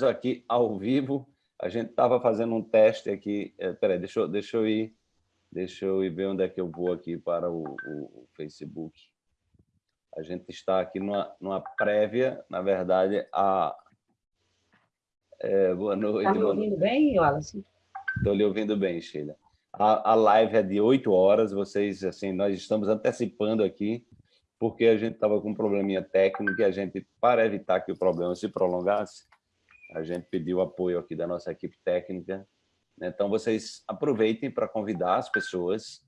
aqui ao vivo. A gente estava fazendo um teste aqui. É, peraí, deixa, eu, deixa, eu ir, deixa eu ir ver onde é que eu vou aqui para o, o, o Facebook. A gente está aqui numa, numa prévia, na verdade, a... É, boa noite. Está me ouvindo bem, Wallace? Estou lhe ouvindo bem, Sheila. A, a live é de 8 horas, vocês, assim, nós estamos antecipando aqui, porque a gente estava com um probleminha técnico e a gente, para evitar que o problema se prolongasse, a gente pediu apoio aqui da nossa equipe técnica. Né? Então, vocês aproveitem para convidar as pessoas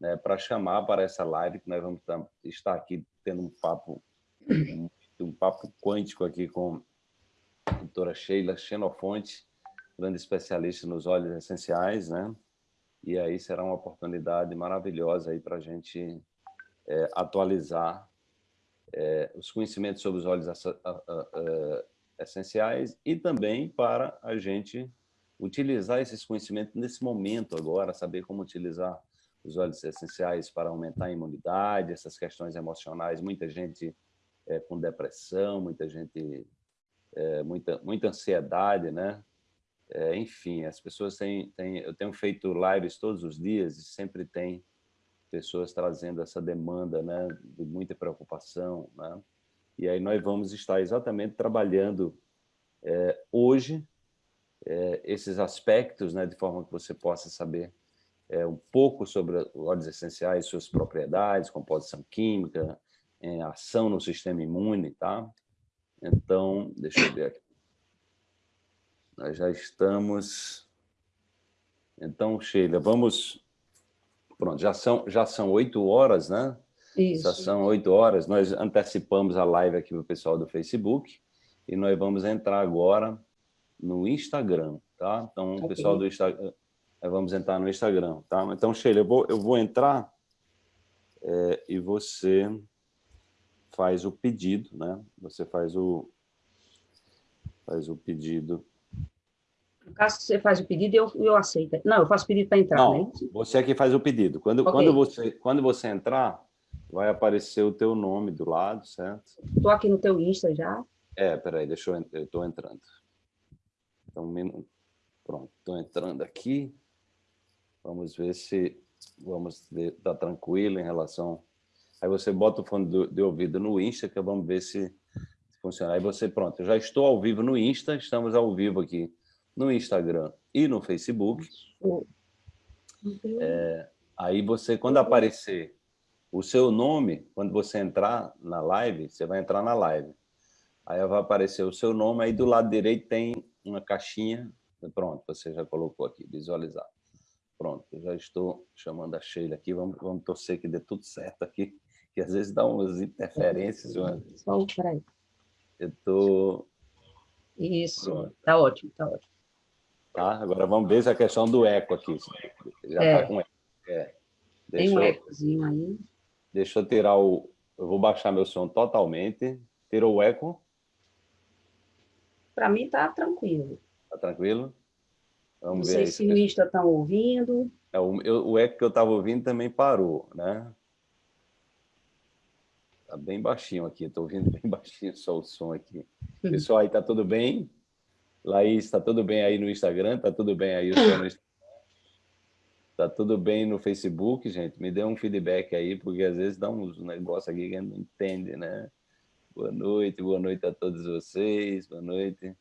né, para chamar para essa live, que nós vamos estar aqui tendo um papo, um, um papo quântico aqui com a doutora Sheila Xenofonte, grande especialista nos óleos essenciais, né? E aí será uma oportunidade maravilhosa aí para a gente é, atualizar é, os conhecimentos sobre os óleos essenciais e também para a gente utilizar esses conhecimentos nesse momento agora, saber como utilizar os óleos essenciais para aumentar a imunidade, essas questões emocionais, muita gente é, com depressão, muita gente, é, muita, muita ansiedade, né? É, enfim, as pessoas têm, têm... Eu tenho feito lives todos os dias e sempre tem pessoas trazendo essa demanda né, de muita preocupação, né? E aí nós vamos estar exatamente trabalhando é, hoje é, esses aspectos, né, de forma que você possa saber é, um pouco sobre óleos essenciais, suas propriedades, composição química, ação no sistema imune, tá? Então, deixa eu ver aqui. Nós já estamos... Então, Sheila, vamos... Pronto, já são, já são oito horas, né? Isso. São oito horas. Nós antecipamos a live aqui para o pessoal do Facebook e nós vamos entrar agora no Instagram, tá? Então, o pessoal do Instagram vamos entrar no Instagram, tá? Então, Sheila, eu vou, eu vou entrar é, e você faz o pedido, né? Você faz o, faz o pedido. No caso, você faz o pedido, eu, eu aceito. Não, eu faço o pedido para entrar, Não, né? você é que faz o pedido. Quando, okay. quando, você, quando você entrar, vai aparecer o teu nome do lado, certo? Estou aqui no teu Insta já. É, peraí, deixa eu... Eu estou entrando. Então, pronto, estou entrando aqui. Vamos ver se vamos estar tá tranquilo em relação... Aí você bota o fone do, de ouvido no Insta, que vamos ver se, se funciona. Aí você, pronto, eu já estou ao vivo no Insta, estamos ao vivo aqui no Instagram e no Facebook. É, aí você, quando aparecer o seu nome, quando você entrar na live, você vai entrar na live. Aí vai aparecer o seu nome, aí do lado direito tem uma caixinha, pronto, você já colocou aqui, visualizar. Pronto, eu já estou chamando a Sheila aqui, vamos, vamos torcer que dê tudo certo aqui, que às vezes dá umas interferências. Uma... Só peraí. Eu estou... Isso, está ótimo, está ótimo. Tá, agora vamos ver se a questão do eco aqui. Já está é. com eco. É. Tem um ecozinho aí. Deixa eu tirar o... Eu vou baixar meu som totalmente. Tirou o eco? Para mim está tranquilo. Está tranquilo? Vamos Não sei se no Insta estão ouvindo. É, o, eu, o eco que eu estava ouvindo também parou, né? Está bem baixinho aqui, estou ouvindo bem baixinho só o som aqui. Hum. Pessoal, aí está tudo bem? Laís, está tudo bem aí no Instagram? Está tudo bem aí no Instagram? Está tudo bem no Facebook, gente? Me dê um feedback aí, porque às vezes dá uns negócios aqui que a gente não entende, né? Boa noite, boa noite a todos vocês, boa noite.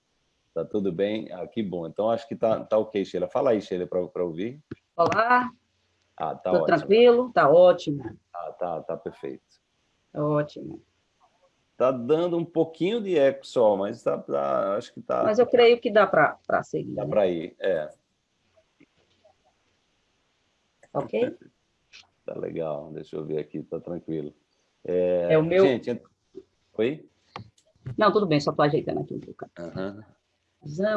Tá tudo bem? Ah, que bom. Então, acho que tá, tá ok, Sheila. Fala aí, Sheila, para ouvir. Olá. Ah, tá Tô ótimo. tranquilo? Tá ótimo. Ah, tá, tá perfeito. Tá ótimo. Tá dando um pouquinho de eco só, mas tá, tá acho que tá... Mas eu creio que dá para seguir. Dá né? para ir, é. Ok? tá legal, deixa eu ver aqui, tá tranquilo. É, é o meu... Gente, oi? Não, tudo bem, só estou ajeitando aqui um pouco. Uhum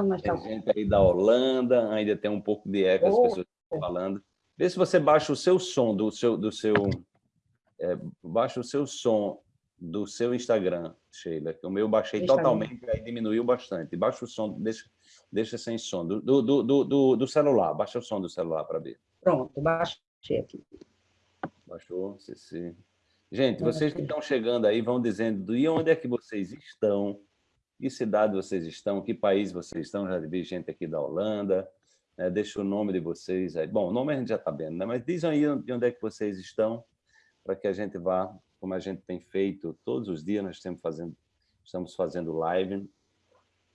mas tá... Tem gente aí da Holanda, ainda tem um pouco de eco, oh. as pessoas estão falando. Vê se você baixa o seu som do seu... Do seu é, baixa o seu som do seu Instagram, Sheila, que o meu baixei Instagram. totalmente, aí diminuiu bastante. Baixa o som, deixa, deixa sem som, do, do, do, do, do celular, baixa o som do celular para ver. Pronto, baixei aqui. Baixou, sim. Gente, vocês que estão chegando aí vão dizendo e onde é que vocês estão, que cidade vocês estão, que país vocês estão, já vi gente aqui da Holanda, né? deixa o nome de vocês aí. Bom, o nome a gente já está vendo, né? mas dizem aí de onde é que vocês estão, para que a gente vá, como a gente tem feito todos os dias, nós estamos fazendo, estamos fazendo live,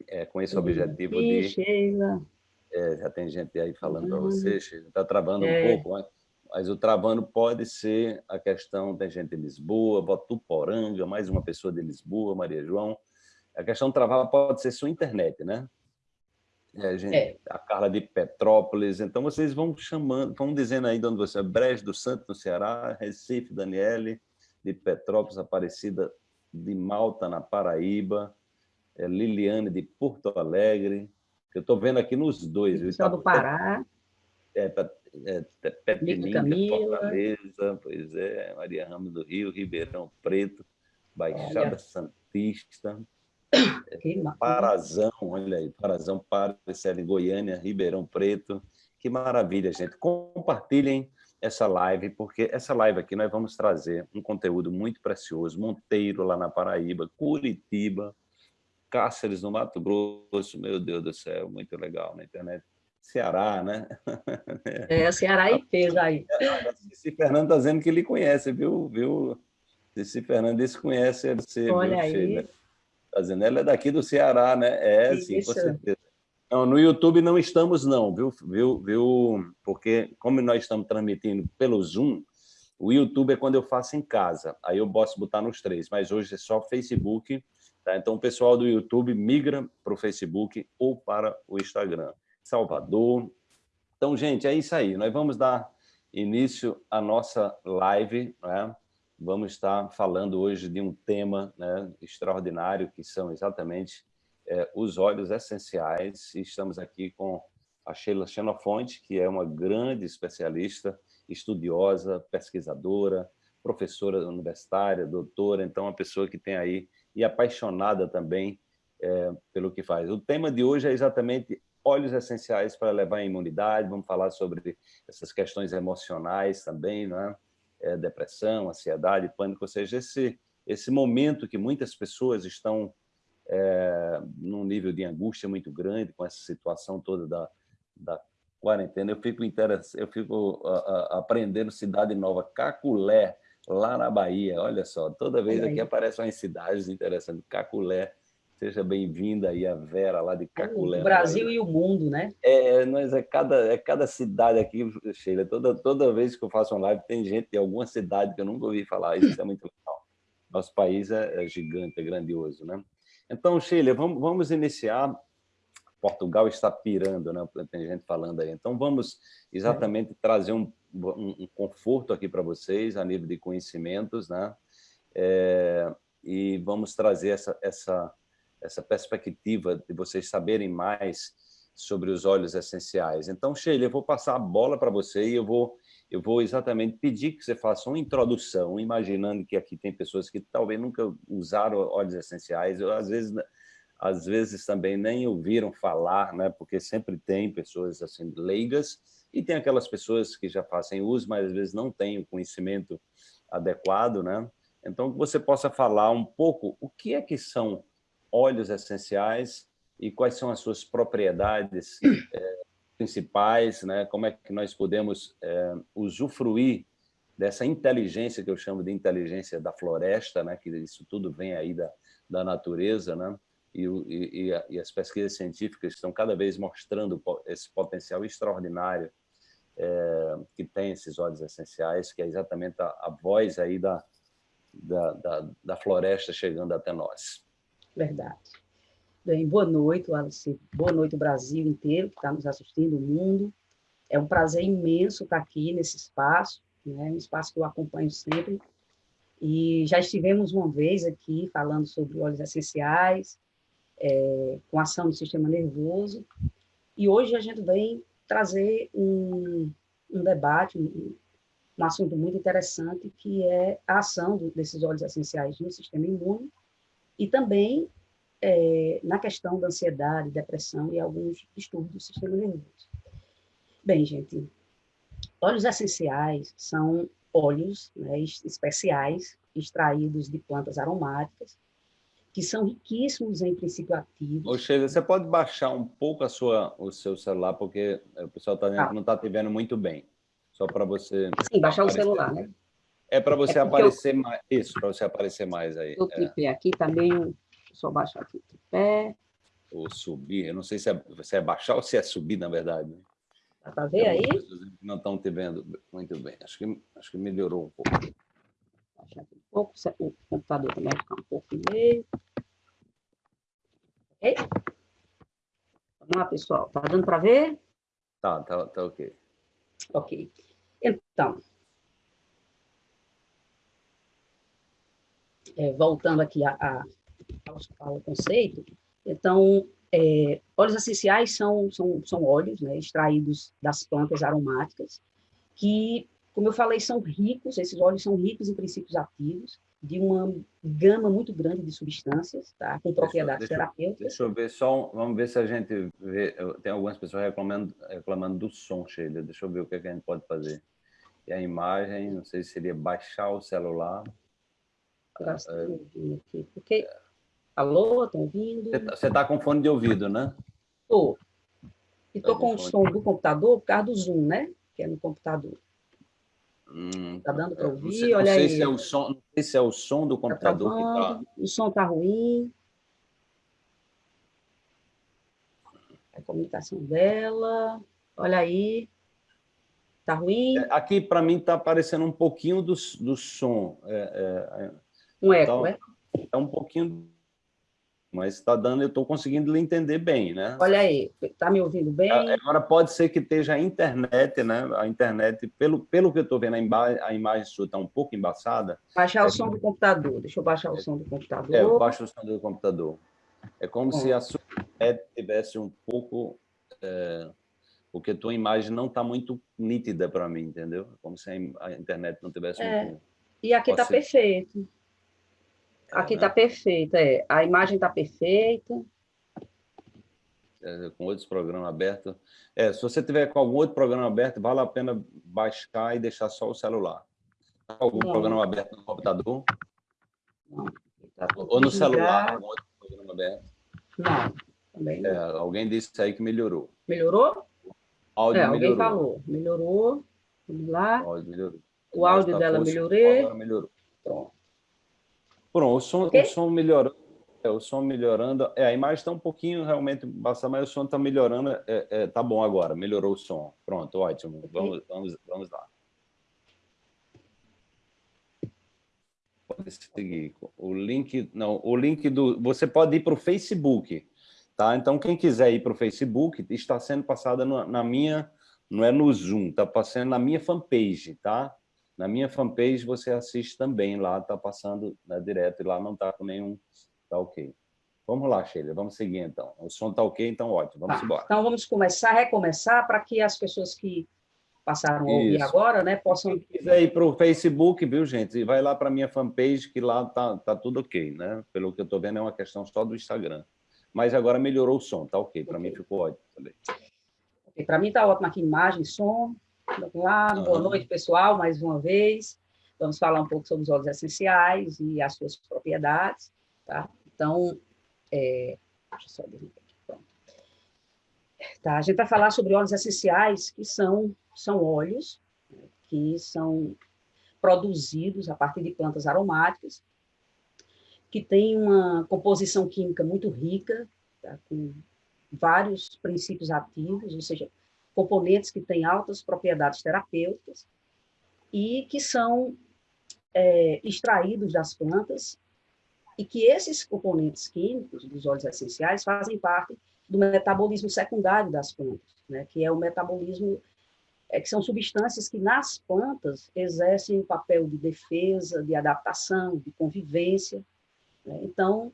é, com esse objetivo de... Sheila. É, já tem gente aí falando para você, está travando é. um pouco, mas, mas, o travando pode ser a questão, tem gente de Lisboa, Votuporanga, mais uma pessoa de Lisboa, Maria João. A questão de travar pode ser sua internet, né? É, gente, é. A Carla de Petrópolis. Então, vocês vão chamando, vão dizendo aí de onde você é. Brejo do Santo, no Ceará, Recife, Daniele, de Petrópolis, Aparecida de Malta, na Paraíba, é Liliane de Porto Alegre, eu estou vendo aqui nos dois. Só do Pará. É, é, é Petininga, Fortaleza, pois é, Maria Ramos do Rio, Ribeirão Preto, Baixada olha. Santista, Parazão, olha aí, Parazão, Paracela em Goiânia, Ribeirão Preto. Que maravilha, gente. Compartilhem essa live, porque essa live aqui nós vamos trazer um conteúdo muito precioso. Monteiro, lá na Paraíba, Curitiba, Cáceres, no Mato Grosso, meu Deus do céu, muito legal na internet. Ceará, né? É, Ceará e fez aí. Cici Fernando está dizendo que ele conhece, viu? viu? Cici Fernando disse conhece você. Olha viu, aí. Está dizendo, ela é daqui do Ceará, né? É, Isso. sim, com certeza. Não, no YouTube não estamos, não, viu? viu, viu? Porque, como nós estamos transmitindo pelo Zoom, o YouTube é quando eu faço em casa. Aí eu posso botar nos três, mas hoje é só Facebook Tá? Então, o pessoal do YouTube migra para o Facebook ou para o Instagram. Salvador. Então, gente, é isso aí. Nós vamos dar início à nossa live. Né? Vamos estar falando hoje de um tema né, extraordinário, que são exatamente é, os óleos essenciais. E estamos aqui com a Sheila Xenofonte, que é uma grande especialista, estudiosa, pesquisadora, professora universitária, doutora, então uma pessoa que tem aí e apaixonada também é, pelo que faz. O tema de hoje é exatamente óleos essenciais para levar a imunidade, vamos falar sobre essas questões emocionais também, não é? Depressão, ansiedade, pânico, ou seja, esse, esse momento que muitas pessoas estão é, num nível de angústia muito grande com essa situação toda da, da quarentena. Eu fico, eu fico aprendendo cidade nova, Caculé, lá na Bahia. Olha só, toda vez aqui aparecem umas cidades interessantes. Caculé, seja bem-vinda aí a Vera lá de Caculé. O Brasil e o mundo, né? É, nós é cada, é cada cidade aqui, Sheila. Toda, toda vez que eu faço uma live, tem gente de alguma cidade que eu nunca ouvi falar. Isso é muito legal. Nosso país é, é gigante, é grandioso, né? Então, Sheila, vamos, vamos iniciar Portugal está pirando, né? tem gente falando aí. Então, vamos exatamente é. trazer um, um, um, conforto aqui para vocês, a nível de conhecimentos, né? É, e vamos trazer essa, essa, essa perspectiva de vocês saberem mais sobre os óleos essenciais. Então, Sheila, eu vou passar a bola para você e eu vou, eu vou exatamente pedir que você faça uma introdução, imaginando que aqui tem pessoas que talvez nunca usaram óleos essenciais, eu, às vezes às vezes também nem ouviram falar, né? porque sempre tem pessoas assim leigas e tem aquelas pessoas que já fazem uso, mas às vezes não têm o conhecimento adequado. Né? Então, que você possa falar um pouco o que é que são óleos essenciais e quais são as suas propriedades é, principais, né? como é que nós podemos é, usufruir dessa inteligência que eu chamo de inteligência da floresta, né? que isso tudo vem aí da, da natureza, né? e, e, e, as pesquisas científicas estão cada vez mostrando esse potencial extraordinário é, que tem esses óleos essenciais, que é exatamente a, a voz aí da, da, da, da, floresta chegando até nós. Verdade. Bem, boa noite, Alice. Boa noite, Brasil inteiro que está nos assistindo, o mundo. É um prazer imenso estar aqui nesse espaço, né? um espaço que eu acompanho sempre. E já estivemos uma vez aqui falando sobre óleos essenciais, é, com ação do sistema nervoso. E hoje a gente vem trazer um, um debate, um, assunto muito interessante, que é a ação desses óleos essenciais no sistema imune e também é, na questão da ansiedade, depressão e alguns distúrbios do sistema nervoso. Bem, gente, óleos essenciais são óleos né, especiais extraídos de plantas aromáticas que são riquíssimos em princípio ativo. Ô, Sheila, você pode baixar um pouco a sua, o seu celular, porque o pessoal tá ah. não está te vendo muito bem. Só para você... Sim, baixar aparecer. o celular, né? É para você é aparecer eu... mais. Isso, para você aparecer mais aí. O tripé é. aqui também, tá só baixar aqui o tripé. Ou subir, eu não sei se é, se é baixar ou se é subir, na verdade. Né? Dá para ver aí? Não estão te vendo muito bem. Acho que, acho que melhorou um pouco. Baixar aqui um pouco, o computador também vai ficar um pouco no meio. Ok? Vamos lá, pessoal. Tá dando para ver? Tá, tá, tá ok. Ok. Então, é, voltando aqui a, a, ao, ao, conceito, então, é, óleos essenciais são, são, são óleos né, extraídos das plantas aromáticas, que, como eu falei, são ricos, esses óleos são ricos em princípios ativos, de uma gama muito grande de substâncias, tá? com propriedades deixa, terapêuticas. Deixa eu ver só, vamos ver se a gente vê, tem algumas pessoas reclamando, reclamando do som, Sheila, deixa eu ver o que, é que a gente pode fazer. E a imagem, não sei se seria baixar o celular. Ah, é. aqui, porque... Alô, estão ouvindo? Você está tá com fone de ouvido, né? Estou. E estou tá com o som do computador por causa do Zoom, né? Que é no computador. Hum, tá dando para ouvir? Sei, Olha aí. Se é o som, não sei se é o som do tá computador tá que está... O som está ruim. A comunicação dela. Olha aí. Está ruim? É, aqui, para mim, está aparecendo um pouquinho do, do som. É, é, é um eco, é? É um pouquinho mas está dando, eu estou conseguindo lhe entender bem, né? Olha aí, está me ouvindo bem? Agora pode ser que esteja a internet, né? A internet, pelo, pelo que eu estou vendo, a, imagem, a imagem sua está um pouco embaçada. Baixar é o som do computador, deixa eu baixar o som do computador. É, eu baixo o som do computador. É como Bom. se a sua internet tivesse um pouco... É, porque a tua imagem não está muito nítida para mim, entendeu? Como se a internet não tivesse é. muito... E aqui está perfeito. Aqui está né? perfeita, é. A imagem está perfeita. É, com outros programas abertos. É, se você tiver com algum outro programa aberto, vale a pena baixar e deixar só o celular. Algum Não. programa aberto no computador? Não. Tá Ou no celular, algum outro programa aberto? Não, também É, alguém disse aí que melhorou. Melhorou? áudio é, alguém melhorou. falou. Melhorou. Vamos lá. O áudio melhorou. O áudio dela melhorou. Agora melhorou. Pronto. Pronto, o som, okay? o som melhorando. É, o som melhorando. É, a imagem está um pouquinho realmente basta, mas o som está melhorando. É, é, tá bom agora, melhorou o som. Pronto, ótimo. Okay. Vamos, vamos, vamos lá. Pode seguir. O link, não, o link do. Você pode ir para o Facebook, tá? Então quem quiser ir para o Facebook está sendo passada no, na minha, não é no Zoom, está passando na minha fanpage, tá? Na minha fanpage você assiste também, lá está passando né, direto e lá não está com nenhum... Está ok. Vamos lá, Sheila, vamos seguir então. O som está ok, então ótimo, vamos tá. embora. Então vamos começar, recomeçar, para que as pessoas que passaram a ouvir Isso. agora, né, possam... Quem quiser ir para o Facebook, viu, gente? E vai lá para a minha fanpage, que lá está tá tudo ok, né? Pelo que eu estou vendo, é uma questão só do Instagram. Mas agora melhorou o som, tá ok. Para okay. mim ficou ótimo também. Okay. Para mim está ótimo aqui, imagem, som, Vamos lá, boa noite, pessoal, mais uma vez. Vamos falar um pouco sobre os óleos essenciais e as suas propriedades, tá? Então, é... deixa eu só aqui, pronto. Tá, a gente vai falar sobre óleos essenciais, que são, são óleos né, que são produzidos a partir de plantas aromáticas, que têm uma composição química muito rica, tá? com vários princípios ativos, ou seja, componentes que têm altas propriedades terapêuticas e que são é, extraídos das plantas e que esses componentes químicos dos óleos essenciais fazem parte do metabolismo secundário das plantas, né, que é o metabolismo é, que são substâncias que nas plantas exercem o papel de defesa, de adaptação, de convivência. Né? Então,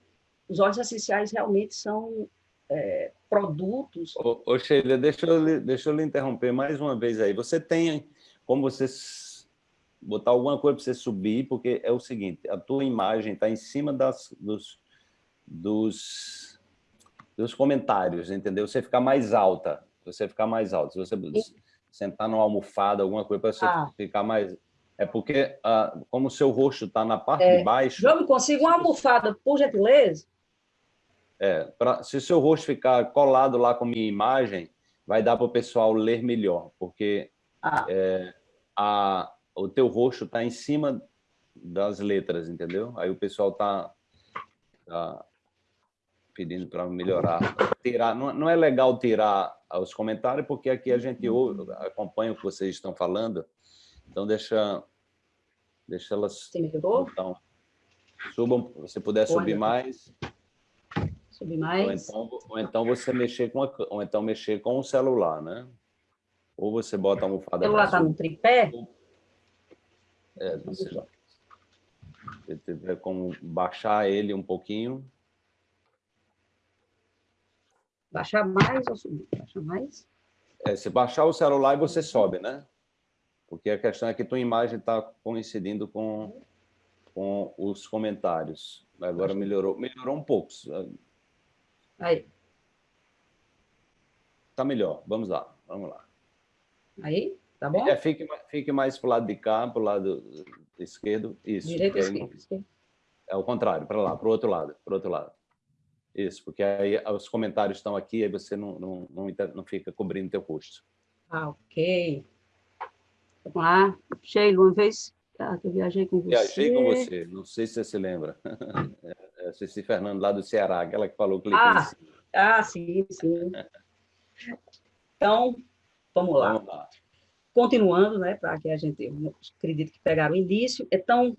os óleos essenciais realmente são é, produtos. Ô, ô Sheila, deixa eu, deixa eu lhe interromper mais uma vez aí. Você tem como você botar alguma coisa para você subir, porque é o seguinte, a tua imagem está em cima das, dos, dos, dos comentários, entendeu? Você ficar mais alta, você ficar mais alta. Se você sentar numa almofada, alguma coisa, para você ah. ficar mais... É porque, ah, como o seu rosto está na parte é. de baixo... João, consigo uma almofada, por gentileza? É, pra, se o seu rosto ficar colado lá com a minha imagem, vai dar para o pessoal ler melhor, porque ah. é, a, o teu rosto está em cima das letras, entendeu? Aí o pessoal está tá pedindo para melhorar. Tirar, não, não é legal tirar os comentários, porque aqui a gente ouve, acompanha o que vocês estão falando, então deixa, deixa elas... Você? Então, subam, se puder subir mais. Subir mais. Ou então, ou então você mexer com a, ou então mexer com o celular, né? Ou você bota a almofada... O celular está no tripé? É, você, se tiver como baixar ele um pouquinho. Baixar mais ou subir? Baixar mais? É, se baixar o celular, você sobe, né? Porque a questão é que tua imagem está coincidindo com, com os comentários. Agora melhorou, melhorou um pouco. Aí. Tá melhor. Vamos lá, vamos lá. Aí, tá bom? É, fique, fique mais para o lado de cá, para o lado esquerdo. Isso. Direito, esquerdo. É o contrário, para lá, para o outro lado, para outro lado. Isso, porque aí os comentários estão aqui, aí você não, não, não, não fica cobrindo teu rosto. Ah, ok. Vamos lá. Sheila, uma vez ah, que eu viajei com você. Viajei com você, não sei se você se lembra. É, é Ceci Fernando, lá do Ceará, aquela que falou que ah, ah, sim, sim. Então, vamos lá. Vamos lá. Continuando, né, para que a gente, acredito que pegaram o início. Então,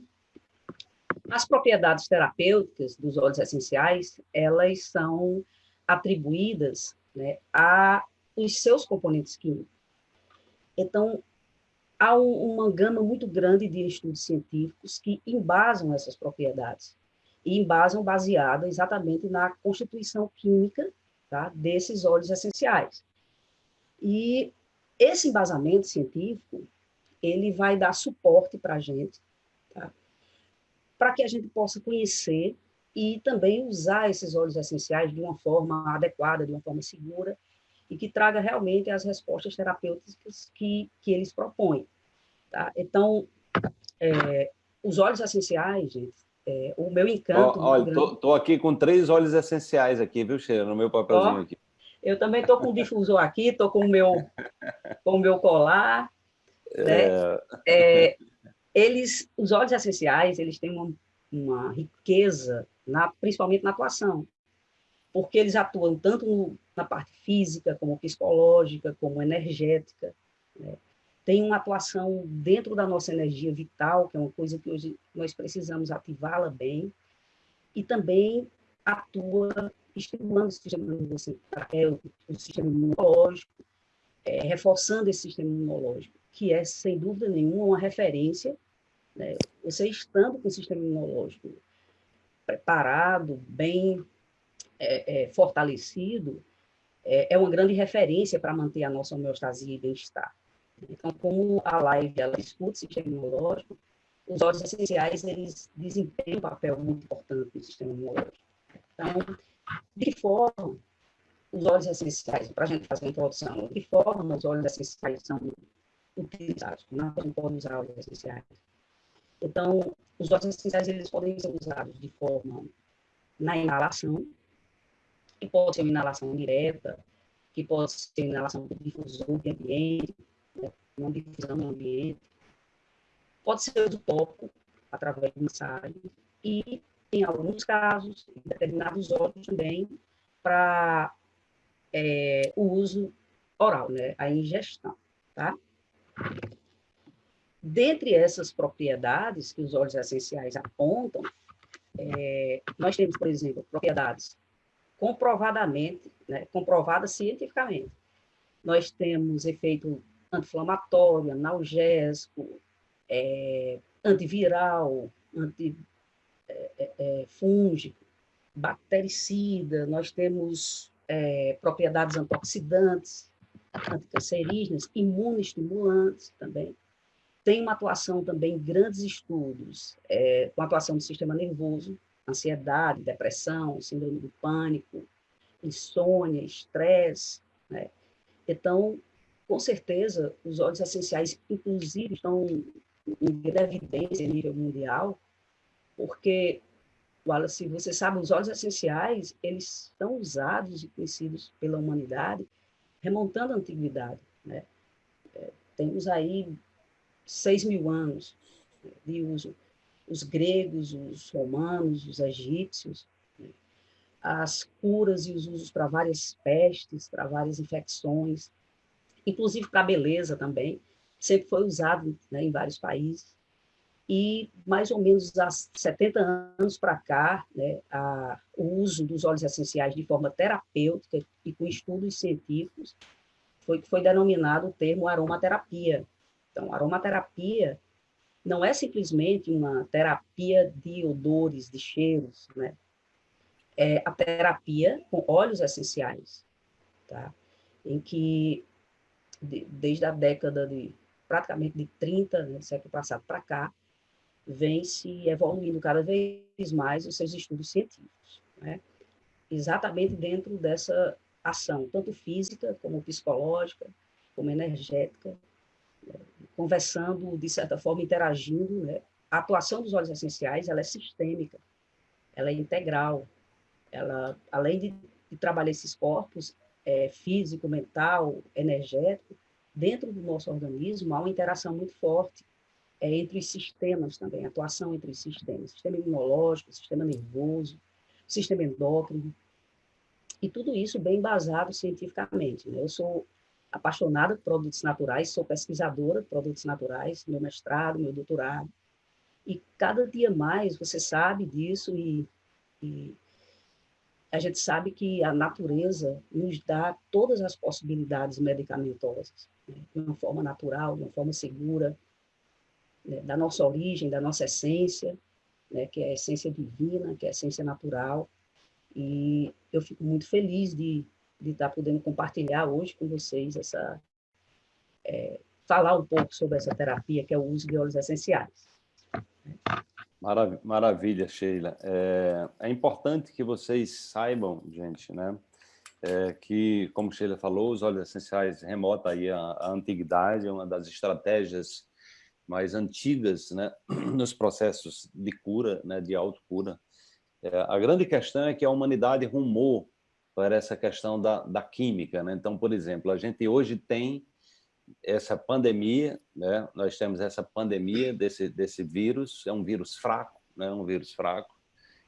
as propriedades terapêuticas dos óleos essenciais, elas são atribuídas né, a os seus componentes químicos. Então, há um, uma gama muito grande de estudos científicos que embasam essas propriedades e embasam baseada exatamente na constituição química tá, desses óleos essenciais. E esse embasamento científico, ele vai dar suporte para a gente, tá, para que a gente possa conhecer e também usar esses óleos essenciais de uma forma adequada, de uma forma segura, e que traga realmente as respostas terapêuticas que, que eles propõem. Tá? Então, é, os óleos essenciais, gente, é, o meu encanto... Oh, olha, estou aqui com três óleos essenciais aqui, viu, Sheila, no meu papelzinho oh, aqui. Eu também estou com o difusor aqui, estou com o meu, com o meu colar. Né? É... É, eles, os óleos essenciais, eles têm uma, uma riqueza, na, principalmente na atuação porque eles atuam tanto no, na parte física, como psicológica, como energética. Né? Tem uma atuação dentro da nossa energia vital, que é uma coisa que hoje nós precisamos ativá-la bem, e também atua estimulando o sistema, o sistema imunológico, é, reforçando esse sistema imunológico, que é, sem dúvida nenhuma, uma referência. Né? Você estando com o sistema imunológico preparado, bem é, é, fortalecido, é, é, uma grande referência para manter a nossa homeostasia e bem-estar. Então, como a live ela discute sistema imunológico, os óleos essenciais eles desempenham um papel muito importante no sistema imunológico. Então, de forma os óleos essenciais, para a gente fazer uma introdução, de forma os óleos essenciais são utilizados? Como a gente pode usar óleos essenciais? Então, os óleos essenciais eles podem ser usados de forma na inalação, que pode ser uma inalação direta, que pode ser inalação por difusor de ambiente, né, uma difusão no ambiente. Pode ser uso tópico, através de massagem, e, em alguns casos, em determinados óleos também, para é, o uso oral, né, a ingestão, tá? Dentre essas propriedades que os óleos essenciais apontam, é, nós temos, por exemplo, propriedades comprovadamente, né, comprovada cientificamente. Nós temos efeito anti-inflamatório, analgésico, é, antiviral, antifúngico, é, é, é bactericida, nós temos é, propriedades antioxidantes, anticancerígenas, imunoestimulantes também. Tem uma atuação também, grandes estudos, é, com atuação do sistema nervoso, ansiedade, depressão, síndrome do pânico, insônia, estresse, né? Então, com certeza, os óleos essenciais, inclusive, estão em evidência a nível mundial, porque, Wallace, você sabe, os óleos essenciais, eles são usados e conhecidos pela humanidade remontando a antiguidade. Né? É, temos aí seis mil anos né, de uso. Os gregos, os romanos, os egípcios, né? as curas e os usos para várias pestes, para várias infecções, inclusive para beleza também, sempre foi usado né, em vários países. E mais ou menos há 70 anos para cá, né, a, o uso dos óleos essenciais de forma terapêutica e com estudos científicos foi que foi denominado o termo aromaterapia. Então, aromaterapia não é simplesmente uma terapia de odores, de cheiros, né? É a terapia com óleos essenciais, tá? Em que de, desde a década de praticamente de 30, né, século passado para cá, vem se evoluindo cada vez mais os seus estudos científicos, né? exatamente dentro dessa ação, tanto física como psicológica, como energética, né? conversando, de certa forma, interagindo. Né? A atuação dos óleos essenciais ela é sistêmica, ela é integral, ela, além de, de trabalhar esses corpos, é, físico, mental, energético, dentro do nosso organismo há uma interação muito forte é, entre os sistemas também, atuação entre os sistemas, sistema imunológico, sistema nervoso, sistema endócrino, e tudo isso bem embasado cientificamente. Né? Eu sou apaixonada por produtos naturais, sou pesquisadora de produtos naturais, meu mestrado, meu doutorado, e cada dia mais você sabe disso e, e a gente sabe que a natureza nos dá todas as possibilidades medicamentosas, né? de uma forma natural, de uma forma segura, né? da nossa origem, da nossa essência, né? que é a essência divina, que é a essência natural. E eu fico muito feliz de, estar podendo compartilhar hoje com vocês essa... É, falar um pouco sobre essa terapia, que é o uso de óleos essenciais. Maravilha, Sheila. É, é, importante que vocês saibam, gente, né, é, que, como Sheila falou, os óleos essenciais remota aí a, a antiguidade, é uma das estratégias mais antigas né, nos processos de cura, né, de autocura. É, a grande questão é que a humanidade rumou para essa questão da, da química. Né? Então, por exemplo, a gente hoje tem essa pandemia, né? nós temos essa pandemia desse, desse vírus, é um vírus fraco, né? um vírus fraco,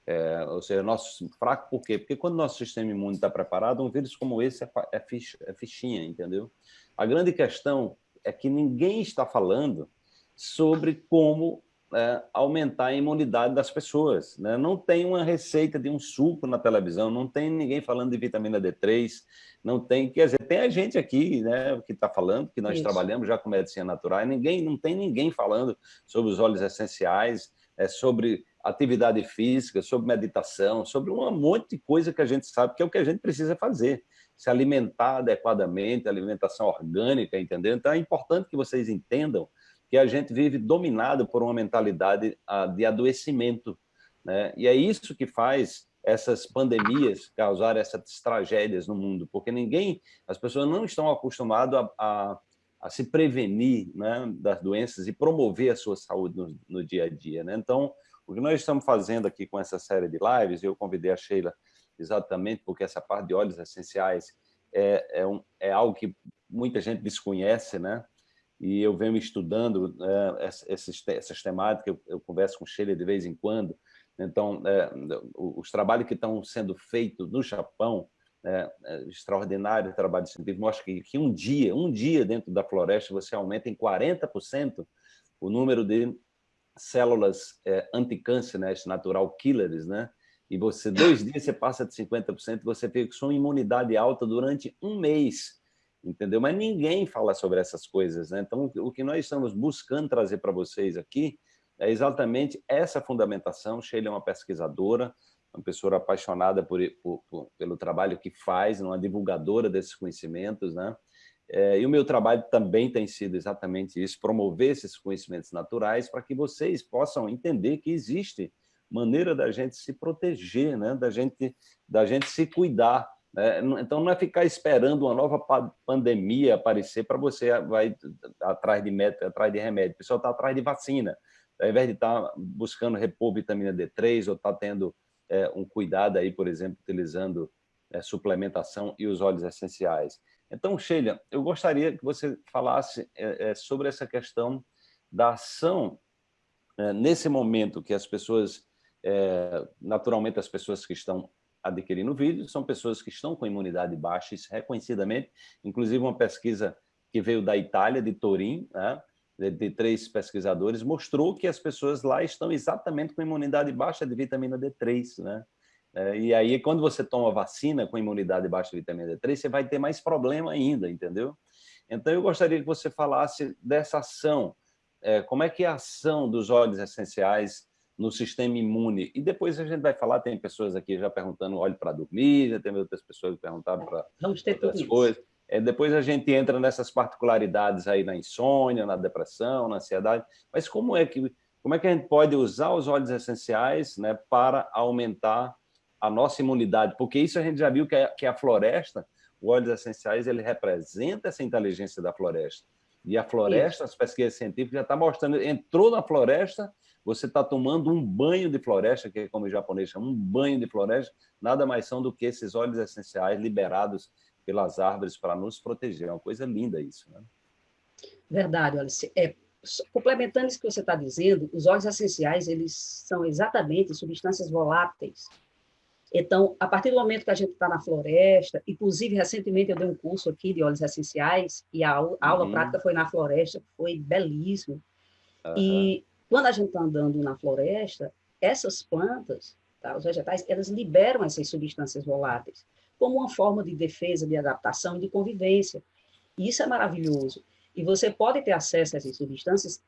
é, ou seja, nosso fraco por quê? Porque quando nosso sistema imune está preparado, um vírus como esse é, é, ficha, é fichinha, entendeu? A grande questão é que ninguém está falando sobre como é, aumentar a imunidade das pessoas. Né? Não tem uma receita de um suco na televisão, não tem ninguém falando de vitamina D3, não tem, quer dizer, tem a gente aqui né, que está falando, que nós Isso. trabalhamos já com medicina natural, ninguém, não tem ninguém falando sobre os óleos essenciais, é, sobre atividade física, sobre meditação, sobre um monte de coisa que a gente sabe que é o que a gente precisa fazer, se alimentar adequadamente, alimentação orgânica, entendeu? Então é importante que vocês entendam que a gente vive dominado por uma mentalidade ah, de adoecimento. Né? E é isso que faz essas pandemias causar essas tragédias no mundo, porque ninguém, as pessoas não estão acostumadas a, a, a se prevenir né, das doenças e promover a sua saúde no, no dia a dia. Né? Então, o que nós estamos fazendo aqui com essa série de lives, eu convidei a Sheila exatamente porque essa parte de óleos essenciais é, é, um, é algo que muita gente desconhece, né? E eu venho estudando é, essas, temáticas, eu, eu, converso com Sheila de vez em quando, então, é, os trabalhos que estão sendo feitos no Japão, é, é, extraordinário trabalho científico, mostra que, que um dia, um dia dentro da floresta, você aumenta em 40% o número de células é, anticâncer, né, natural killers, né? E você, dois dias, você passa de 50%, você fica com sua imunidade alta durante um mês entendeu? Mas ninguém fala sobre essas coisas, né? Então, o que nós estamos buscando trazer para vocês aqui é exatamente essa fundamentação. Sheila é uma pesquisadora, uma pessoa apaixonada por, por, por, pelo trabalho que faz, uma divulgadora desses conhecimentos, né? É, e o meu trabalho também tem sido exatamente isso, promover esses conhecimentos naturais para que vocês possam entender que existe maneira da gente se proteger, né? da, gente, da gente se cuidar? Então, não é ficar esperando uma nova pandemia aparecer para você vai atrás de método, atrás de remédio. O pessoal está atrás de vacina. Ao invés de estar tá buscando repor vitamina D3 ou estar tá tendo é, um cuidado aí, por exemplo, utilizando é, suplementação e os óleos essenciais. Então, Sheila, eu gostaria que você falasse é, é sobre essa questão da ação é, nesse momento que as pessoas, é, naturalmente as pessoas que estão adquirindo o vírus, são pessoas que estão com imunidade baixa, isso reconhecidamente, inclusive uma pesquisa que veio da Itália, de Turim, né, de, de, três pesquisadores, mostrou que as pessoas lá estão exatamente com imunidade baixa de vitamina D3, né? É, e aí, quando você toma vacina com imunidade baixa de vitamina D3, você vai ter mais problema ainda, entendeu? Então, eu gostaria que você falasse dessa ação, é, como é que é a ação dos óleos essenciais no sistema imune. E depois a gente vai falar, tem pessoas aqui já perguntando óleo para dormir, já tem outras pessoas que perguntaram para outras coisas. É, depois a gente entra nessas particularidades aí na insônia, na depressão, na ansiedade. Mas como é que, como é que a gente pode usar os óleos essenciais né, para aumentar a nossa imunidade? Porque isso a gente já viu que é, que é a floresta, os óleos essenciais, ele representa essa inteligência da floresta. E a floresta, Isso. as pesquisas científicas já estão tá mostrando, entrou na floresta, você está tomando um banho de floresta, que é como o japonês chama, um banho de floresta, nada mais são do que esses óleos essenciais liberados pelas árvores para nos proteger. É uma coisa linda isso. Né? Verdade, Alice. É, complementando isso que você está dizendo, os óleos essenciais, eles são exatamente substâncias voláteis então, a partir do momento que a gente está na floresta, inclusive recentemente eu dei um curso aqui de óleos essenciais e a aula uhum. prática foi na floresta, foi belíssimo. Uhum. E quando a gente está andando na floresta, essas plantas, tá, os vegetais, elas liberam essas substâncias voláteis como uma forma de defesa, de adaptação, de convivência. E isso é maravilhoso. E você pode ter acesso a essas substâncias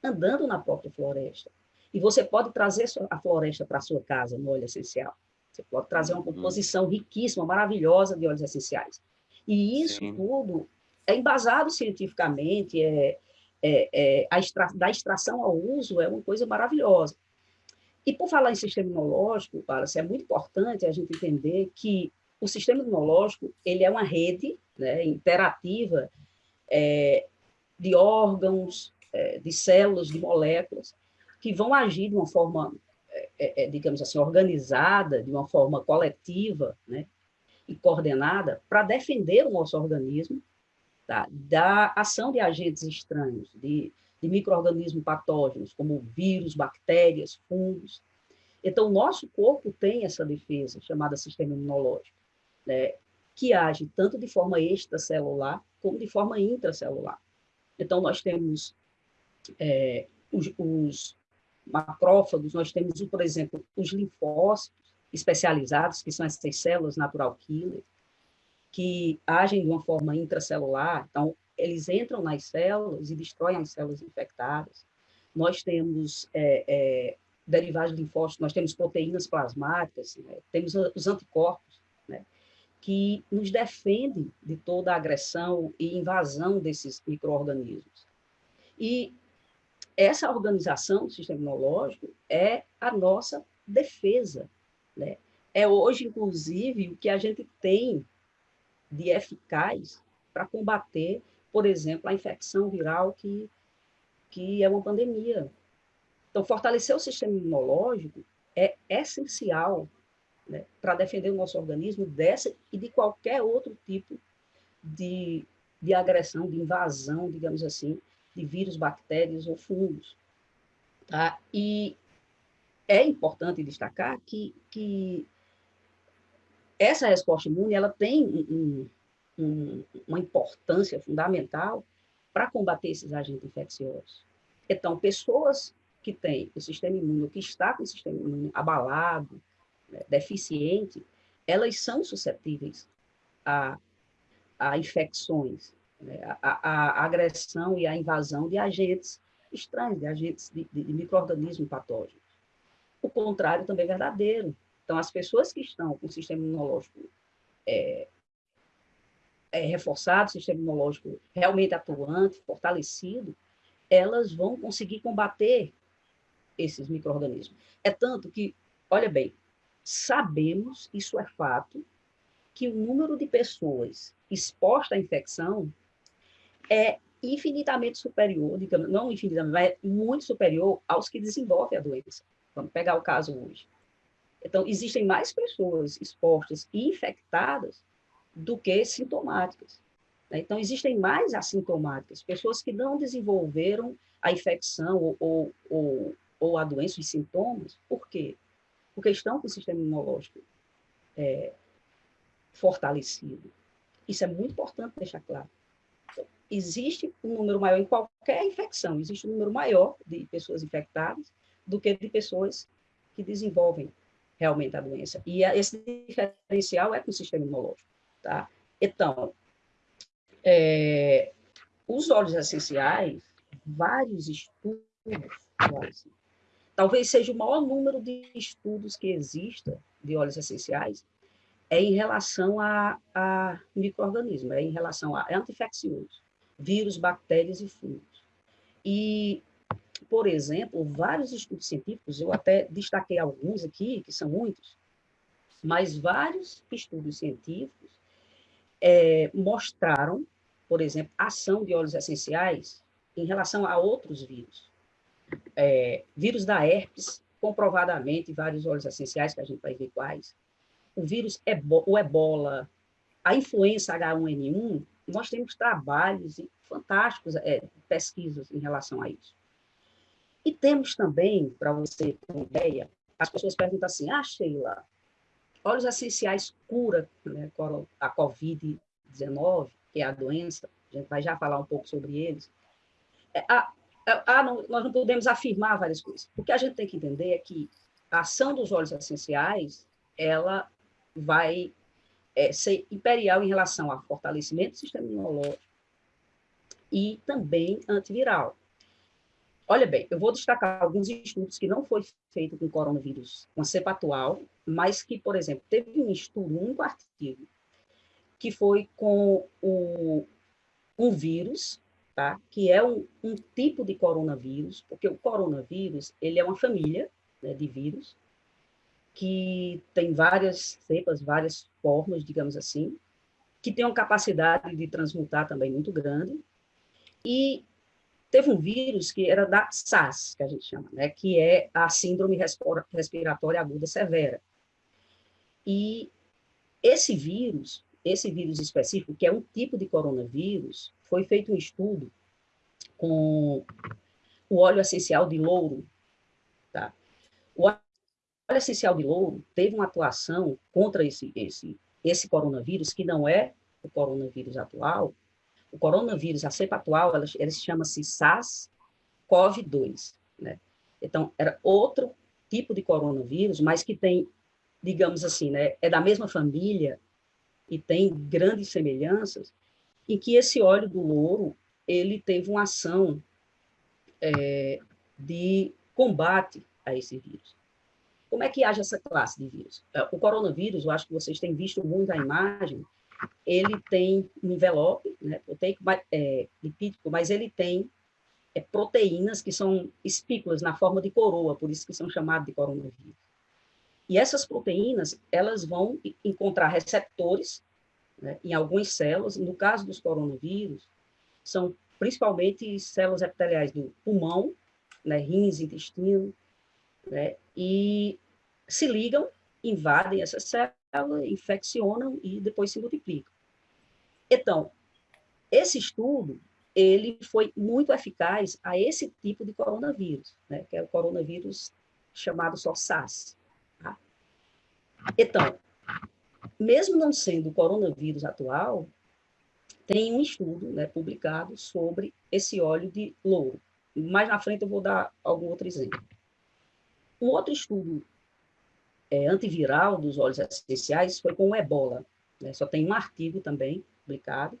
andando na própria floresta. E você pode trazer a floresta para a sua casa no óleo essencial. Você pode trazer uma uhum. composição riquíssima, maravilhosa de óleos essenciais. E isso Sim. tudo é embasado cientificamente, é, é, é extra, da extração ao uso é uma coisa maravilhosa. E por falar em sistema imunológico, Wallace, é muito importante a gente entender que o sistema imunológico ele é uma rede né, interativa é, de órgãos, é, de células, de moléculas, que vão agir de uma forma é, é, digamos assim, organizada, de uma forma coletiva né, e coordenada, para defender o nosso organismo tá, da ação de agentes estranhos, de, de micro-organismos patógenos, como vírus, bactérias, fungos. Então, o nosso corpo tem essa defesa, chamada sistema imunológico, né, que age tanto de forma extracelular como de forma intracelular. Então, nós temos é, os, os, macrófagos, nós temos, por exemplo, os linfócitos especializados, que são essas células natural killer, que agem de uma forma intracelular, então, eles entram nas células e destroem as células infectadas. Nós temos é, é, derivados de linfócitos, nós temos proteínas plasmáticas, né? temos os anticorpos, né? que nos defendem de toda a agressão e invasão desses micro-organismos. E essa organização do sistema imunológico é a nossa defesa. Né? É hoje, inclusive, o que a gente tem de eficaz para combater, por exemplo, a infecção viral que, que é uma pandemia. Então, fortalecer o sistema imunológico é essencial né, para defender o nosso organismo dessa e de qualquer outro tipo de, de agressão, de invasão, digamos assim, de vírus, bactérias ou fungos. Tá? E é importante destacar que, que essa resposta imune ela tem um, um, uma importância fundamental para combater esses agentes infecciosos. Então, pessoas que têm o sistema imune, que está com o sistema imune abalado, né, deficiente, elas são suscetíveis a, a infecções né, a, a, agressão e a invasão de agentes estranhos, de agentes de, de, de micro-organismos patógenos. O contrário também é verdadeiro. Então, as pessoas que estão com o sistema imunológico é, é, reforçado, sistema imunológico realmente atuante, fortalecido, elas vão conseguir combater esses micro-organismos. É tanto que, olha bem, sabemos, isso é fato, que o número de pessoas expostas à infecção é infinitamente superior, digamos, não infinitamente, mas é muito superior aos que desenvolvem a doença. Vamos pegar o caso hoje. Então, existem mais pessoas expostas e infectadas do que sintomáticas. Né? Então, existem mais assintomáticas, pessoas que não desenvolveram a infecção ou, ou, ou a doença, os sintomas. Por quê? Porque estão com o sistema imunológico é, fortalecido. Isso é muito importante deixar claro. Então, existe um número maior em qualquer infecção, existe um número maior de pessoas infectadas do que de pessoas que desenvolvem realmente a doença. E esse diferencial é com o sistema imunológico. Tá? Então, é, os óleos essenciais, vários estudos, talvez seja o maior número de estudos que exista de óleos essenciais, é em relação a, a micro-organismos, é em relação a é anti-infecciosos, vírus, bactérias e fungos. E, por exemplo, vários estudos científicos, eu até destaquei alguns aqui, que são muitos, mas vários estudos científicos é, mostraram, por exemplo, ação de óleos essenciais em relação a outros vírus. É, vírus da herpes, comprovadamente, vários óleos essenciais, que a gente vai ver quais. O vírus, o ebola, a influenza H1N1, nós temos trabalhos fantásticos, é, pesquisas em relação a isso. E temos também, para você ter uma ideia, as pessoas perguntam assim, ah, Sheila, óleos essenciais cura né, a Covid-19, que é a doença, a gente vai já falar um pouco sobre eles. É, a, a, a, não, nós não podemos afirmar várias coisas. O que a gente tem que entender é que a ação dos óleos essenciais, ela vai é, ser imperial em relação ao fortalecimento do sistema imunológico e também antiviral. Olha bem, eu vou destacar alguns estudos que não foi feito com coronavírus, com a cepa atual, mas que, por exemplo, teve um estudo, um artigo, que foi com o, um vírus, tá? que é um, um tipo de coronavírus, porque o coronavírus ele é uma família né, de vírus, que tem várias cepas, várias formas, digamos assim, que tem uma capacidade de transmutar também muito grande, e Teve um vírus que era da SARS, que a gente chama, né, que é a Síndrome Respiratória Aguda Severa. E esse vírus, esse vírus específico, que é um tipo de coronavírus, foi feito um estudo com o óleo essencial de louro. Tá? O óleo essencial de louro teve uma atuação contra esse, esse, esse coronavírus, que não é o coronavírus atual, o coronavírus, a cepa atual, ela, ela chama-se SARS-CoV-2, né? Então, era outro tipo de coronavírus, mas que tem, digamos assim, né, é da mesma família e tem grandes semelhanças, em que esse óleo do louro, ele teve uma ação é, de combate a esse vírus. Como é que age essa classe de vírus? É, o coronavírus, eu acho que vocês têm visto muito a imagem, ele tem um envelope né, proteico, é, lipídico, mas ele tem é, proteínas que são espículas na forma de coroa, por isso que são chamados de coronavírus. E essas proteínas, elas vão encontrar receptores né, em algumas células, no caso dos coronavírus, são principalmente células epiteliais do pulmão, né, rins, intestino, né, e se ligam, invadem essas células, infeccionam e depois se multiplicam. Então, esse estudo, ele foi muito eficaz a esse tipo de coronavírus, né, que é o coronavírus chamado só SARS. Tá? Então, mesmo não sendo o coronavírus atual, tem um estudo né, publicado sobre esse óleo de louro. Mais na frente eu vou dar algum outro exemplo. Um outro estudo é, antiviral dos óleos essenciais foi com o ebola. Né? Só tem um artigo também publicado,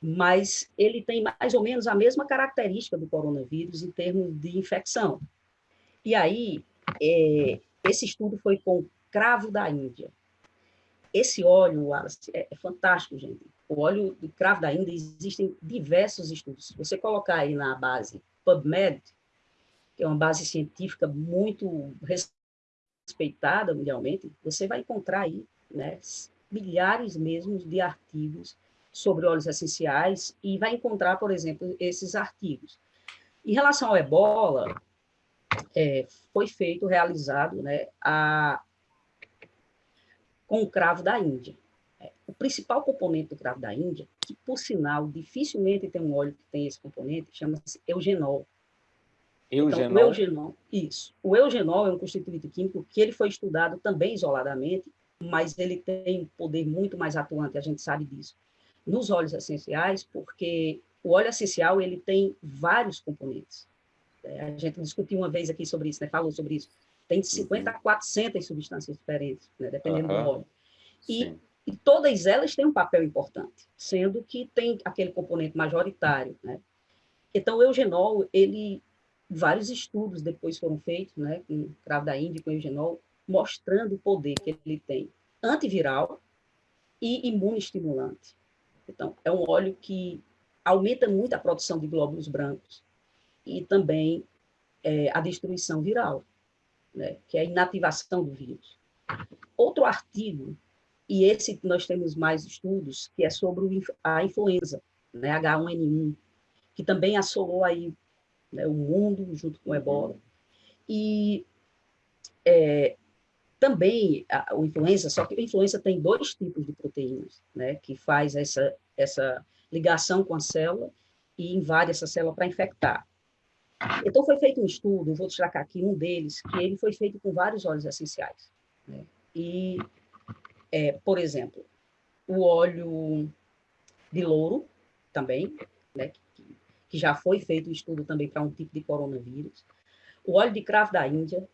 mas ele tem mais ou menos a mesma característica do coronavírus em termos de infecção. E aí, é, esse estudo foi com cravo da Índia. Esse óleo, Wallace, é, é fantástico, gente. O óleo do cravo da Índia, existem diversos estudos. Se você colocar aí na base PubMed, que é uma base científica muito respeitada mundialmente, você vai encontrar aí né, milhares mesmo de artigos sobre óleos essenciais e vai encontrar, por exemplo, esses artigos. Em relação ao ebola, é, foi feito, realizado, né, a, com o cravo da Índia. É, o principal componente do cravo da Índia, que, por sinal, dificilmente tem um óleo que tem esse componente, chama-se eugenol. Eugenol? Então, o eugenol, isso. O eugenol é um constituinte químico que ele foi estudado também isoladamente, mas ele tem um poder muito mais atuante, a gente sabe disso, nos óleos essenciais, porque o óleo essencial ele tem vários componentes. É, a gente discutiu uma vez aqui sobre isso, né? falou sobre isso. Tem de 50 uhum. a 400 substâncias diferentes, né? dependendo uhum. do óleo. E, e, todas elas têm um papel importante, sendo que tem aquele componente majoritário. Né? Então, o eugenol, ele, vários estudos depois foram feitos, né, com cravo da Índia, com eugenol, mostrando o poder que ele tem antiviral e imunoestimulante. Então, é um óleo que aumenta muito a produção de glóbulos brancos e também é, a destruição viral, né, que é a inativação do vírus. Outro artigo, e esse nós temos mais estudos, que é sobre a influenza, né, H1N1, que também assolou aí né, o mundo junto com o ebola. E é, também a, o influenza, só que a influenza tem dois tipos de proteínas, né, que faz essa, essa ligação com a célula e invade essa célula para infectar. Então, foi feito um estudo, vou destacar aqui um deles, que ele foi feito com vários óleos essenciais. Né? E, é, por exemplo, o óleo de louro, também, né, que, já foi feito um estudo também para um tipo de coronavírus. O óleo de cravo da Índia,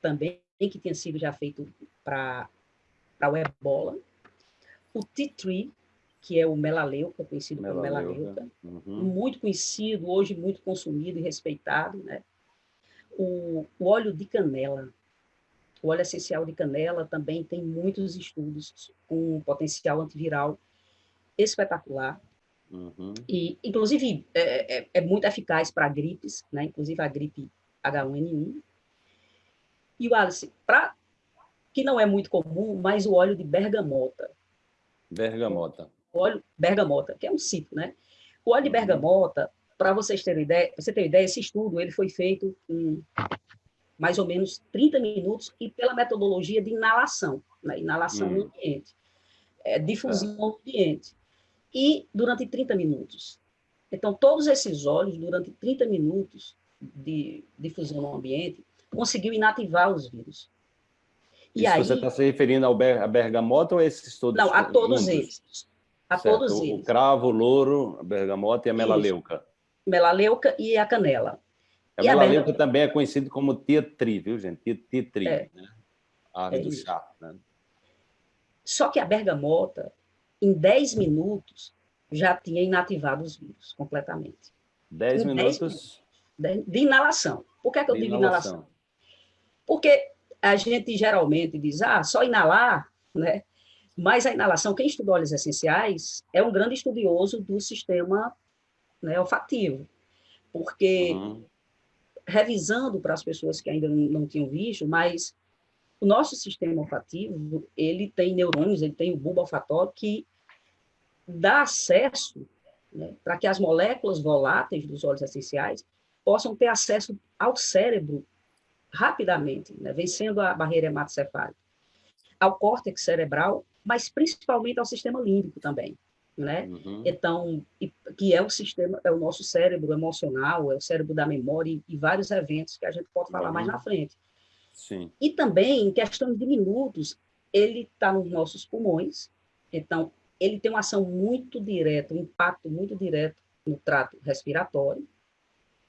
também, que tinha sido já feito para o ebola. O tea tree, que é o melaleuca, conhecido como melaleuca, uhum. muito conhecido, hoje muito consumido e respeitado, né? O, o, óleo de canela, o óleo essencial de canela também tem muitos estudos com um potencial antiviral espetacular. Uhum. E, inclusive, é, é, é muito eficaz para gripes, né? inclusive a gripe H1N1. E o Alice, para que não é muito comum, mas o óleo de bergamota. Bergamota óleo bergamota, que é um ciclo, né? O óleo de bergamota, para vocês terem ideia, você ter ideia, esse estudo ele foi feito em mais ou menos 30 minutos e pela metodologia de inalação, né? inalação hum. no ambiente, é, difusão é. no ambiente, e durante 30 minutos. Então, todos esses óleos, durante 30 minutos de difusão no ambiente, conseguiu inativar os vírus. E Isso aí, você está se referindo ao ber, a bergamota ou esses todos? Não, a todos juntos? eles a certo. todos eles. O cravo, o louro, a bergamota e a melaleuca. Isso. Melaleuca e a canela. A e melaleuca a também é conhecido como tietri, viu, gente? Tietri, é. né? A árvore é do chá. Né? Só que a bergamota, em 10 minutos, já tinha inativado os vírus completamente. 10 minutos? minutos de inalação. Por que, é que eu digo inalação? inalação? Porque a gente geralmente diz, ah, só inalar, né? Mas a inalação, quem estuda óleos essenciais é um grande estudioso do sistema né, olfativo, porque, uhum. revisando para as pessoas que ainda não, tinham visto, mas o nosso sistema olfativo, ele tem neurônios, ele tem o bulbo olfatório que dá acesso né, para que as moléculas voláteis dos óleos essenciais possam ter acesso ao cérebro rapidamente, né, vencendo a barreira hematocefálica, ao córtex cerebral mas principalmente ao sistema límbico também, né? Uhum. Então, que é o sistema, é o nosso cérebro emocional, é o cérebro da memória e, vários eventos que a gente pode falar uhum. mais na frente. Sim. E também, em questão de minutos, ele está nos nossos pulmões, então ele tem uma ação muito direta, um impacto muito direto no trato respiratório,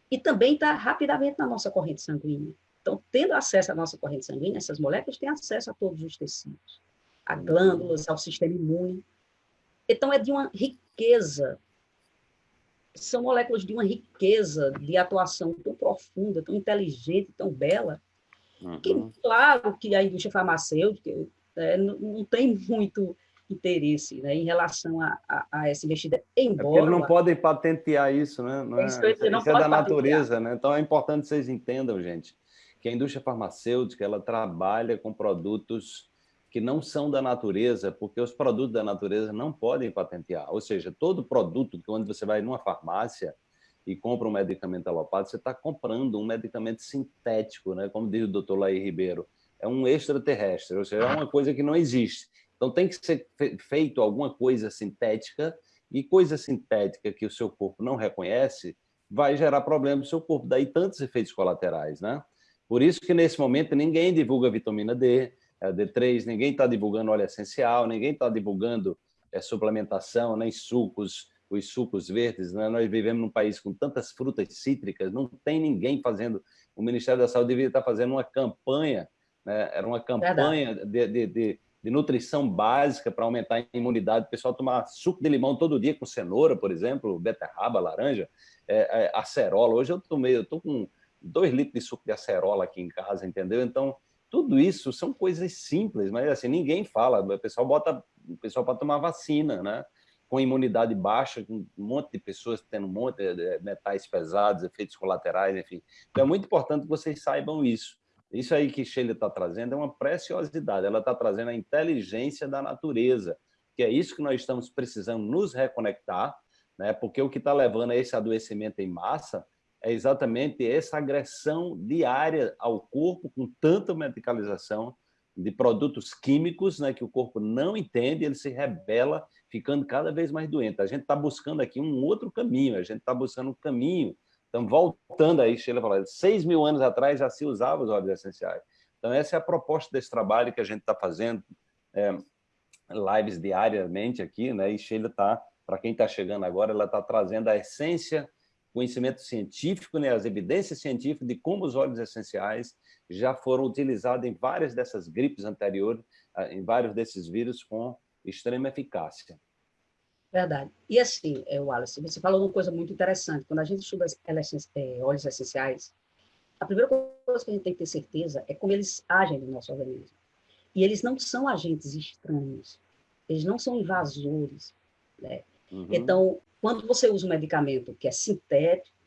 e também está rapidamente na nossa corrente sanguínea. Então, tendo acesso à nossa corrente sanguínea, essas moléculas têm acesso a todos os tecidos a glândulas, ao sistema imune. Então, é de uma riqueza, são moléculas de uma riqueza de atuação tão profunda, tão inteligente, tão bela, uhum. que, claro, que a indústria farmacêutica é, não, não, tem muito interesse né, em relação a, a, a essa investida, embora... É porque não podem patentear isso, né? Não é, isso, isso é da patentear. natureza, né? Então, é importante que vocês entendam, gente, que a indústria farmacêutica ela trabalha com produtos que não são da natureza, porque os produtos da natureza não podem patentear. Ou seja, todo produto que quando você vai numa farmácia e compra um medicamento alopado, você está comprando um medicamento sintético, né? como diz o doutor Laí Ribeiro, é um extraterrestre, ou seja, é uma coisa que não existe. Então tem que ser feito alguma coisa sintética e coisa sintética que o seu corpo não reconhece vai gerar problema no seu corpo, daí tantos efeitos colaterais. Né? Por isso que nesse momento ninguém divulga vitamina D, é, D3, ninguém está divulgando óleo essencial, ninguém está divulgando é, suplementação, nem sucos, os sucos verdes. Né? Nós vivemos num país com tantas frutas cítricas, não tem ninguém fazendo. O Ministério da Saúde deveria estar fazendo uma campanha, né? era uma campanha de, de, de, de, nutrição básica para aumentar a imunidade. O pessoal tomar suco de limão todo dia com cenoura, por exemplo, beterraba, laranja, é, é, acerola. Hoje eu tomei, eu estou com dois litros de suco de acerola aqui em casa, entendeu? Então, tudo isso são coisas simples, mas assim, ninguém fala. O pessoal bota o pessoal para tomar vacina, né? Com imunidade baixa, com um monte de pessoas tendo um monte de metais pesados, efeitos colaterais, enfim. Então, é muito importante que vocês saibam isso. Isso aí que Sheila está trazendo é uma preciosidade, ela está trazendo a inteligência da natureza, que é isso que nós estamos precisando nos reconectar, né? porque o que está levando a esse adoecimento em massa é exatamente essa agressão diária ao corpo com tanta medicalização de produtos químicos né, que o corpo não entende, ele se rebela, ficando cada vez mais doente. A gente está buscando aqui um outro caminho, a gente está buscando um caminho. Então, voltando aí, Sheila falou, seis mil anos atrás já se usava os óleos essenciais. Então, essa é a proposta desse trabalho que a gente está fazendo, é, lives diariamente aqui, né? e Sheila está, para quem está chegando agora, ela está trazendo a essência conhecimento científico, né, as evidências científicas de como os óleos essenciais já foram utilizados em várias dessas gripes anteriores, ah, em vários desses vírus com extrema eficácia. Verdade. E assim, é, Wallace, você falou uma coisa muito interessante. Quando a gente estuda é, óleos essenciais, a primeira coisa que a gente tem que ter certeza é como eles agem no nosso organismo. E eles não são agentes estranhos, eles não são invasores. Né? Uhum. Então, quando você usa um medicamento que é sintético,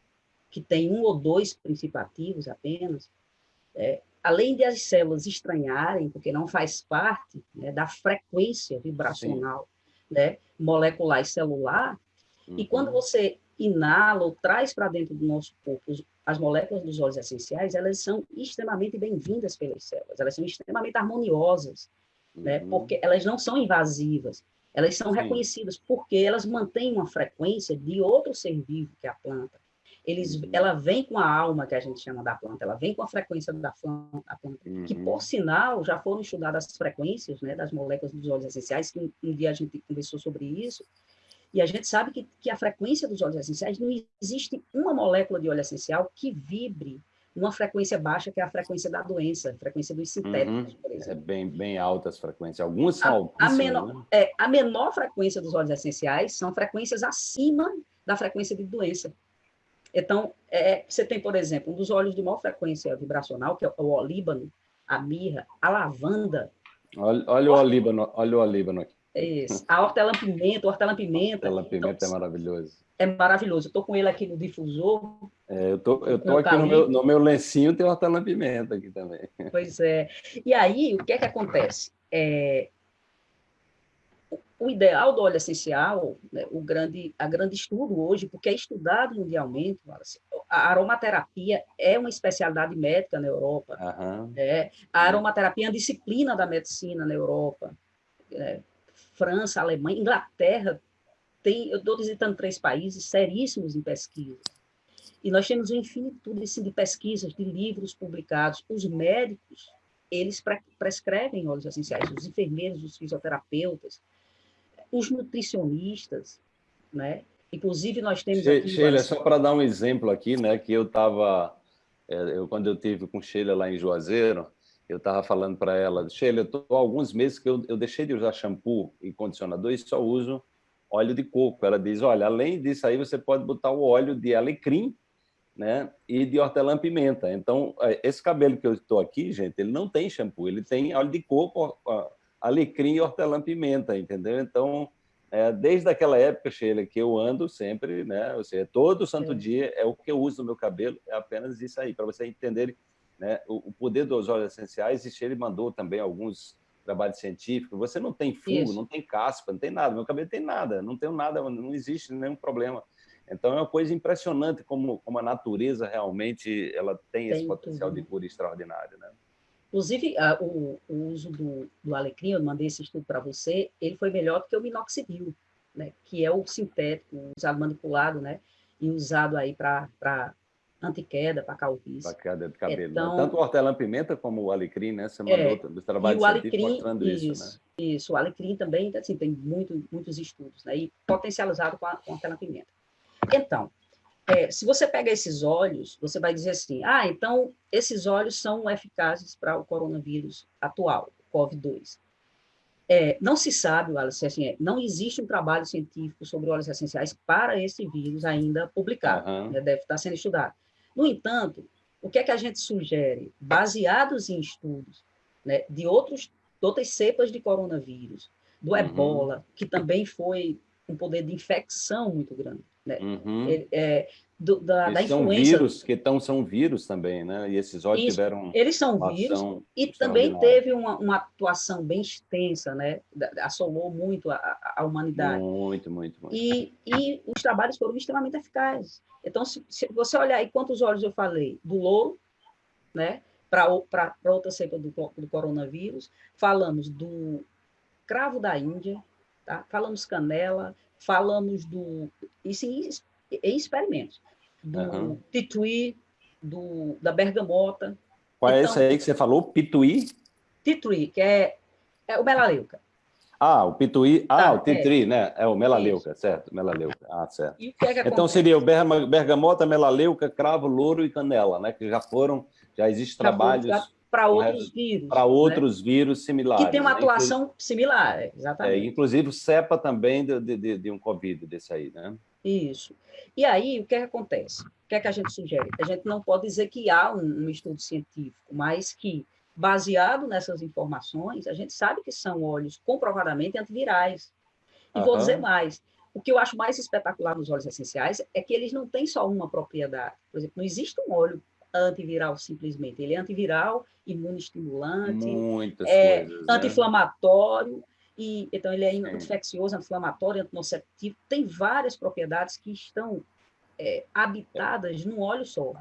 que tem um ou dois principativos apenas, é, além de as células estranharem, porque não faz parte né, da frequência vibracional né, molecular e celular, uhum. e quando você inala ou traz para dentro do nosso corpo as moléculas dos óleos essenciais, elas são extremamente bem-vindas pelas células, elas são extremamente harmoniosas, né, uhum. porque elas não são invasivas, elas são Sim. reconhecidas porque elas mantêm uma frequência de outro ser vivo, que é a planta. Eles, uhum. Ela vem com a alma, que a gente chama da planta, ela vem com a frequência da planta, uhum. que, por sinal, já foram estudadas as frequências né, das moléculas dos óleos essenciais, que um, um dia a gente conversou sobre isso, e a gente sabe que, que a frequência dos óleos essenciais, não existe uma molécula de óleo essencial que vibre uma frequência baixa, que é a frequência da doença, frequência dos sintéticos, uhum. por exemplo. É bem, bem altas frequências. Algumas são a, a menor, né? é, a menor frequência dos óleos essenciais são frequências acima da frequência de doença. Então, é, você tem, por exemplo, um dos óleos de maior frequência vibracional, que é o olíbano, a mirra, a lavanda. Olha, olha o olíbano, olha o olíbano aqui. Isso. A hortelã-pimenta, o hortelã-pimenta. Hortelã-pimenta então, é maravilhoso. É maravilhoso. Estou com ele aqui no difusor. É, eu tô, eu tô aqui no meu, no meu lencinho, tem hortelã-pimenta aqui também. Pois é. E aí, o que é que acontece? É, o ideal do óleo essencial, né, o grande, a grande estudo hoje, porque é estudado mundialmente, a aromaterapia é uma especialidade médica na Europa. Uhum. É, a aromaterapia é uma disciplina da medicina na Europa. É, França, Alemanha, Inglaterra, tem, eu estou visitando três países seríssimos em pesquisa. E nós temos uma infinitude assim, de pesquisas, de livros publicados. Os médicos, eles pre prescrevem óleos essenciais, os enfermeiros, os fisioterapeutas, os nutricionistas, né? Inclusive, nós temos... She Sheila, só para dar um exemplo aqui, né, que eu estava... É, eu, quando eu tive com Sheila lá em Juazeiro, eu estava falando para ela, Sheila, eu estou há alguns meses que eu, eu deixei de usar shampoo e condicionador e só uso óleo de coco. Ela diz, olha, além disso aí, você pode botar o óleo de alecrim né, e de hortelã-pimenta. Então, é, esse cabelo que eu estou aqui, gente, ele não tem shampoo, ele tem óleo de coco, alecrim e hortelã-pimenta, entendeu? Então, é, desde aquela época, Sheila, que eu ando sempre, né? Ou seja, todo santo é. dia é o que eu uso no meu cabelo, é apenas isso aí, para vocês entenderem né, o, o, poder dos óleos essenciais. E Sheila mandou também alguns trabalho científico, você não tem fungo, Isso. não tem caspa, não tem nada. Meu cabelo tem nada, não tenho nada, não existe nenhum problema. Então é uma coisa impressionante como, como a natureza realmente ela tem, tem esse potencial tudo. de cura extraordinário, né? Inclusive, a, o, o, uso do, do alecrim, eu mandei esse estudo para você, ele foi melhor do que o minoxidil, né? Que é o sintético, usado manipulado, né? E usado aí para antiqueda, para calvície. Para queda de cabelo. Então, né? Tanto o hortelã-pimenta como o alecrim, né? Você mandou é, os trabalhos o alecrim, mostrando isso, isso, né? Isso, o alecrim também, assim, tem muito, muitos estudos, né? E potencializado com a, com a hortelã-pimenta. Então, é, se você pega esses óleos, você vai dizer assim, ah, então esses óleos são eficazes para o coronavírus atual, o COVID-2. É, não se sabe, Wallace, assim, é, não existe um trabalho científico sobre óleos essenciais para esse vírus ainda publicado, uhum. né, deve estar sendo estudado. No entanto, o que é que a gente sugere? Baseados em estudos né, de, outros, outras cepas de coronavírus, do uhum. ebola, que também foi um poder de infecção muito grande. Né? Uhum. Ele, é, do, da, da São vírus, que tão, são vírus também, né? E esses óleos tiveram Eles são vírus e também teve uma, uma, atuação bem extensa, né? Assolou muito a, a humanidade. Muito, muito, muito. E, e os trabalhos foram extremamente eficazes. Então, se, se você olhar aí quantos óleos eu falei, do louro, né? Para outra cepa do, do coronavírus, falamos do cravo da Índia, tá? falamos canela, falamos do. Isso em, em experimentos. Do uhum. pituí, do, da bergamota. Qual é então, é esse aí que você falou? Pituí? Tituí, que é, é o melaleuca. Ah, o pituí. Ah, tá, o titri, é. né? É o melaleuca, Isso. certo? Melaleuca. Ah, certo. Que é que então seria o bergamota, melaleuca, cravo, louro e canela, né? Que já foram, já existem trabalhos para outros vírus. Para outros né? vírus similares. Que tem uma né? atuação similar, exatamente. É, inclusive cepa também de, de, de, um Covid desse aí, né? Isso. E aí, o que, é que acontece? O que é que a gente sugere? A gente não pode dizer que há um, um estudo científico, mas que, baseado nessas informações, a gente sabe que são óleos comprovadamente antivirais. E uhum. vou dizer mais, o que eu acho mais espetacular nos óleos essenciais é que eles não têm só uma propriedade. Por exemplo, não existe um óleo antiviral simplesmente. Ele é antiviral, imunoestimulante, Muitas é, coisas, né? anti-inflamatório, e então ele é infeccioso, anti-inflamatório, antinociceptivo, tem várias propriedades que estão é, habitadas num óleo só.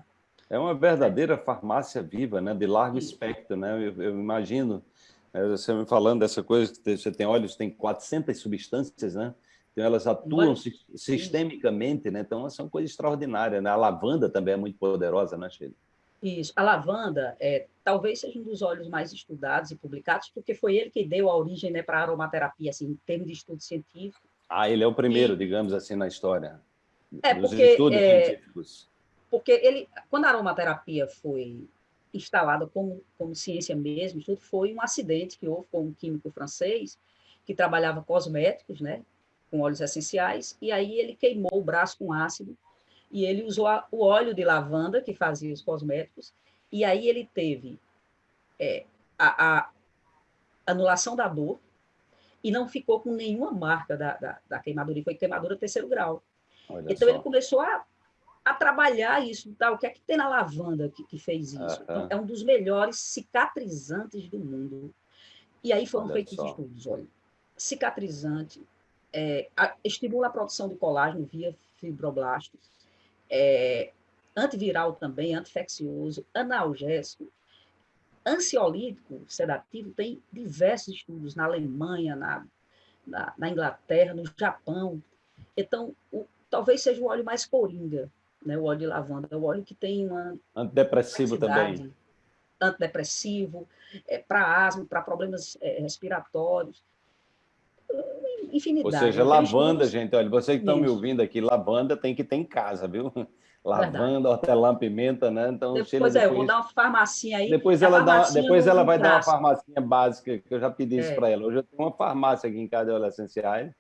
É uma verdadeira farmácia viva, né, de largo Isso. espectro, né? Eu, eu imagino, né, você me falando dessa coisa, você tem óleos, tem 400 substâncias, né? Então, elas atuam sistemicamente, né? Então, são coisas extraordinárias, né? A lavanda também é muito poderosa, né, Sheila? Isso. A lavanda é, talvez seja um dos óleos mais estudados e publicados, porque foi ele que deu a origem né, para a aromaterapia, assim, em termos de estudo científico. Ah, ele é o primeiro, e... digamos assim, na história. É, dos porque, estudos é, científicos. Porque ele, quando a aromaterapia foi instalada como, como ciência mesmo, estudo, foi um acidente que houve com um químico francês que trabalhava cosméticos, né? com óleos essenciais, e aí ele queimou o braço com ácido, e ele usou a, o óleo de lavanda, que fazia os cosméticos, e aí ele teve é, a, a, anulação da dor, e não ficou com nenhuma marca da, da, da queimadura, e foi queimadura terceiro grau. Olha então só. ele começou a, a trabalhar isso, tá? o que é que tem na lavanda que, que fez isso? Então, é um dos melhores cicatrizantes do mundo. E aí foram feitos estudos, olha, cicatrizante, é, a, estimula a produção de colágeno via fibroblastos, é, antiviral também, antifeccioso, analgésico, ansiolítico, sedativo, tem diversos estudos na Alemanha, na, na, na Inglaterra, no Japão. Então, o, talvez seja o óleo mais coringa, né, o óleo de lavanda, o óleo que tem uma... Antidepressivo também. Antidepressivo, é, para asma, para problemas é, respiratórios infinidade. Ou seja, lavanda, gente, olha, vocês que estão me ouvindo aqui, lavanda tem que ter em casa, viu? Lavanda, hortelã, pimenta, né? Então, depois, depois é, eu vou dar uma farmacinha aí. Depois ela, dá, depois ela vai dar uma farmacinha básica, que eu já pedi isso é. para ela. Hoje eu tenho uma farmácia aqui em casa de óleos essenciais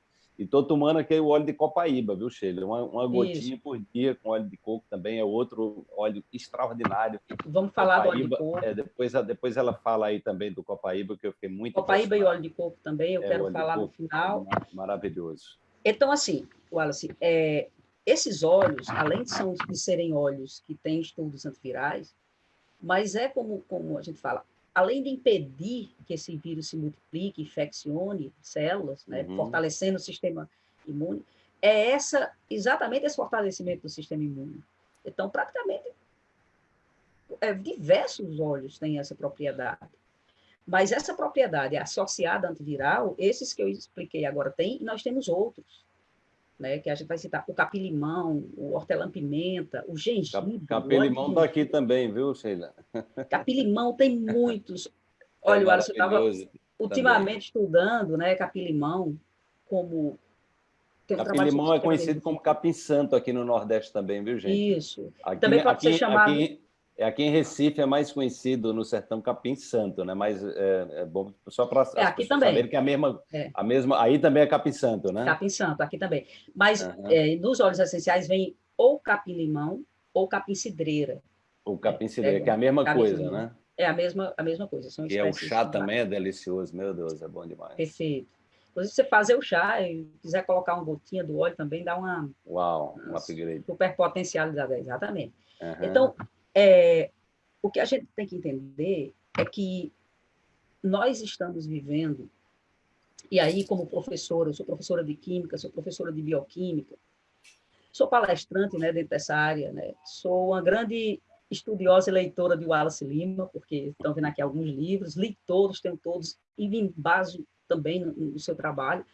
e estou tomando aqui o óleo de copaíba, viu, Sheila? Uma, uma gotinha por dia com óleo de coco também, é outro óleo extraordinário. Vamos falar copaíba, do óleo de coco. É, depois, depois ela fala aí também do copaíba, que eu fiquei muito Copaíba e óleo de coco também, eu é, quero falar no final. Maravilhoso. Então, assim, Wallace, é, esses óleos, além de, são, de serem óleos que têm estudos antivirais, mas é como, como a gente fala, além de impedir que esse vírus se multiplique, infeccione células, né, uhum. fortalecendo o sistema imune, é essa exatamente esse fortalecimento do sistema imune. Então, praticamente, é, diversos óleos têm essa propriedade. Mas essa propriedade associada à antiviral, esses que eu expliquei agora tem, e nós temos outros né, que a gente vai citar, o capim-limão, o hortelã-pimenta, o gengibre. Capim-limão está aqui também, viu, Sheila? Capim-limão tem muitos. Olha, é o Alisson estava ultimamente estudando né, capim-limão como... Capim-limão é conhecido como capim-santo aqui no Nordeste também, viu, gente? Isso. Aqui, também pode aqui, ser chamado... Aqui, aqui em Recife é mais conhecido no sertão capim santo, né? Mas é, é bom só para é, aqui também. saber que é a mesma, é. a mesma, aí também é capim santo, né? Capim santo, aqui também. Mas uhum. é, nos óleos essenciais vem ou capim limão ou capim cidreira. O capim cidreira, é, que é a mesma coisa, né? É a mesma, a mesma coisa. São e é o chá também é delicioso, meu Deus, é bom demais. Perfeito. Inclusive, você fazer o chá e quiser colocar uma gotinha do óleo também, dá uma... Uau, um upgrade. Super potencialidade, exatamente. Uhum. Então, é, o que a gente tem que entender é que nós estamos vivendo, e aí, como professora, eu sou professora de Química, sou professora de Bioquímica, sou palestrante né, dentro dessa área, né, sou uma grande estudiosa e leitora de Wallace Lima, porque estão vendo aqui alguns livros, li todos, tenho todos, e vim base também no, no seu trabalho.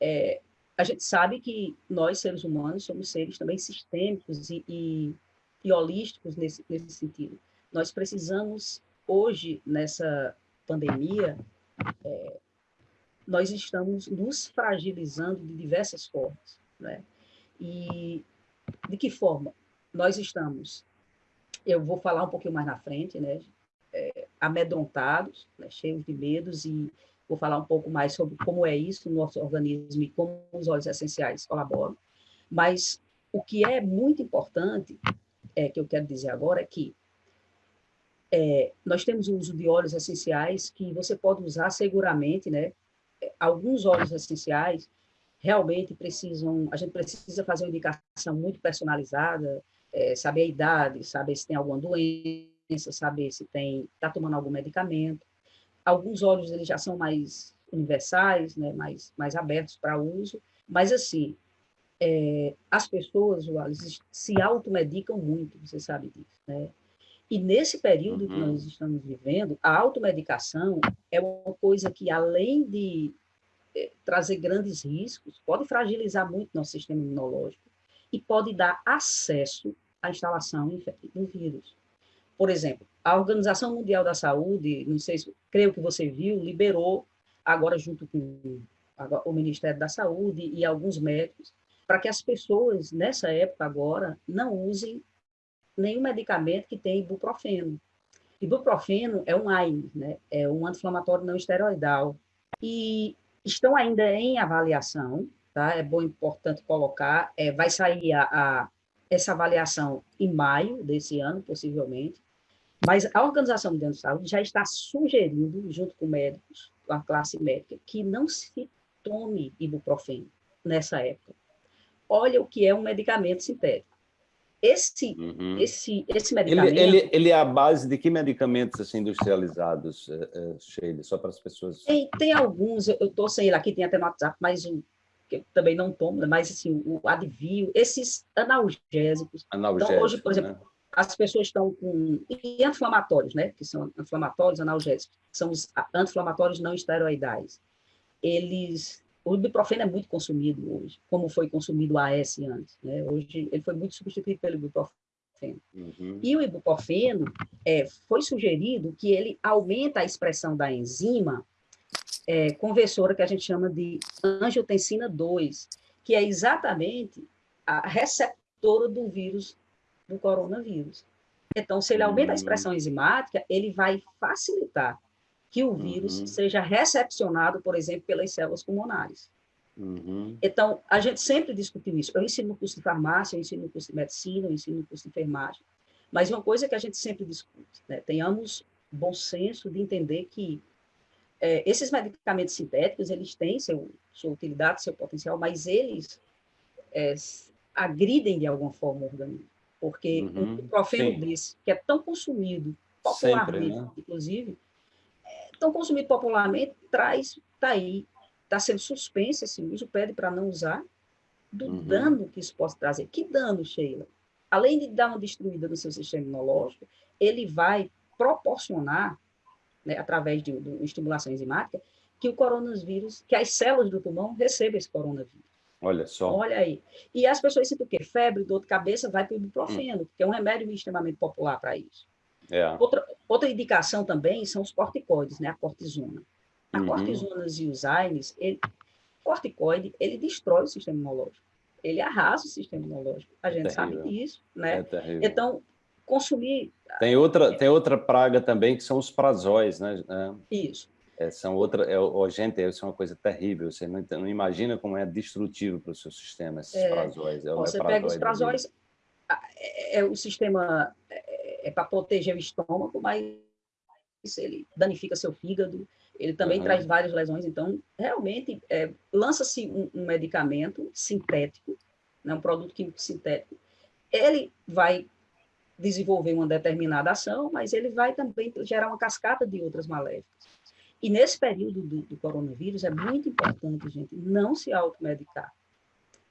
É, a gente sabe que nós, seres humanos, somos seres também sistêmicos e, e, e holísticos nesse, nesse sentido. Nós precisamos, hoje, nessa pandemia, é, nós estamos nos fragilizando de diversas formas. Né? E de que forma? Nós estamos, eu vou falar um pouquinho mais na frente, né? É, amedrontados, né? cheios de medos, e vou falar um pouco mais sobre como é isso no nosso organismo e como os óleos essenciais colaboram. Mas o que é muito importante, é, que eu quero dizer agora, é que é, nós temos o uso de óleos essenciais que você pode usar seguramente, né? Alguns óleos essenciais realmente precisam, a gente precisa fazer uma indicação muito personalizada, é, saber a idade, saber se tem alguma doença, saber se tem está tomando algum medicamento. Alguns óleos eles já são mais universais, né? Mais mais abertos para uso, mas assim é, as pessoas, Wallace, se automedicam muito, você sabe disso, né? E nesse período uhum. que nós estamos vivendo, a automedicação é uma coisa que, além de é, trazer grandes riscos, pode fragilizar muito nosso sistema imunológico e pode dar acesso à instalação do vírus. Por exemplo, a Organização Mundial da Saúde, não sei se, creio que você viu, liberou, agora junto com o Ministério da Saúde e alguns médicos, para que as pessoas, nessa época agora, não usem nenhum medicamento que tem ibuprofeno. Ibuprofeno é um AINE, né? é um anti-inflamatório não esteroidal. E estão ainda em avaliação, tá? é bom, importante colocar, é, vai sair a, a, essa avaliação em maio desse ano, possivelmente, mas a Organização Mundial de Saúde já está sugerindo, junto com médicos, com a classe médica, que não se tome ibuprofeno nessa época. Olha o que é um medicamento sintético. Esse, uhum. esse, esse medicamento... Ele, ele, ele, é a base de que medicamentos assim, industrializados, uh, Sheila, só para as pessoas... Tem, tem alguns, eu estou sem ele aqui, tem até no WhatsApp, mas o que eu também não tomo, né, mas assim, o Advil, esses analgésicos. Analgésicos, então, hoje, por exemplo, né? as pessoas estão com... E anti-inflamatórios, né? Que são inflamatórios, analgésicos, são os anti-inflamatórios não esteroidais. Eles o ibuprofeno é muito consumido hoje, como foi consumido o AS antes. Né? Hoje ele foi muito substituído pelo ibuprofeno. Uhum. E o ibuprofeno é, foi sugerido que ele aumenta a expressão da enzima é, conversora que a gente chama de angiotensina 2, que é exatamente a receptora do vírus, do coronavírus. Então, se ele aumenta a uhum. expressão enzimática, ele vai facilitar que o vírus uhum. seja recepcionado, por exemplo, pelas células pulmonares. Uhum. Então, a gente sempre discutiu isso. Eu ensino no curso de farmácia, eu ensino no curso de medicina, eu ensino no curso de enfermagem. Mas uma coisa que a gente sempre discute, né? tenhamos bom senso de entender que é, esses medicamentos sintéticos, eles têm seu, sua utilidade, seu potencial, mas eles é, agridem de alguma forma o organismo. Porque uhum. um profeno desse, que é tão consumido, popularmente, né? inclusive, Então, consumido popularmente traz, está aí, está sendo suspenso esse uso, pede para não usar, do uhum. dano que isso pode trazer. Que dano, Sheila? Além de dar uma destruída no seu sistema imunológico, ele vai proporcionar, né, através de, de estimulação enzimática, que o coronavírus, que as células do pulmão recebam esse coronavírus. Olha só. Olha aí. E as pessoas sentem o quê? Febre, dor de cabeça, vai para o ibuprofeno, hum. que é um remédio extremamente popular para isso. É. Outra, outra indicação também são os corticoides, né? A cortisona. A uhum. cortisona e os AINES, ele, corticoide, ele destrói o sistema imunológico. Ele arrasa o sistema imunológico. A gente é sabe disso, né? É então, consumir... Tem outra, tem outra praga também, que são os prazóis, né? Isso. É, são outra, é, oh, gente, isso é uma coisa terrível. Você não, não imagina como é destrutivo para o seu sistema esses é, prazóis. É, você pega os prazóis, é, é, o sistema é, para proteger o estômago, mas ele danifica seu fígado. Ele também uhum. traz várias lesões. Então, realmente, é, lança-se um, um, medicamento sintético, né, um produto químico sintético. Ele vai desenvolver uma determinada ação, mas ele vai também gerar uma cascata de outras maléficas. E nesse período do, do coronavírus é muito importante, gente, não se automedicar.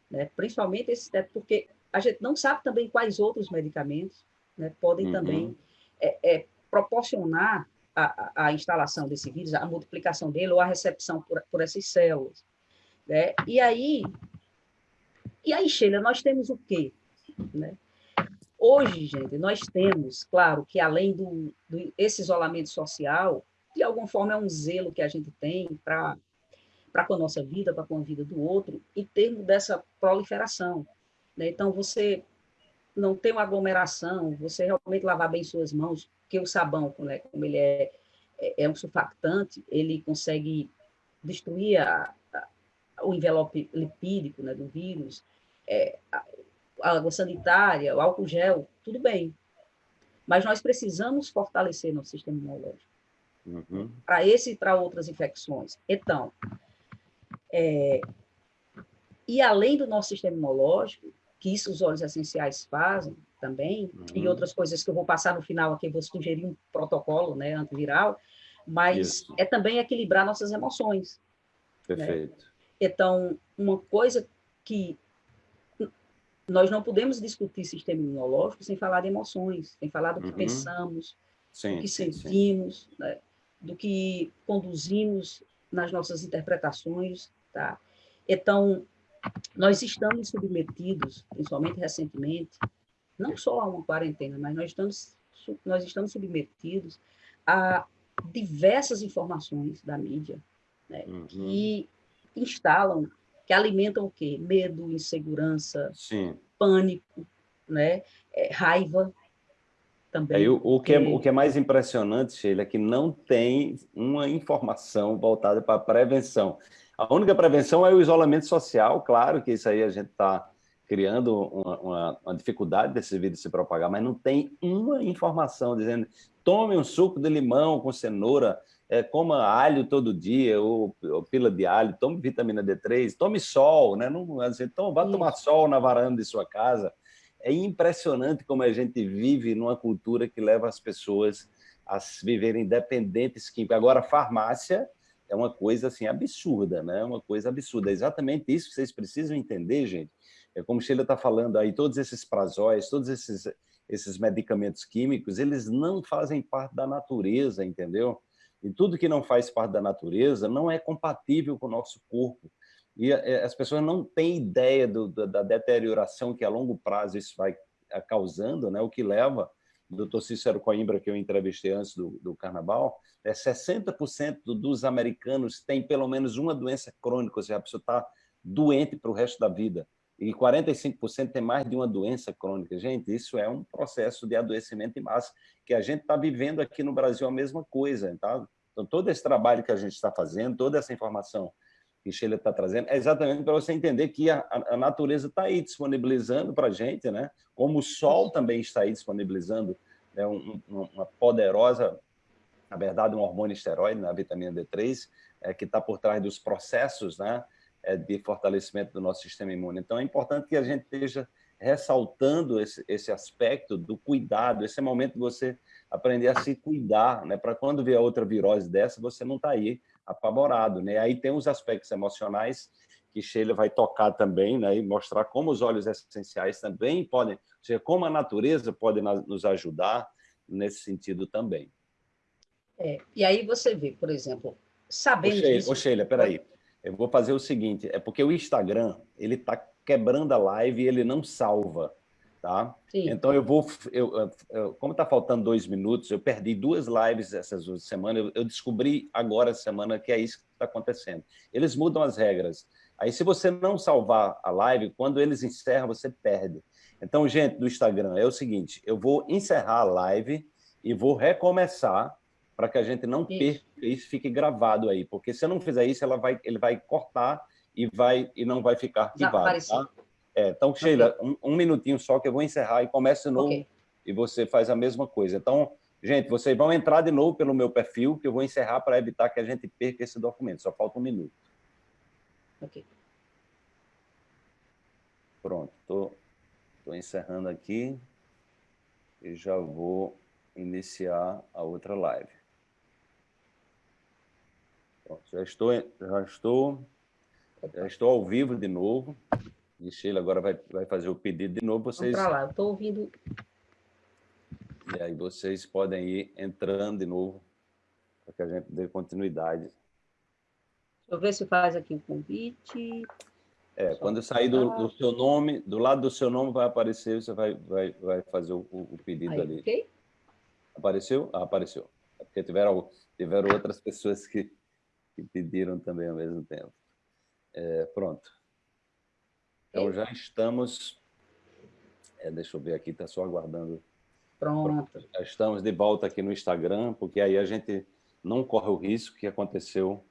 Né? Principalmente esse porque a gente não sabe também quais outros medicamentos né, podem uhum. também é, é, proporcionar a, a, instalação desse vírus, a multiplicação dele ou a recepção por, por essas células. Né? E aí, e aí, Sheila, nós temos o quê? Né? Hoje, gente, nós temos, claro, que além do, do esse isolamento social, de alguma forma é um zelo que a gente tem para com a nossa vida, para com a vida do outro, em termos dessa proliferação. Né? Então, você não tem uma aglomeração, você realmente lavar bem suas mãos, porque o sabão, né, como ele é, é, é um surfactante, ele consegue destruir a, a, o envelope lipídico né, do vírus, é, a, a água sanitária, o álcool gel, tudo bem. Mas nós precisamos fortalecer nosso sistema imunológico uhum. para esse e para outras infecções. Então, é, e além do nosso sistema imunológico, que isso os óleos essenciais fazem também, uhum. e outras coisas que eu vou passar no final aqui, vou sugerir um protocolo né, antiviral, mas isso. é também equilibrar nossas emoções. Né? Perfeito. Né? Então, uma coisa que nós não podemos discutir sistema imunológico sem falar de emoções, sem falar do que uhum. pensamos, sim, do que sentimos. Né? do que conduzimos nas nossas interpretações, tá? Então, nós estamos submetidos, principalmente recentemente, não só a uma quarentena, mas nós estamos, nós estamos submetidos a diversas informações da mídia né, uhum. que instalam, que alimentam o quê? Medo, insegurança, Sim. pânico, né, é, raiva, também. É, o, o, que é, o que é mais impressionante, Sheila, é que não tem uma informação voltada para a prevenção. A única prevenção é o isolamento social, claro que isso aí a gente está criando uma, uma, uma, dificuldade desse vírus se propagar, mas não tem uma informação dizendo tome um suco de limão com cenoura, é, coma alho todo dia, ou, ou, pila de alho, tome vitamina D3, tome sol, né? Não, assim, então, vá tomar sol na varanda de sua casa, é impressionante como a gente vive numa cultura que leva as pessoas a viverem dependentes químicos. Agora, farmácia é uma coisa assim absurda, né? Uma coisa absurda. É exatamente isso que vocês precisam entender, gente. É como Sheila está falando aí, todos esses prazóis, todos esses, esses medicamentos químicos, eles não fazem parte da natureza, entendeu? E tudo que não faz parte da natureza não é compatível com o nosso corpo. E eh, as pessoas não têm ideia do, da deterioração que a longo prazo isso vai eh, causando, né? o que leva, doutor Cícero Coimbra, que eu entrevistei antes do, do carnaval, é 60% dos americanos têm pelo menos uma doença crônica, ou seja, a pessoa está doente para o resto da vida. E 45% tem mais de uma doença crônica. Gente, isso é um processo de adoecimento em massa, que a gente está vivendo aqui no Brasil a mesma coisa. Tá? Então, todo esse trabalho que a gente está fazendo, toda essa informação que Sheila está trazendo, é exatamente para você entender que a, a natureza está aí disponibilizando para a gente, né? como o sol também está aí disponibilizando né? um, uma poderosa, na verdade, um hormônio esteroide, né? a vitamina D3, é, que está por trás dos processos né? É, de fortalecimento do nosso sistema imune. Então, é importante que a gente esteja ressaltando esse, esse aspecto do cuidado, esse é momento de você aprender a se cuidar, né? para quando vier outra virose dessa, você não está aí apavorado. Né? Aí tem os aspectos emocionais que Sheila vai tocar também, né? e mostrar como os óleos essenciais também podem, ou seja, como a natureza pode nos ajudar nesse sentido também. É, e aí você vê, por exemplo, sabendo ô Sheila, disso... Ô Sheila, peraí, eu vou fazer o seguinte, é porque o Instagram, ele está quebrando a live e ele não salva, tá? Sim. Então eu vou, eu, eu como está faltando dois minutos, eu perdi duas lives essas duas semanas, eu, eu descobri agora semana que é isso que está acontecendo. Eles mudam as regras. Aí se você não salvar a live, quando eles encerram, você perde. Então, gente do Instagram, é o seguinte, eu vou encerrar a live e vou recomeçar para que a gente não perca isso fique gravado aí, porque se eu não fizer isso, ela vai, ele vai cortar e, vai, e não vai ficar arquivado. Tá? É, então, Sheila, okay. um, um, minutinho só que eu vou encerrar e começa de novo okay. e você faz a mesma coisa. Então, gente, vocês vão entrar de novo pelo meu perfil, que eu vou encerrar para evitar que a gente perca esse documento. Só falta um minuto. Ok. Pronto, estou encerrando aqui e já vou iniciar a outra live. Pronto, já estou, já estou, já estou ao vivo de novo. E Sheila agora vai, vai fazer o pedido de novo. Vocês... Vamos para lá, estou ouvindo. E aí vocês podem ir entrando de novo para que a gente dê continuidade. Deixa eu ver se faz aqui o convite. É, Só quando sair do, do, seu nome, do lado do seu nome vai aparecer, você vai, vai, vai fazer o, o pedido aí, ali. Okay? Apareceu? Ah, apareceu. É porque tiveram, tiveram outras pessoas que, que pediram também ao mesmo tempo. É, pronto. Então, já estamos... É, deixa eu ver aqui, está só aguardando. Pronto. pronto. Já estamos de volta aqui no Instagram, porque aí a gente não corre o risco que aconteceu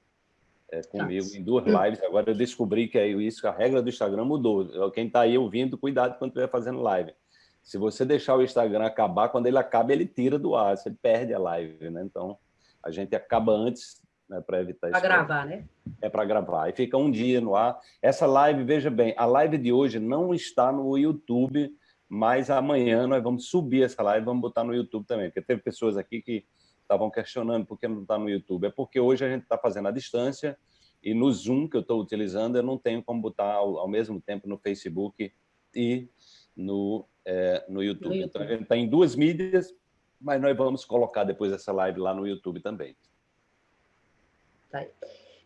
é, comigo Nossa. em duas lives. Agora eu descobri que é isso, a regra do Instagram mudou. Quem está aí ouvindo, cuidado quando estiver fazendo live. Se você deixar o Instagram acabar, quando ele acaba, ele tira do ar, você perde a live, né? Então, a gente acaba antes né, para evitar isso. Para gravar, né? É para gravar. E fica um dia no ar. Essa live, veja bem, a live de hoje não está no YouTube, mas amanhã nós vamos subir essa live e vamos botar no YouTube também, porque teve pessoas aqui que estavam questionando por que não está no YouTube. É porque hoje a gente está fazendo à distância e no Zoom que eu estou utilizando, eu não tenho como botar ao, ao mesmo tempo no Facebook e no é, no, YouTube. no, YouTube. Então, a gente está em duas mídias, mas nós vamos colocar depois essa live lá no YouTube também. Tá.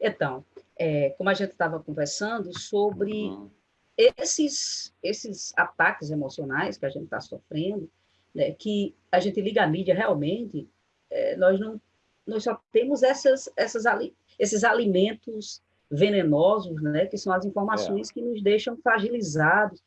Então, é, como a gente estava conversando sobre uhum. esses, esses ataques emocionais que a gente está sofrendo, né, que a gente liga a mídia realmente, é, nós não nós só temos essas, essas ali, esses alimentos venenosos, né, que são as informações é. que nos deixam fragilizados,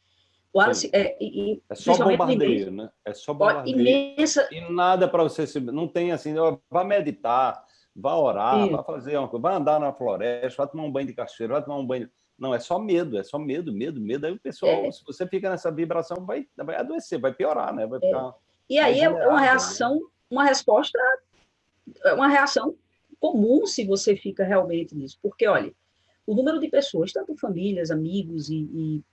Wallace, é, e, é só bombardeio, né? É só bombardeio. Imensa... E nada para você se... Não tem assim, vá meditar, vá orar, vá fazer uma coisa, vá andar na floresta, vá tomar um banho de cachoeira, vá tomar um banho... Não, é só medo, é só medo, medo, medo. Aí o pessoal, é. se você fica nessa vibração, vai, vai adoecer, vai piorar, né? Vai é. ficar... E aí é uma né? reação, né? uma resposta, uma reação comum se você fica realmente nisso. Porque, olha, o número de pessoas, tanto famílias, amigos e,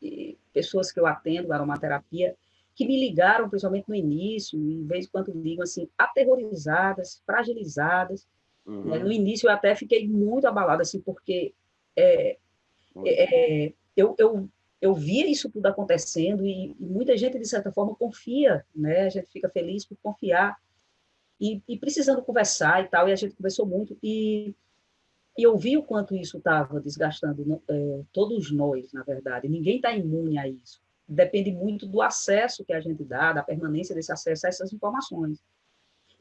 e pessoas que eu atendo, aromaterapia, que me ligaram, principalmente no início, e de vez em quando ligam assim, aterrorizadas, fragilizadas. Uhum. Né? No início eu até fiquei muito abalada, assim, porque é, é, é, eu, eu, eu via isso tudo acontecendo e, e, muita gente, de certa forma, confia, né? A gente fica feliz por confiar e, e precisando conversar e tal, e a gente conversou muito. E e eu vi o quanto isso estava desgastando é, todos nós, na verdade. Ninguém está imune a isso. Depende muito do acesso que a gente dá, da permanência desse acesso a essas informações.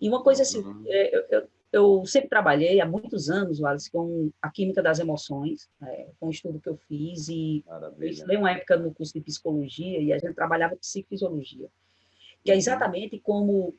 E uma coisa assim, uhum. é, eu, eu, eu, sempre trabalhei há muitos anos, Wallace, com a química das emoções, é, com um estudo que eu fiz, e Maravilha. eu estudei uma época no curso de psicologia, e a gente trabalhava psicofisiologia, que é uhum. exatamente como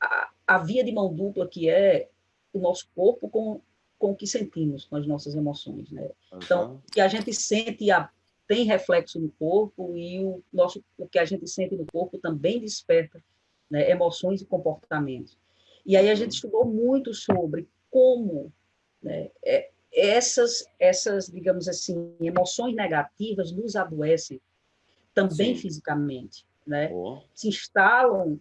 a, a via de mão dupla que é o nosso corpo com com o que sentimos, com as nossas emoções, né? Uhum. Então, que a gente sente a, tem reflexo no corpo e o, nosso, o que a gente sente no corpo também desperta né, emoções e comportamentos. E aí a gente estudou muito sobre como né, é, essas, essas, digamos assim, emoções negativas nos adoecem, também Sim. fisicamente, né? Oh. Se instalam,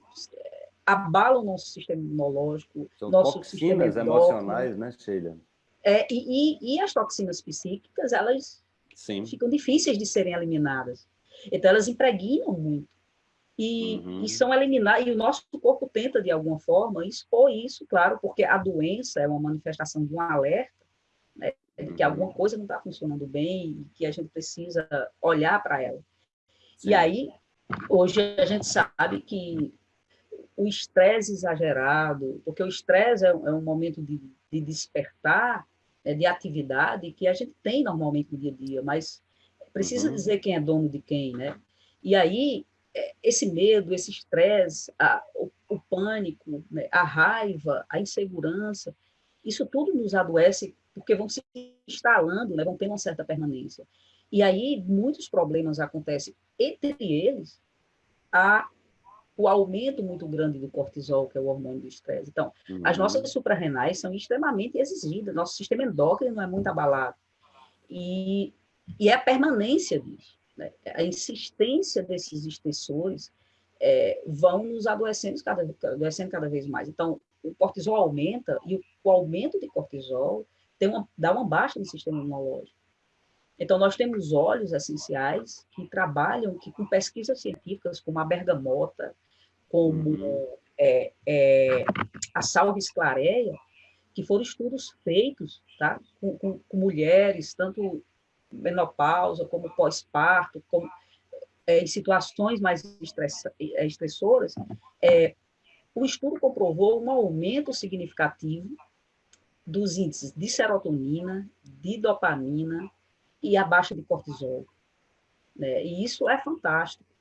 abalam nosso sistema imunológico, São nosso toxinas sistema emocionais, né, Sheila? É, e, e, e, as toxinas psíquicas, elas Sim. ficam difíceis de serem eliminadas. Então, elas impregnam muito. E, uhum. e são eliminadas, e o nosso corpo tenta, de alguma forma, expor isso, claro, porque a doença é uma manifestação de um alerta, né, de que uhum. alguma coisa não está funcionando bem e que a gente precisa olhar para ela. Sim. E aí, hoje a gente sabe que o estresse exagerado, porque o estresse é, é, um momento de, de despertar, é, de atividade que a gente tem normalmente no dia a dia, mas precisa uhum. dizer quem é dono de quem, né? E aí, é, esse medo, esse estresse, o, o, pânico, né? a raiva, a insegurança, isso tudo nos adoece porque vão se instalando, né? vão ter uma certa permanência. E aí, muitos problemas acontecem, entre eles, a o aumento muito grande do cortisol, que é o hormônio do estresse. Então, uhum. as nossas suprarrenais são extremamente exigidas, nosso sistema endócrino é muito abalado. E, e é a permanência disso, né? a insistência desses estressores é, vão nos adoecendo cada, adoecendo cada vez mais. Então, o cortisol aumenta e o, o aumento de cortisol tem uma, dá uma baixa no sistema imunológico. Então, nós temos óleos essenciais que trabalham que, com pesquisas científicas, como a bergamota, como uhum. é, é, a salves clareia, que foram estudos feitos tá, com, com, com mulheres, tanto menopausa como pós-parto, como, é, em situações mais estressa, é, estressoras, é, o estudo comprovou um aumento significativo dos índices de serotonina, de dopamina, e a baixa de cortisol. Né? E isso é fantástico.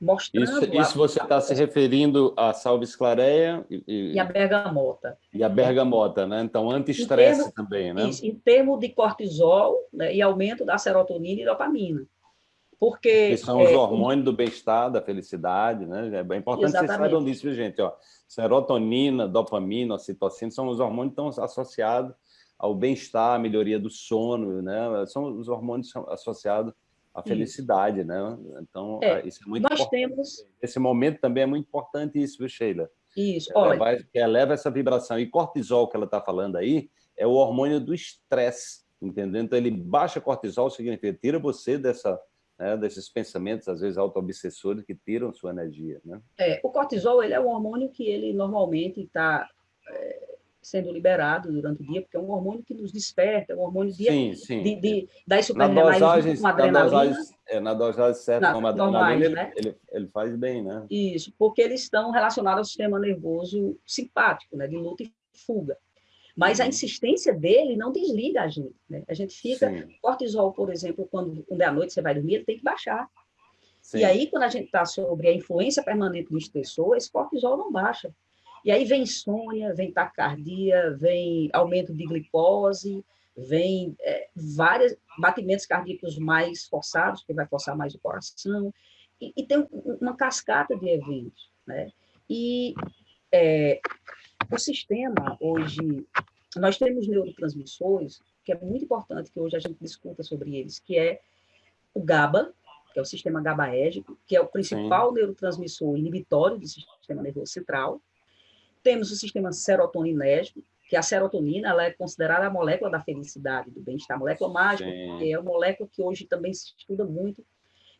Mostrando isso, isso você está se referindo a salves clareia e, e, a bergamota. E a bergamota, né? Então, anti-estresse também, né? Isso, em termos de cortisol né, e aumento da serotonina e dopamina. Porque... Que são os é, hormônios do bem-estar, da felicidade, né? É bem importante exatamente. vocês saibam disso, gente. Ó, serotonina, dopamina, ocitocina são os hormônios que estão associados ao bem-estar, à melhoria do sono, né? São os hormônios associados à felicidade, isso. né? Então, é, isso é muito nós importante. Temos... Esse momento também é muito importante isso, viu, Sheila? Isso, ela olha... Vai, eleva essa vibração. E cortisol, que ela está falando aí, é o hormônio do estresse, entendeu? Então, ele baixa cortisol, significa tira você dessa, né, desses pensamentos, às vezes, auto-obsessores, que tiram sua energia, né? É, o cortisol, ele é um hormônio que ele normalmente está... É sendo liberado durante o dia, porque é um hormônio que nos desperta, é um hormônio de, sim, sim. de, de das superrenais com adrenalina. Na dosagem, é, na dosagem certa, como adrenalina, ele, né? ele, ele, faz bem, né? Isso, porque eles estão relacionados ao sistema nervoso simpático, né, de luta e fuga. Mas a uhum. insistência dele não desliga a gente, né? A gente fica... Sim. Cortisol, por exemplo, quando, quando é à noite você vai dormir, ele tem que baixar. Sim. E aí, quando a gente está sobre a influência permanente do estressor, esse cortisol não baixa. E aí vem insônia, vem taquicardia, vem aumento de glicose, vem é, vários batimentos cardíacos mais forçados, que vai forçar mais o coração, e, e tem uma cascata de eventos. Né? E é, o sistema, hoje, nós temos neurotransmissores, que é muito importante que hoje a gente discuta sobre eles, que é o GABA, que é o sistema GABAérgico, que é o principal Sim. neurotransmissor inibitório do sistema nervoso central, temos o sistema serotoninérgico, que a serotonina ela é considerada a molécula da felicidade, do bem-estar, a molécula mágica, que é uma molécula que hoje também se estuda muito,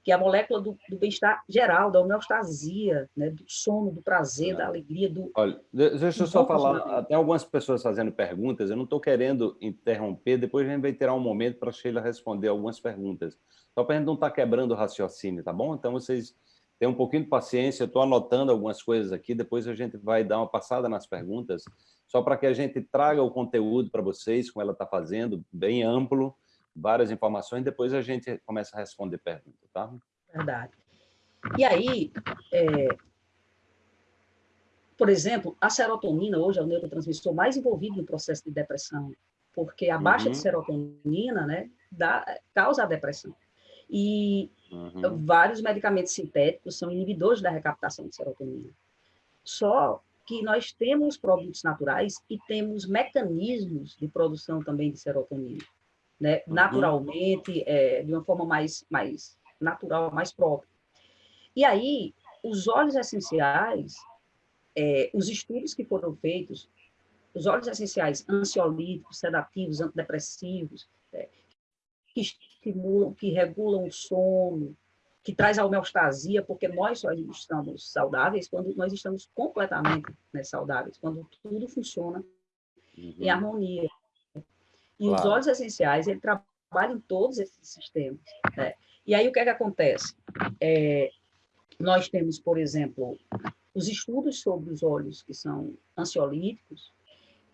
que é a molécula do, do bem-estar geral, da homeostasia, né, do sono, do prazer, da alegria, do... Olha, deixa eu só falar, tem algumas pessoas fazendo perguntas, eu não estou querendo interromper, depois a gente vai ter um momento para a Sheila responder algumas perguntas, só para a gente não estar tá quebrando o raciocínio, tá bom? Então, vocês Tenha um pouquinho de paciência, eu estou anotando algumas coisas aqui, depois a gente vai dar uma passada nas perguntas, só para que a gente traga o conteúdo para vocês, como ela está fazendo, bem amplo, várias informações, depois a gente começa a responder perguntas, tá? Verdade. E aí, é... por exemplo, a serotonina hoje é o neurotransmissor mais envolvido no processo de depressão, porque a baixa uhum. de serotonina né, dá, causa a depressão. E uhum. vários medicamentos sintéticos são inibidores da recaptação de serotonina. Só que nós temos produtos naturais e temos mecanismos de produção também de serotonina, né? Uhum. Naturalmente, é, de uma forma mais, mais natural, mais própria. E aí, os óleos essenciais, é, os estudos que foram feitos, os óleos essenciais ansiolíticos, sedativos, antidepressivos, é, que estimulam, que regulam o sono, que traz a homeostasia, porque nós só estamos saudáveis quando nós estamos completamente né, saudáveis, quando tudo funciona uhum. em harmonia. E claro. os óleos essenciais, ele trabalham em todos esses sistemas. Né? E aí, o que é que acontece? É, nós temos, por exemplo, os estudos sobre os óleos que são ansiolíticos,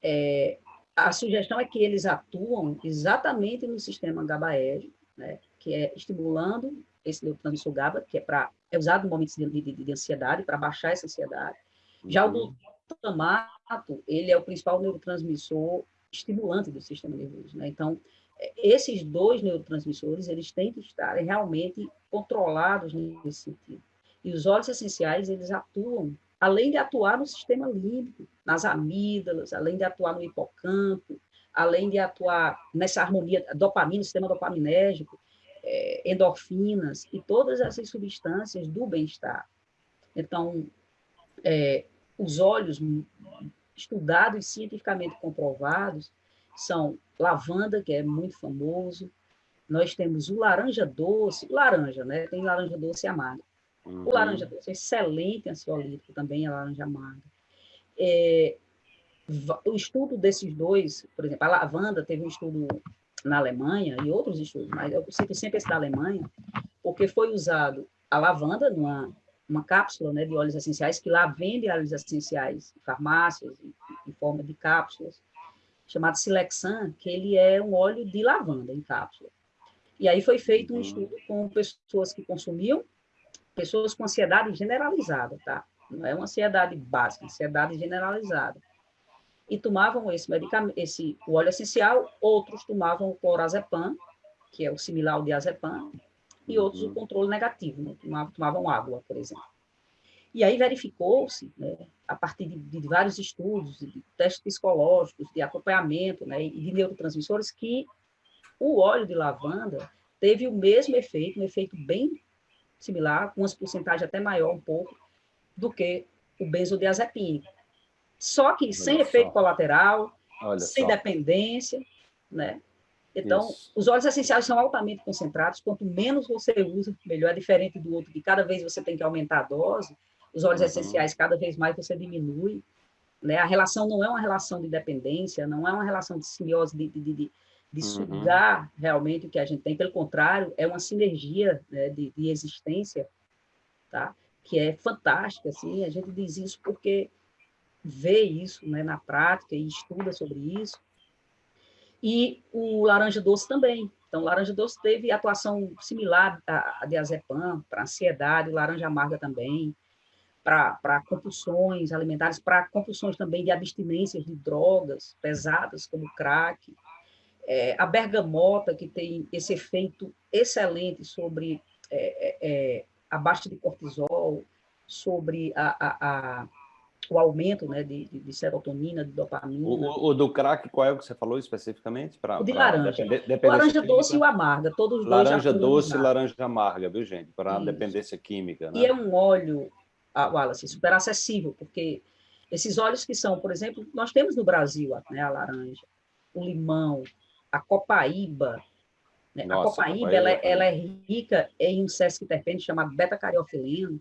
é, a sugestão é que eles atuam exatamente no sistema GABAérgico, né, que é estimulando esse neurotransmissor GABA, que é, pra, é usado no momento de, de, de ansiedade, para baixar essa ansiedade. Já o uhum. glutamato, ele é o principal neurotransmissor estimulante do sistema nervoso. Né? Então, é, esses dois neurotransmissores, eles têm que estar realmente controlados nesse sentido. E os óleos essenciais, eles atuam além de atuar no sistema límbico, nas amígdalas, além de atuar no hipocampo, além de atuar nessa harmonia, dopamina, sistema dopaminérgico, é, endorfinas e todas essas substâncias do bem-estar. Então, é, os óleos estudados e cientificamente comprovados são lavanda, que é muito famoso, nós temos o laranja doce, laranja, né? Tem laranja doce e amarga. Uhum. O laranja doce é excelente ansiolítico também, a laranja amarga. É, o estudo desses dois, por exemplo, a lavanda teve um estudo na Alemanha e outros estudos, mas eu cito sempre esse da Alemanha, porque foi usado a lavanda numa uma cápsula né, de óleos essenciais, que lá vende óleos essenciais em farmácias, em, em forma de cápsulas, chamado Silexan, que ele é um óleo de lavanda em cápsula. E aí foi feito um uhum. estudo com pessoas que consumiam pessoas com ansiedade generalizada, tá? Não é uma ansiedade básica, é ansiedade generalizada. E tomavam esse medicamento, esse o óleo essencial, outros tomavam o clorazepam, que é o similar ao diazepam, e outros o uhum. controle negativo, né? tomavam, tomavam água, por exemplo. E aí verificou-se, né, a partir de, de, vários estudos, de testes psicológicos, de acompanhamento né, e de neurotransmissores, que o óleo de lavanda teve o mesmo efeito, um efeito bem similar, com uma porcentagem até maior um pouco, do que o benzodiazepínico. Só que Olha sem só. efeito colateral, Olha sem só. dependência, né? Então, Isso. os óleos essenciais são altamente concentrados, quanto menos você usa, melhor, é diferente do outro, que cada vez você tem que aumentar a dose, os óleos uhum. essenciais, cada vez mais você diminui, né? A relação não é uma relação de dependência, não é uma relação de simbiose, de, de, de, de uhum. sugar realmente o que a gente tem. Pelo contrário, é uma sinergia né, de, de, existência, tá? que é fantástica. Assim, a gente diz isso porque vê isso né, na prática e estuda sobre isso. E o laranja doce também. Então, o laranja doce teve atuação similar à diazepam, para ansiedade, laranja amarga também, para compulsões alimentares, para compulsões também de abstinências de drogas pesadas, como crack, é, a bergamota, que tem esse efeito excelente sobre é, é, é, a baixa de cortisol, sobre a, a, o aumento né, de, de, serotonina, de dopamina. O, o, do crack, qual é o que você falou especificamente? Pra, o de laranja. Depender, dependência laranja química. doce e o amarga, todos os laranja dois. Laranja doce e laranja amarga, viu, gente? Para dependência química. Né? E é um óleo, ah, Wallace, super acessível, porque esses óleos que são, por exemplo, nós temos no Brasil né, a laranja, o limão, a copaíba. Né? Nossa, a copaíba, copaíba ela, é, ela, é rica em um sesquiterpene chamado beta-cariofileno,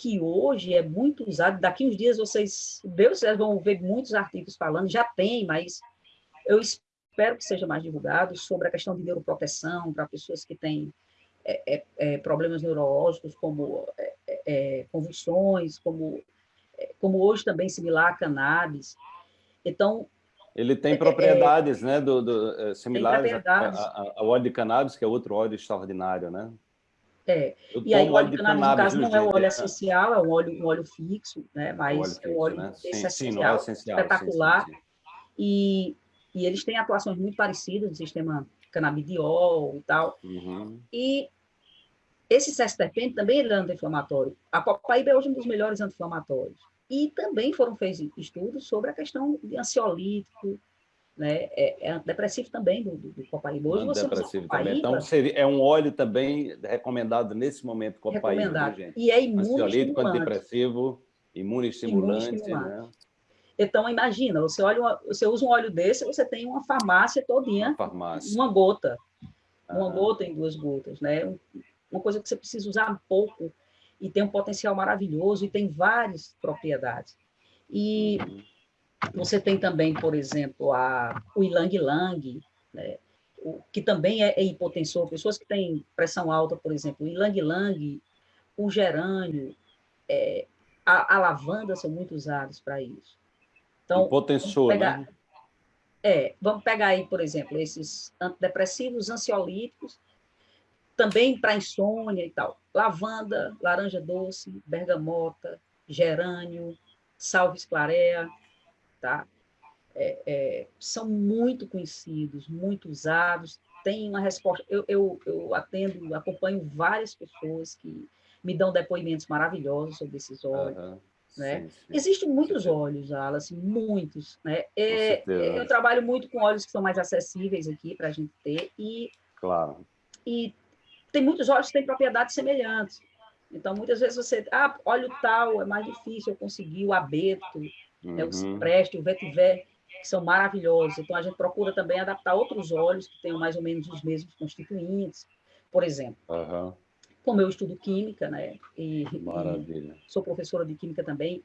que hoje é muito usado. Daqui uns dias vocês, Deus, vocês vão ver muitos artigos falando, já tem, mas eu espero que seja mais divulgado sobre a questão de neuroproteção para pessoas que têm é, é, é, problemas neurológicos, como é, é, convulsões, como, como hoje também similar a cannabis. Então, ele tem propriedades, né, do, do, similares ao óleo de cannabis, que é outro óleo extraordinário, né? É, Eu e aí o óleo de cannabis, no caso, não é um óleo essencial, é um óleo, um óleo fixo, né? Mas é um óleo, né? sim, essencial, sim, essencial, espetacular. Sim, sim, e, e eles têm atuações muito parecidas no sistema canabidiol e tal. Uhum. E esse sexterpente também é anti-inflamatório. A copaíba é hoje um dos melhores anti-inflamatórios. E também foram feitos estudos sobre a questão de ansiolítico, né? É, é antidepressivo também do, do, do copaíba. Hoje você copaíba, Então, seria, é um óleo também recomendado nesse momento, copaíba, recomendado. Né, gente? E é imunoestimulante. antidepressivo, imunoestimulante, imunoestimulante. Né? Então, imagina, você, olha uma, você usa um óleo desse, você tem uma farmácia todinha, uma, farmácia. uma gota. Uma ah. gota em duas gotas, né? Uma coisa que você precisa usar pouco e tem um potencial maravilhoso e tem várias propriedades. E uhum. Você tem também, por exemplo, a, o ilang-lang, né? o, que também é, é hipotensor. Pessoas que têm pressão alta, por exemplo, o ilang-lang, o gerânio, é, a, a, lavanda são muito usados para isso. Então, hipotensor, pegar, né? É, vamos pegar aí, por exemplo, esses antidepressivos, ansiolíticos, também para insônia e tal. Lavanda, laranja doce, bergamota, gerânio, salve clarea, tá? É, é, são muito conhecidos, muito usados, tem uma resposta. Eu, eu, eu atendo, acompanho várias pessoas que me dão depoimentos maravilhosos sobre esses óleos. Uhum. Né? Sim, sim. Existem muitos óleos, Alice, muitos. Né? É, eu trabalho muito com óleos que são mais acessíveis aqui para a gente ter. E, claro. E tem muitos óleos que têm propriedades semelhantes. Então, muitas vezes você... Ah, óleo tal, é mais difícil eu conseguir o abeto, uhum. né, o cipreste, o vetiver, que são maravilhosos. Então, a gente procura também adaptar outros óleos que tenham mais ou menos os mesmos constituintes. Por exemplo, uhum como eu estudo química, né? E, e, sou professora de química também,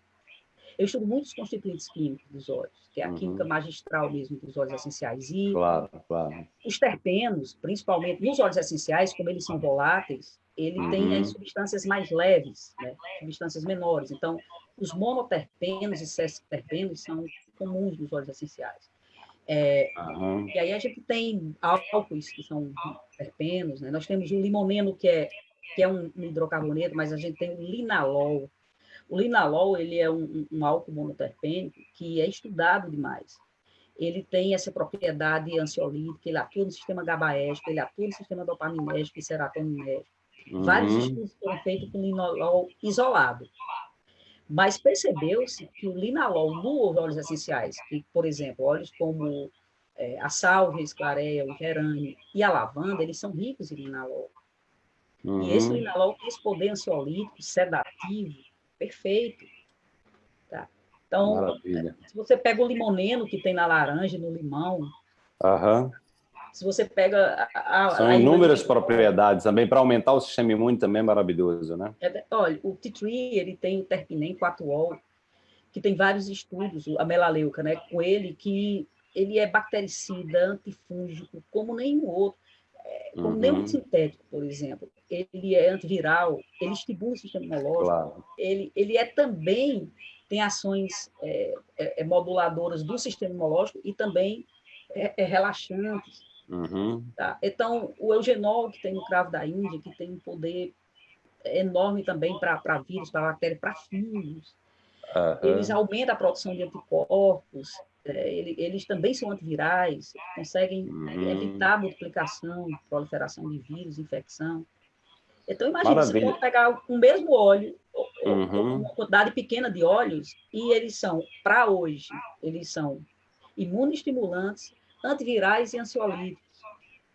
eu estudo muitos constituintes químicos dos óleos, que é a uhum. química magistral mesmo dos óleos essenciais. E claro, claro. os terpenos, principalmente nos óleos essenciais, como eles são voláteis, ele uhum. tem as substâncias mais leves, né? substâncias menores. Então, os monoterpenos e sesquiterpenos são comuns nos óleos essenciais. É, uhum. E aí a gente tem álcoois que são terpenos, né? nós temos o limoneno, que é que é um, hidrocarboneto, mas a gente tem o linalol. O linalol ele é um, um álcool monoterpênico que é estudado demais. Ele tem essa propriedade ansiolítica, ele atua no sistema GABAérgico, ele atua no sistema dopaminérgico e serotoninérgico. Uhum. Vários estudos foram feitos com linalol isolado. Mas percebeu-se que o linalol nos óleos essenciais, que, por exemplo, óleos como é, a salvia, a esclareia, o gerânio e a lavanda, eles são ricos em linalol. Uhum. E esse linalol tem esse poder ansiolítico, sedativo, perfeito. Tá? Então, Maravilha. se você pega o limoneno que tem na laranja, no limão, uhum. Se você pega... A, a, São a inúmeras propriedades também, para aumentar o sistema imune também é maravilhoso, né? É, olha, o tea tree, ele tem o terpinem 4-ol, que tem vários estudos, a melaleuca, né, com ele, que ele é bactericida, antifúngico, como nenhum outro como uhum. nenhum sintético, por exemplo, ele é antiviral, ele estimula o sistema imunológico, claro. ele, ele é também, tem ações é, é, é moduladoras do sistema imunológico e também é, é relaxantes. Uhum. Tá? Então, o eugenol, que tem no cravo da Índia, que tem um poder enorme também para vírus, para bactérias, para fungos, uhum. eles aumentam a produção de anticorpos, é, eles também são antivirais, conseguem uhum. evitar a multiplicação, proliferação de vírus, infecção. Então, imagina, Maravilha. você pode pegar um mesmo óleo, uhum. uma quantidade pequena de óleos, e eles são, para hoje, eles são imunoestimulantes, antivirais e ansiolíticos.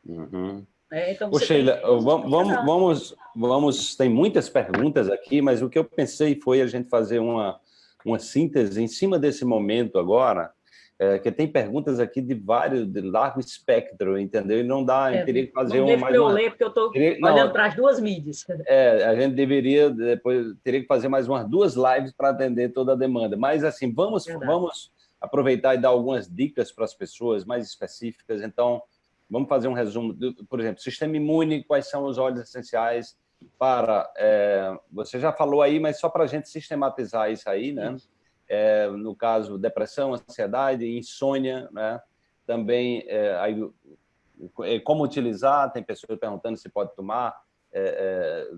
Uhum. É, então Ô, Sheila, vamos, vamos, vamos, vamos, tem muitas perguntas aqui, mas o que eu pensei foi a gente fazer uma, uma síntese em cima desse momento agora, é, que tem perguntas aqui de vários, de largo espectro, entendeu? E não dá, é, teria que fazer um mais eu uma... ler, porque eu estou olhando para as duas mídias. É, a gente deveria, depois, teria que fazer mais umas duas lives para atender toda a demanda. Mas, assim, vamos, vamos aproveitar e dar algumas dicas para as pessoas mais específicas. Então, vamos fazer um resumo. Por exemplo, sistema imune, quais são os óleos essenciais para... É, você já falou aí, mas só para a gente sistematizar isso aí, né? É, no caso, depressão, ansiedade, insônia, né? também é, aí, é, como utilizar, tem pessoas perguntando se pode tomar, é,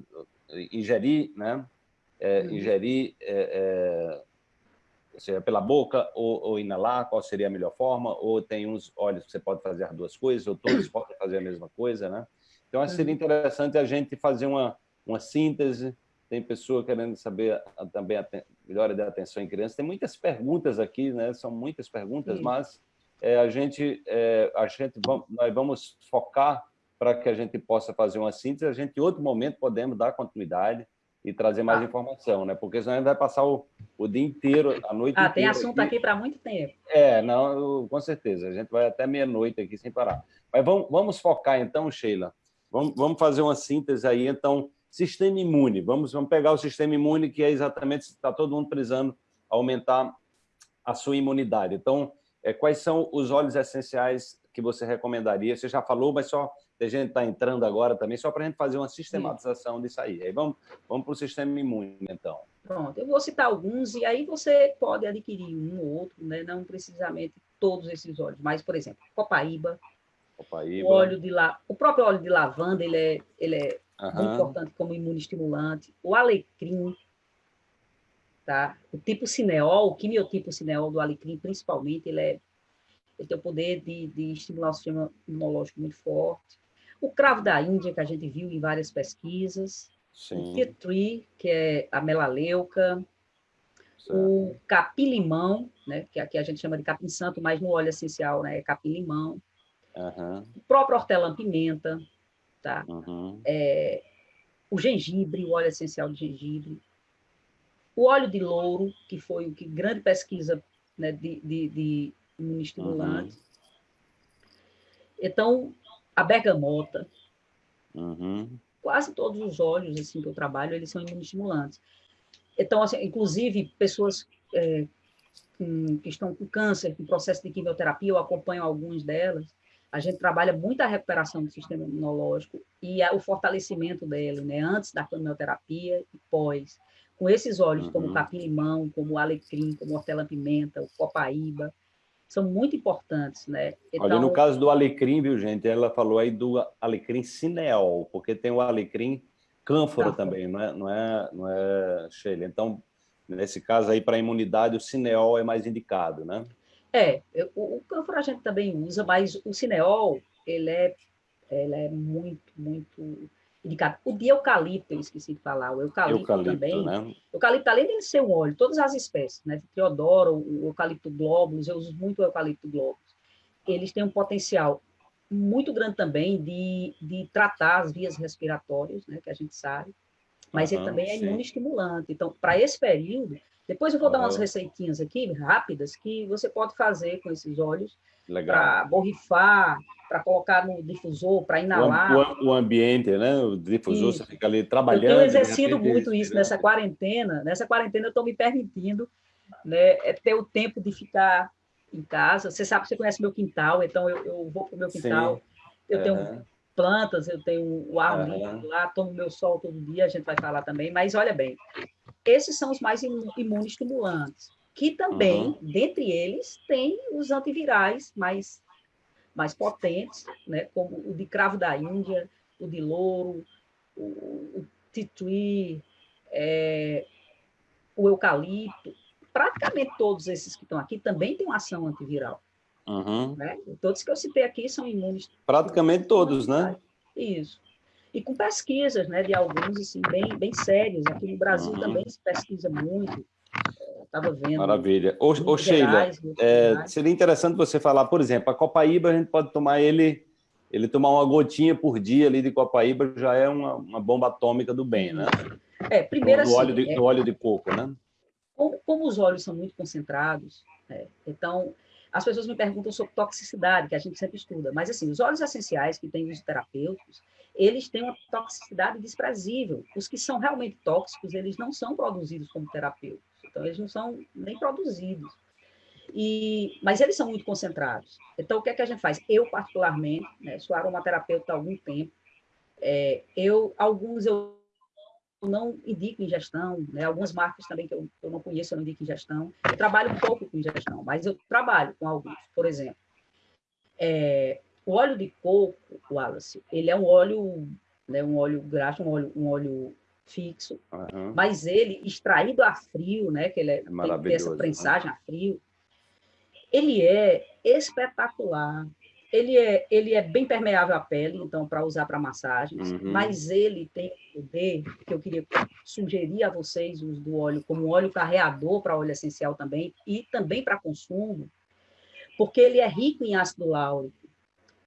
é ingerir, né? Uhum. ingerir seja, pela boca ou, ou, inalar, qual seria a melhor forma, ou tem uns óleos que você pode fazer as duas coisas, ou todos podem fazer a mesma coisa, né? Então, seria uhum. interessante a gente fazer uma, uma síntese tem pessoa querendo saber também a melhora da atenção em crianças. Tem muitas perguntas aqui, né? São muitas perguntas, Sim. mas é, a gente, é, a gente vamos, nós vamos focar para que a gente possa fazer uma síntese, a gente em outro momento podemos dar continuidade e trazer mais ah. informação, né? Porque senão a gente vai passar o, o dia inteiro, a noite ah, inteira. Ah, tem assunto aqui, aqui para muito tempo. É, não, com certeza. A gente vai até meia-noite aqui sem parar. Mas vamos, vamos focar então, Sheila. Vamos, vamos fazer uma síntese aí, então, sistema imune. Vamos, vamos pegar o sistema imune, que é exatamente, está todo mundo precisando aumentar a sua imunidade. Então, é, quais são os óleos essenciais que você recomendaria? Você já falou, mas só a gente está entrando agora também, só para a gente fazer uma sistematização Sim. disso aí. Aí vamos, vamos para o sistema imune, então. Pronto, eu vou citar alguns, e aí você pode adquirir um ou outro, né? não precisamente todos esses óleos, mas, por exemplo, copaíba, copaíba. o óleo de la... o próprio óleo de lavanda, ele é, ele é uhum. muito importante como imunoestimulante, o alecrim, tá? o tipo cineol, o quimiotipo cineol do alecrim, principalmente, ele, é, ele tem o poder de, de estimular o sistema imunológico muito forte, o cravo da Índia, que a gente viu em várias pesquisas, Sim. o tree, que é a melaleuca, certo. o capim-limão, né, que aqui a gente chama de capim-santo, mas no óleo essencial né, é capim-limão, uhum. o próprio hortelã-pimenta, tá? Uhum. É, o gengibre, o óleo essencial de gengibre, o óleo de louro, que foi o que grande pesquisa né, de, de, de. Uhum. Então, a bergamota. Uhum. Quase todos os óleos assim, que eu trabalho, eles são imunoestimulantes. Então, assim, inclusive, pessoas é, que estão com câncer, com processo de quimioterapia, eu acompanho algumas delas, a gente trabalha muito a recuperação do sistema imunológico e o fortalecimento dele, né, antes da quimioterapia e pós. Com esses óleos, uhum. como capim-limão, como o alecrim, como hortelã-pimenta, o copaíba, são muito importantes, né? Então... Olha, no então caso do alecrim, viu, gente? Ela falou aí do alecrim cineol, porque tem o alecrim cânfora também, não é, não é, não é, Sheila? Então, nesse caso aí, para a imunidade, o cineol é mais indicado, né? É, o, o cânfora a gente também usa, mas o cineol, ele é, ele é muito, muito O de eucalipto, eu esqueci de falar, o eucalipto, eucalipto também. Né? Eucalipto, além de ser um óleo, todas as espécies, né? Teodoro, o eucalipto glóbulos, eu uso muito o eucalipto glóbulos. Eles têm um potencial muito grande também de, de tratar as vias respiratórias, né? Que a gente sabe. Mas uhum, ele também é imunoestimulante. Então, para esse período, depois eu vou dar umas receitinhas aqui, rápidas, que você pode fazer com esses óleos para borrifar, para colocar no difusor, para inalar. O, o, ambiente, né? O difusor, isso. você fica ali trabalhando. Eu tenho exercido muito isso nessa quarentena. Nessa quarentena eu estou me permitindo né, é ter o tempo de ficar em casa. Você sabe que você conhece meu quintal, então eu, eu vou para o meu quintal. Sim. Eu uhum. tenho plantas, eu tenho o ar uhum. lá, tomo meu sol todo dia, a gente vai falar também. Mas olha bem, esses são os mais imunoestimulantes que também, uhum. dentre eles, tem os antivirais mais, mais potentes, né, como o de cravo da Índia, o de louro, o, o titui, é, o eucalipto. Praticamente todos esses que estão aqui também têm uma ação antiviral. Uhum. Né? Todos que eu citei aqui são imunes. Praticamente todos, né? Isso. E com pesquisas né, de alguns assim, bem, bem sérias. Aqui no Brasil uhum. também se pesquisa muito estava vendo. Maravilha. Ô, ô Sheila, é, seria interessante você falar, por exemplo, a Copaíba a gente pode tomar ele, ele tomar uma gotinha por dia ali de Copaíba já é uma, uma bomba atômica do bem, né? É, primeiro do, assim, óleo de, é, do óleo de coco, né? Como, como os óleos são muito concentrados, é, então as pessoas me perguntam sobre toxicidade, que a gente sempre estuda, mas assim, os óleos essenciais que têm uso terapêuticos, eles têm uma toxicidade desprezível. Os que são realmente tóxicos, eles não são produzidos como terapêuticos. Então, eles não são nem produzidos. E, mas eles são muito concentrados. Então, o que é que a gente faz? Eu, particularmente, né, sou aromaterapeuta há algum tempo, é, eu, alguns eu não indico ingestão, né, algumas marcas também que eu, eu não conheço, eu não indico ingestão. Eu trabalho um pouco com ingestão, mas eu trabalho com alguns. Por exemplo, é, o óleo de coco, Wallace, ele é um óleo, né, um óleo graxo, um óleo, um óleo fixo, uhum. mas ele extraído a frio, né, que ele é, é tem essa prensagem a frio, ele é espetacular. Ele é, ele é bem permeável à pele, então, para usar para massagens, uhum. mas ele tem o poder, que eu queria sugerir a vocês, os do óleo, como óleo carreador para óleo essencial também, e também para consumo, porque ele é rico em ácido láurico.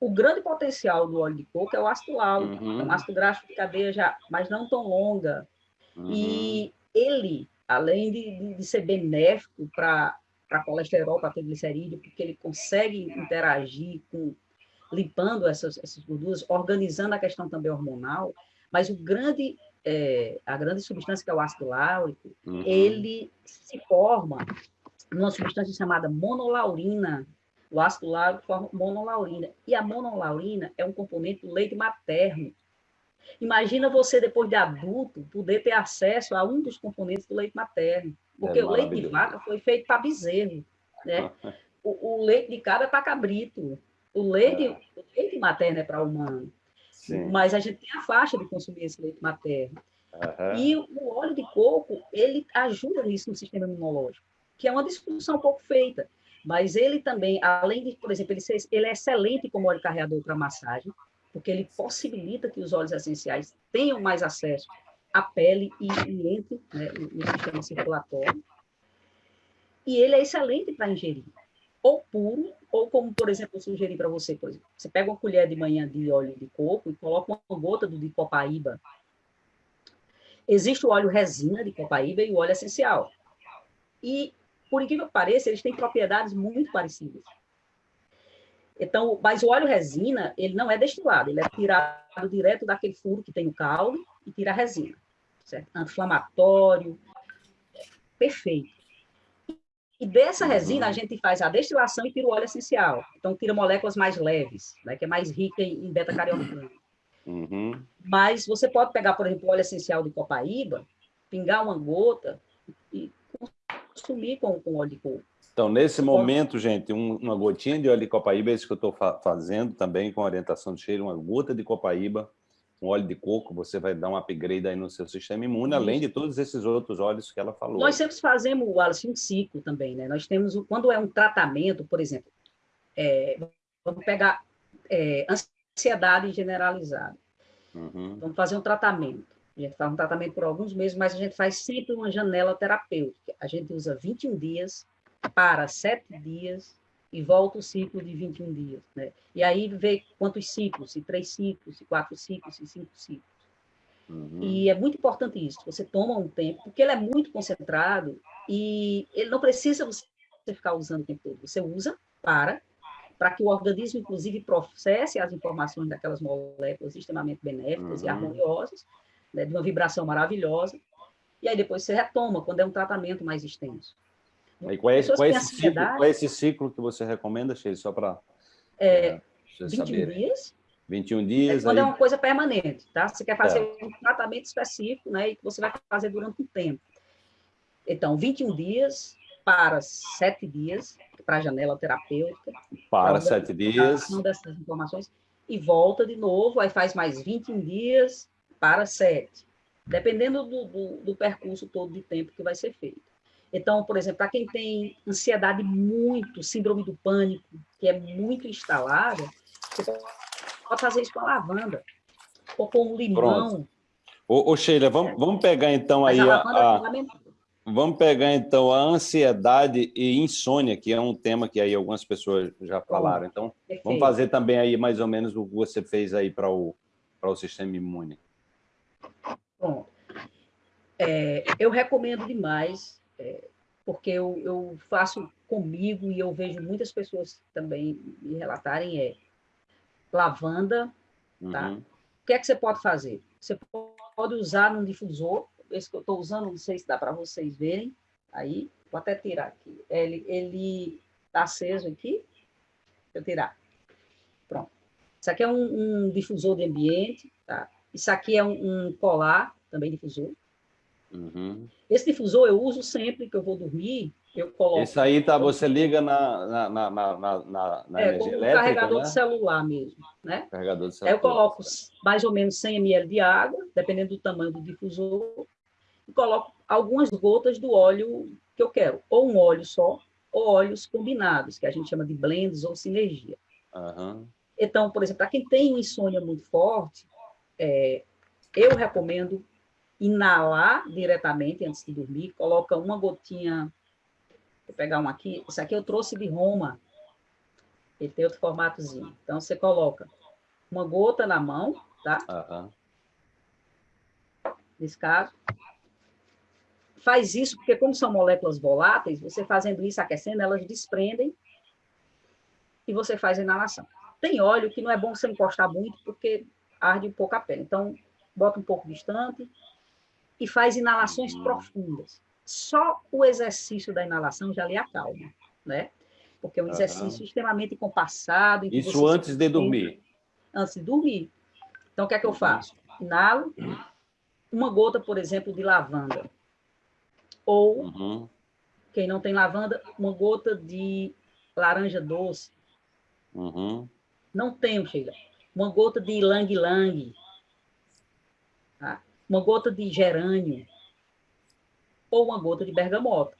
O grande potencial do óleo de coco é o ácido láurico, uhum. é um ácido graxo de cadeia já, mas não tão longa. Uhum. E ele, além de, de, ser benéfico para colesterol, para triglicerídeo, porque ele consegue interagir com limpando essas, essas gorduras, organizando a questão também hormonal, mas o grande, é, a grande substância que é o ácido láurico, uhum. ele se forma numa substância chamada monolaurina. O ácido láurico forma monolaurina. E a monolaurina é um componente do leite materno. Imagina você, depois de adulto, poder ter acesso a um dos componentes do leite materno. Porque é o leite de vaca foi feito para bezerro. Né? o, o leite de cabra é para cabrito. O leite, é. o leite materno é para humano. Sim. Mas a gente tem a faixa de consumir esse leite materno. Uhum. E o óleo de coco, ele ajuda nisso no sistema imunológico, que é uma discussão pouco feita. Mas ele também, além de, por exemplo, ele, ser, ele é excelente como óleo carreador para massagem, porque ele possibilita que os óleos essenciais tenham mais acesso à pele e, e entre né, no sistema circulatório. E ele é excelente para ingerir, ou puro, ou como, por exemplo, eu sugeri para você, por exemplo, você pega uma colher de manhã de óleo de coco e coloca uma gota do de copaíba. Existe o óleo resina de copaíba e o óleo essencial. E, por incrível que pareça, eles têm propriedades muito parecidas. Então, mas o óleo resina, ele não é destilado, ele é tirado direto daquele furo que tem o caule e tira a resina. Certo? Anti-inflamatório, perfeito. E dessa resina, a gente faz a destilação e tira o óleo essencial. Então, tira moléculas mais leves, né, que é mais rica em beta-caroteno. Uhum. Mas você pode pegar, por exemplo, o óleo essencial de copaíba, pingar uma gota e consumir com, com óleo de coco. Então, nesse momento, gente, um, uma gotinha de óleo de copaíba, é isso que eu estou fa fazendo também com orientação de cheiro, uma gota de copaíba, com óleo de coco, você vai dar um upgrade aí no seu sistema imune, além de todos esses outros óleos que ela falou. Nós sempre fazemos, Wallace, um ciclo também, né? Nós temos, quando é um tratamento, por exemplo, é, vamos pegar é, ansiedade generalizada. Uhum. Vamos fazer um tratamento. A gente faz um tratamento por alguns meses, mas a gente faz sempre uma janela terapêutica. A gente usa 21 dias para 7 dias e volta o ciclo de 21 dias. Né? E aí vê quantos ciclos, se três ciclos, se quatro ciclos, se cinco ciclos. Uhum. E é muito importante isso, você toma um tempo, porque ele é muito concentrado e ele não precisa você ficar usando o tempo todo. Você usa para, para que o organismo, inclusive, processe as informações daquelas moléculas extremamente benéficas uhum. e harmoniosas, né, de uma vibração maravilhosa, e aí depois você retoma, quando é um tratamento mais extenso. E qual é, esse, qual, é esse ciclo, qual é esse ciclo que você recomenda, Sheila, só para é, é, 21 saber. dias. 21 dias. É quando é aí... é uma coisa permanente, tá? Você quer fazer é. um tratamento específico, né? E que você vai fazer durante um tempo. Então, 21 dias para 7 dias, para a janela terapêutica. Para 7 dias. dessas informações. E volta de novo, aí faz mais 21 dias para 7. Dependendo do, do, do percurso todo de tempo que vai ser feito. Então, por exemplo, para quem tem ansiedade muito, síndrome do pânico, que é muito instalada, você pode fazer isso com a lavanda, ou com o limão. Ô, ô, Sheila, vamos, vamos pegar então Mas aí a, a, é vamos pegar então a ansiedade e insônia, que é um tema que aí algumas pessoas já falaram. Então, Perfeito. vamos fazer também aí mais ou menos o que você fez aí para o, para o sistema imune. Bom, é, eu recomendo demais é, porque eu, eu faço comigo e eu vejo muitas pessoas também me relatarem, é lavanda, tá? Uhum. O que é que você pode fazer? Você pode usar num difusor, esse que eu estou usando, não sei se dá para vocês verem, aí, vou até tirar aqui. Ele está aceso aqui, deixa eu tirar. Pronto. Isso aqui é um, um difusor de ambiente, tá? Isso aqui é um, um colar, também difusor. Uhum. Esse difusor eu uso sempre que eu vou dormir, eu coloco... Esse aí tá, você liga na, na, na, na, na, é, energia elétrica, carregador né? de celular mesmo, né? Carregador de celular. Aí eu coloco mais ou menos 100 ml de água, dependendo do tamanho do difusor, e coloco algumas gotas do óleo que eu quero, ou um óleo só, ou óleos combinados, que a gente chama de blends ou sinergia. Uhum. Então, por exemplo, para quem tem insônia muito forte, é, eu recomendo inalar diretamente antes de dormir, coloca uma gotinha, vou pegar um aqui, esse aqui eu trouxe de Roma, Ele tem outro formatozinho. Então, você coloca uma gota na mão, tá? Uhum. Nesse caso. Faz isso, porque como são moléculas voláteis, você fazendo isso, aquecendo, elas desprendem e você faz a inalação. Tem óleo que não é bom você encostar muito, porque arde um pouco a pele. Então, bota um pouco distante e faz inalações uhum. profundas. Só o exercício da inalação já lhe acalma, né? Porque é um exercício uhum. extremamente compassado. Isso antes de dormir? Antes de dormir. Então, o que é que eu faço? Inalo uma gota, por exemplo, de lavanda. Ou, uhum. quem não tem lavanda, uma gota de laranja doce. Uhum. Não tenho, Sheila. Uma gota de lang-lang. Tá? Uma gota de gerânio. Ou uma gota de bergamota.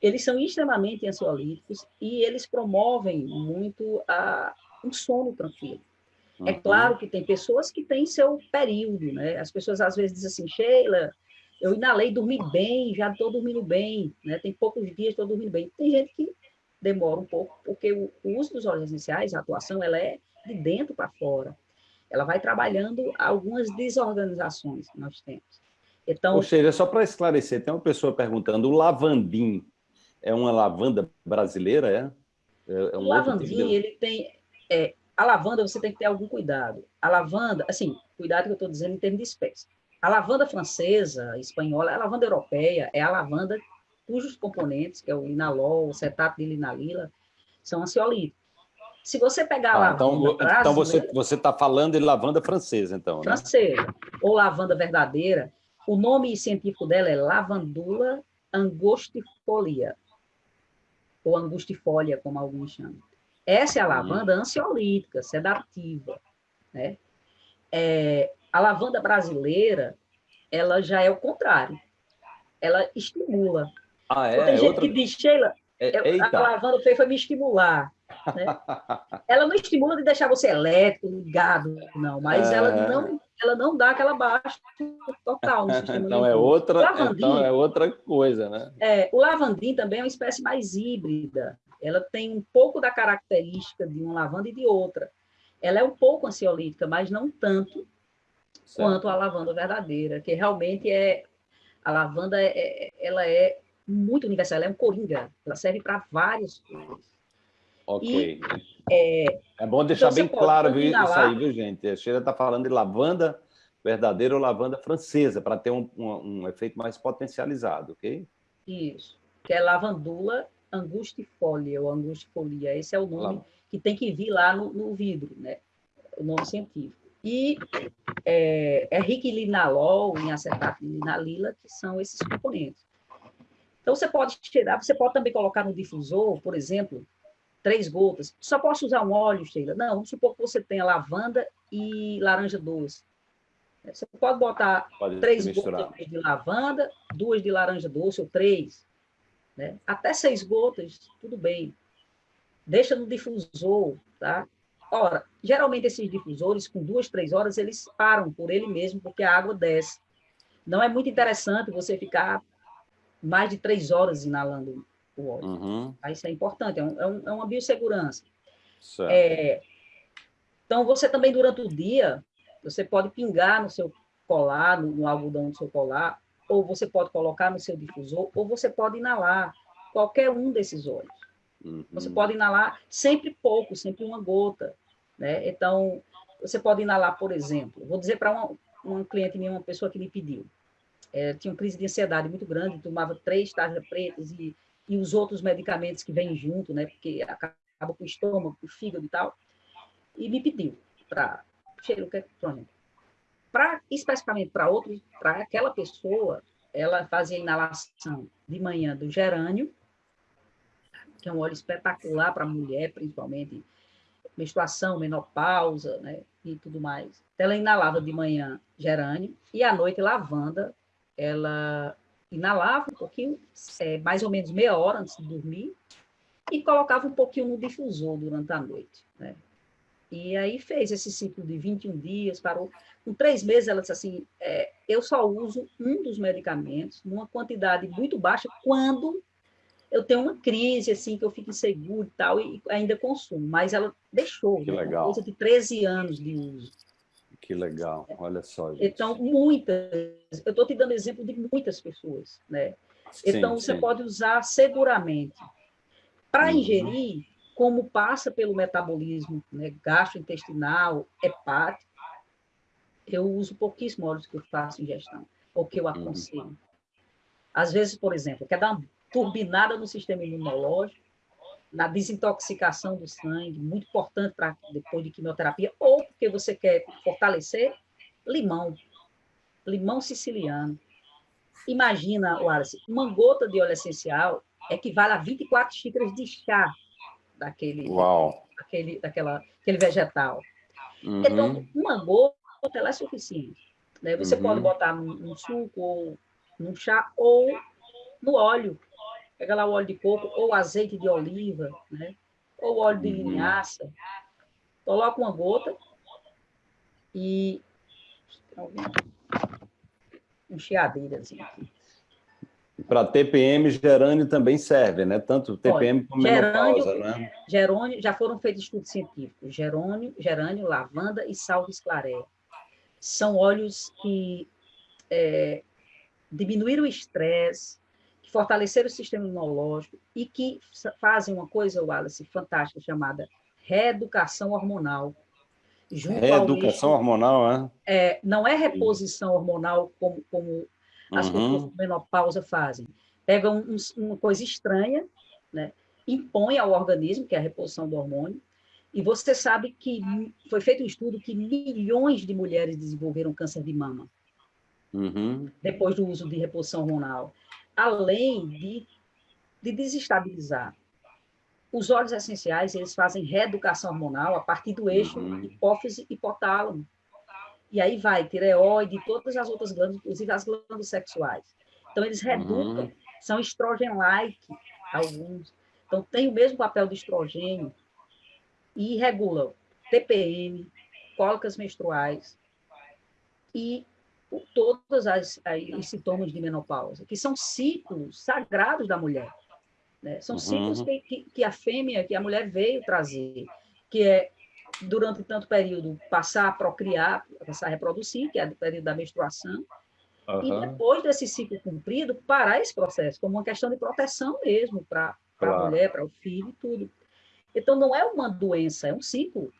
Eles são extremamente ansiolíticos e eles promovem muito a, um sono tranquilo. É uhum. É claro que tem pessoas que têm seu período, né? As pessoas às vezes dizem assim, Sheila, eu inalei, dormi bem, já estou dormindo bem, né? Tem poucos dias, estou dormindo bem. Tem gente que demora um pouco, porque o, uso dos óleos essenciais, a atuação, ela é de dentro para fora. Ela vai trabalhando algumas desorganizações que nós temos. Então, Ou seja, só para esclarecer, tem uma pessoa perguntando, o lavandim é uma lavanda brasileira, é? é, é um o lavandim, tipo de... ele tem... É, a lavanda, você tem que ter algum cuidado. A lavanda, assim, cuidado que eu estou dizendo em termos de espécie. A lavanda francesa, espanhola, a lavanda europeia é a lavanda cujos componentes, que é o linalol, o cetato de linalila, são ansiolíticos. Se você pegar a ah, então, lavanda Então, você você está falando de lavanda francesa, então, né? Francesa, ou lavanda verdadeira, o nome científico dela é lavandula angustifolia, ou angustifolia, como alguns chamam. Essa é a lavanda ansiolítica, sedativa, né? É, a lavanda brasileira, ela já é o contrário. Ela estimula. Ah, é? Tem gente outra... que diz, Sheila, é, a lavanda foi, foi me estimular. Né? ela não estimula de deixar você elétrico, ligado, não, mas é... ela, não, ela não dá aquela baixa total no sistema então é outra Então é outra coisa, né? É, o lavandim também é uma espécie mais híbrida. Ela tem um pouco da característica de uma lavanda e de outra. Ela é um pouco ansiolítica, mas não tanto certo. quanto a lavanda verdadeira, que realmente é a lavanda é, é, ela é muito universal, ela é um coringa, ela serve para várias coisas. Ok. E, é, é, bom deixar então bem claro viu, isso aí, viu, gente? A Sheila está falando de lavanda verdadeira ou lavanda francesa, para ter um, um, um, efeito mais potencializado, ok? Isso, que é lavandula angustifolia, ou angustifolia, esse é o nome lá. que tem que vir lá no, no vidro, né? O nome científico. E é, é rico em linalol, em acetato de linalila, que são esses componentes. Então, você pode tirar, você pode também colocar no difusor, por exemplo, três gotas. Só posso usar um óleo, Sheila? Não, vamos supor que você tenha lavanda e laranja doce. Você pode botar pode três gotas de lavanda, duas de laranja doce, ou três. Né? Até seis gotas, tudo bem. Deixa no difusor, tá? Ora, geralmente esses difusores, com duas, três horas, eles param por ele mesmo, porque a água desce. Não é muito interessante você ficar mais de três horas inalando o óleo. Uhum. Isso é importante, é, um, é, um, é uma biossegurança. É, então, você também, durante o dia, você pode pingar no seu colar, no, no, algodão do seu colar, ou você pode colocar no seu difusor, ou você pode inalar qualquer um desses óleos. Uhum. Você pode inalar sempre pouco, sempre uma gota. Né? Então, você pode inalar, por exemplo, vou dizer para uma, uma cliente minha, uma pessoa que me pediu, é, tinha uma crise de ansiedade muito grande, tomava três tarjas pretas e, e os outros medicamentos que vêm junto, né, porque acaba com o estômago, com o fígado e tal, e me pediu para cheiro que para especificamente para outro, para aquela pessoa, ela fazia inalação de manhã do gerânio, que é um óleo espetacular para mulher, principalmente menstruação, menopausa, né, e tudo mais. Ela inalava de manhã gerânio e à noite lavanda, ela inalava um pouquinho, é, mais ou menos meia hora antes de dormir, e colocava um pouquinho no difusor durante a noite. Né? E aí fez esse ciclo de 21 dias, parou. Com três meses, ela disse assim, é, eu só uso um dos medicamentos, numa quantidade muito baixa, quando eu tenho uma crise, assim, que eu fico inseguro e tal, e ainda consumo, mas ela deixou, que né? legal. coisa de 13 anos de uso. Que legal, olha só, gente. Então, muitas, eu estou te dando exemplo de muitas pessoas, né? Então, sim, você sim. pode usar seguramente. Para uhum. ingerir, como passa pelo metabolismo né, gastrointestinal, hepático, eu uso pouquíssimo óleos que eu faço ingestão, ou que eu uhum. aconselho. Uhum. Às vezes, por exemplo, quer dar uma turbinada no sistema imunológico, na desintoxicação do sangue, muito importante para depois de quimioterapia, ou porque você quer fortalecer, limão. Limão siciliano. Imagina, Wallace, uma gota de óleo essencial equivale a 24 xícaras de chá daquele, Uau. daquele, daquela, aquele vegetal. Uhum. Então, uma gota ela é suficiente. Né? Você Uhum. pode botar num, num suco, ou num chá, ou no óleo. Pega lá o óleo de coco, ou azeite de oliva, né? ou óleo de Uhum. linhaça. Coloca uma gota e um chiadeirazinho aqui. Para TPM, gerânio também serve, né? Tanto TPM como gerânio, menopausa, né? Gerônio, já foram feitos estudos científicos. Gerônio, gerânio, lavanda e salve esclareia. São óleos que é, diminuíram o estresse, que fortaleceram o sistema imunológico e que fazem uma coisa, Wallace, fantástica, chamada reeducação hormonal. Reeducação hormonal, é? é? Não é reposição hormonal como, como as uhum. pessoas com menopausa fazem. Pegam um, uma coisa estranha, né? impõe ao organismo, que é a reposição do hormônio, e você sabe que foi feito um estudo que milhões de mulheres desenvolveram câncer de mama uhum. depois do uso de reposição hormonal, além de, de desestabilizar. Os óleos essenciais, eles fazem reeducação hormonal a partir do eixo Uhum. hipófise hipotálamo. E aí vai tireoide e todas as outras glândulas, inclusive as glândulas sexuais. Então, eles reeducam, Uhum. são estrogen-like, alguns. Então, tem o mesmo papel do estrogênio e regulam TPM, cólicas menstruais e todos as, aí, os sintomas de menopausa, que são ciclos sagrados da mulher. Né? São Uhum. ciclos que, que, a fêmea, que a mulher veio trazer, que é, durante tanto período, passar a procriar, passar a reproduzir, que é o período da menstruação, e Aham. depois desse ciclo cumprido, parar esse processo, como uma questão de proteção mesmo para a Claro. mulher, para o filho e tudo. Então, não é uma doença, é um ciclo.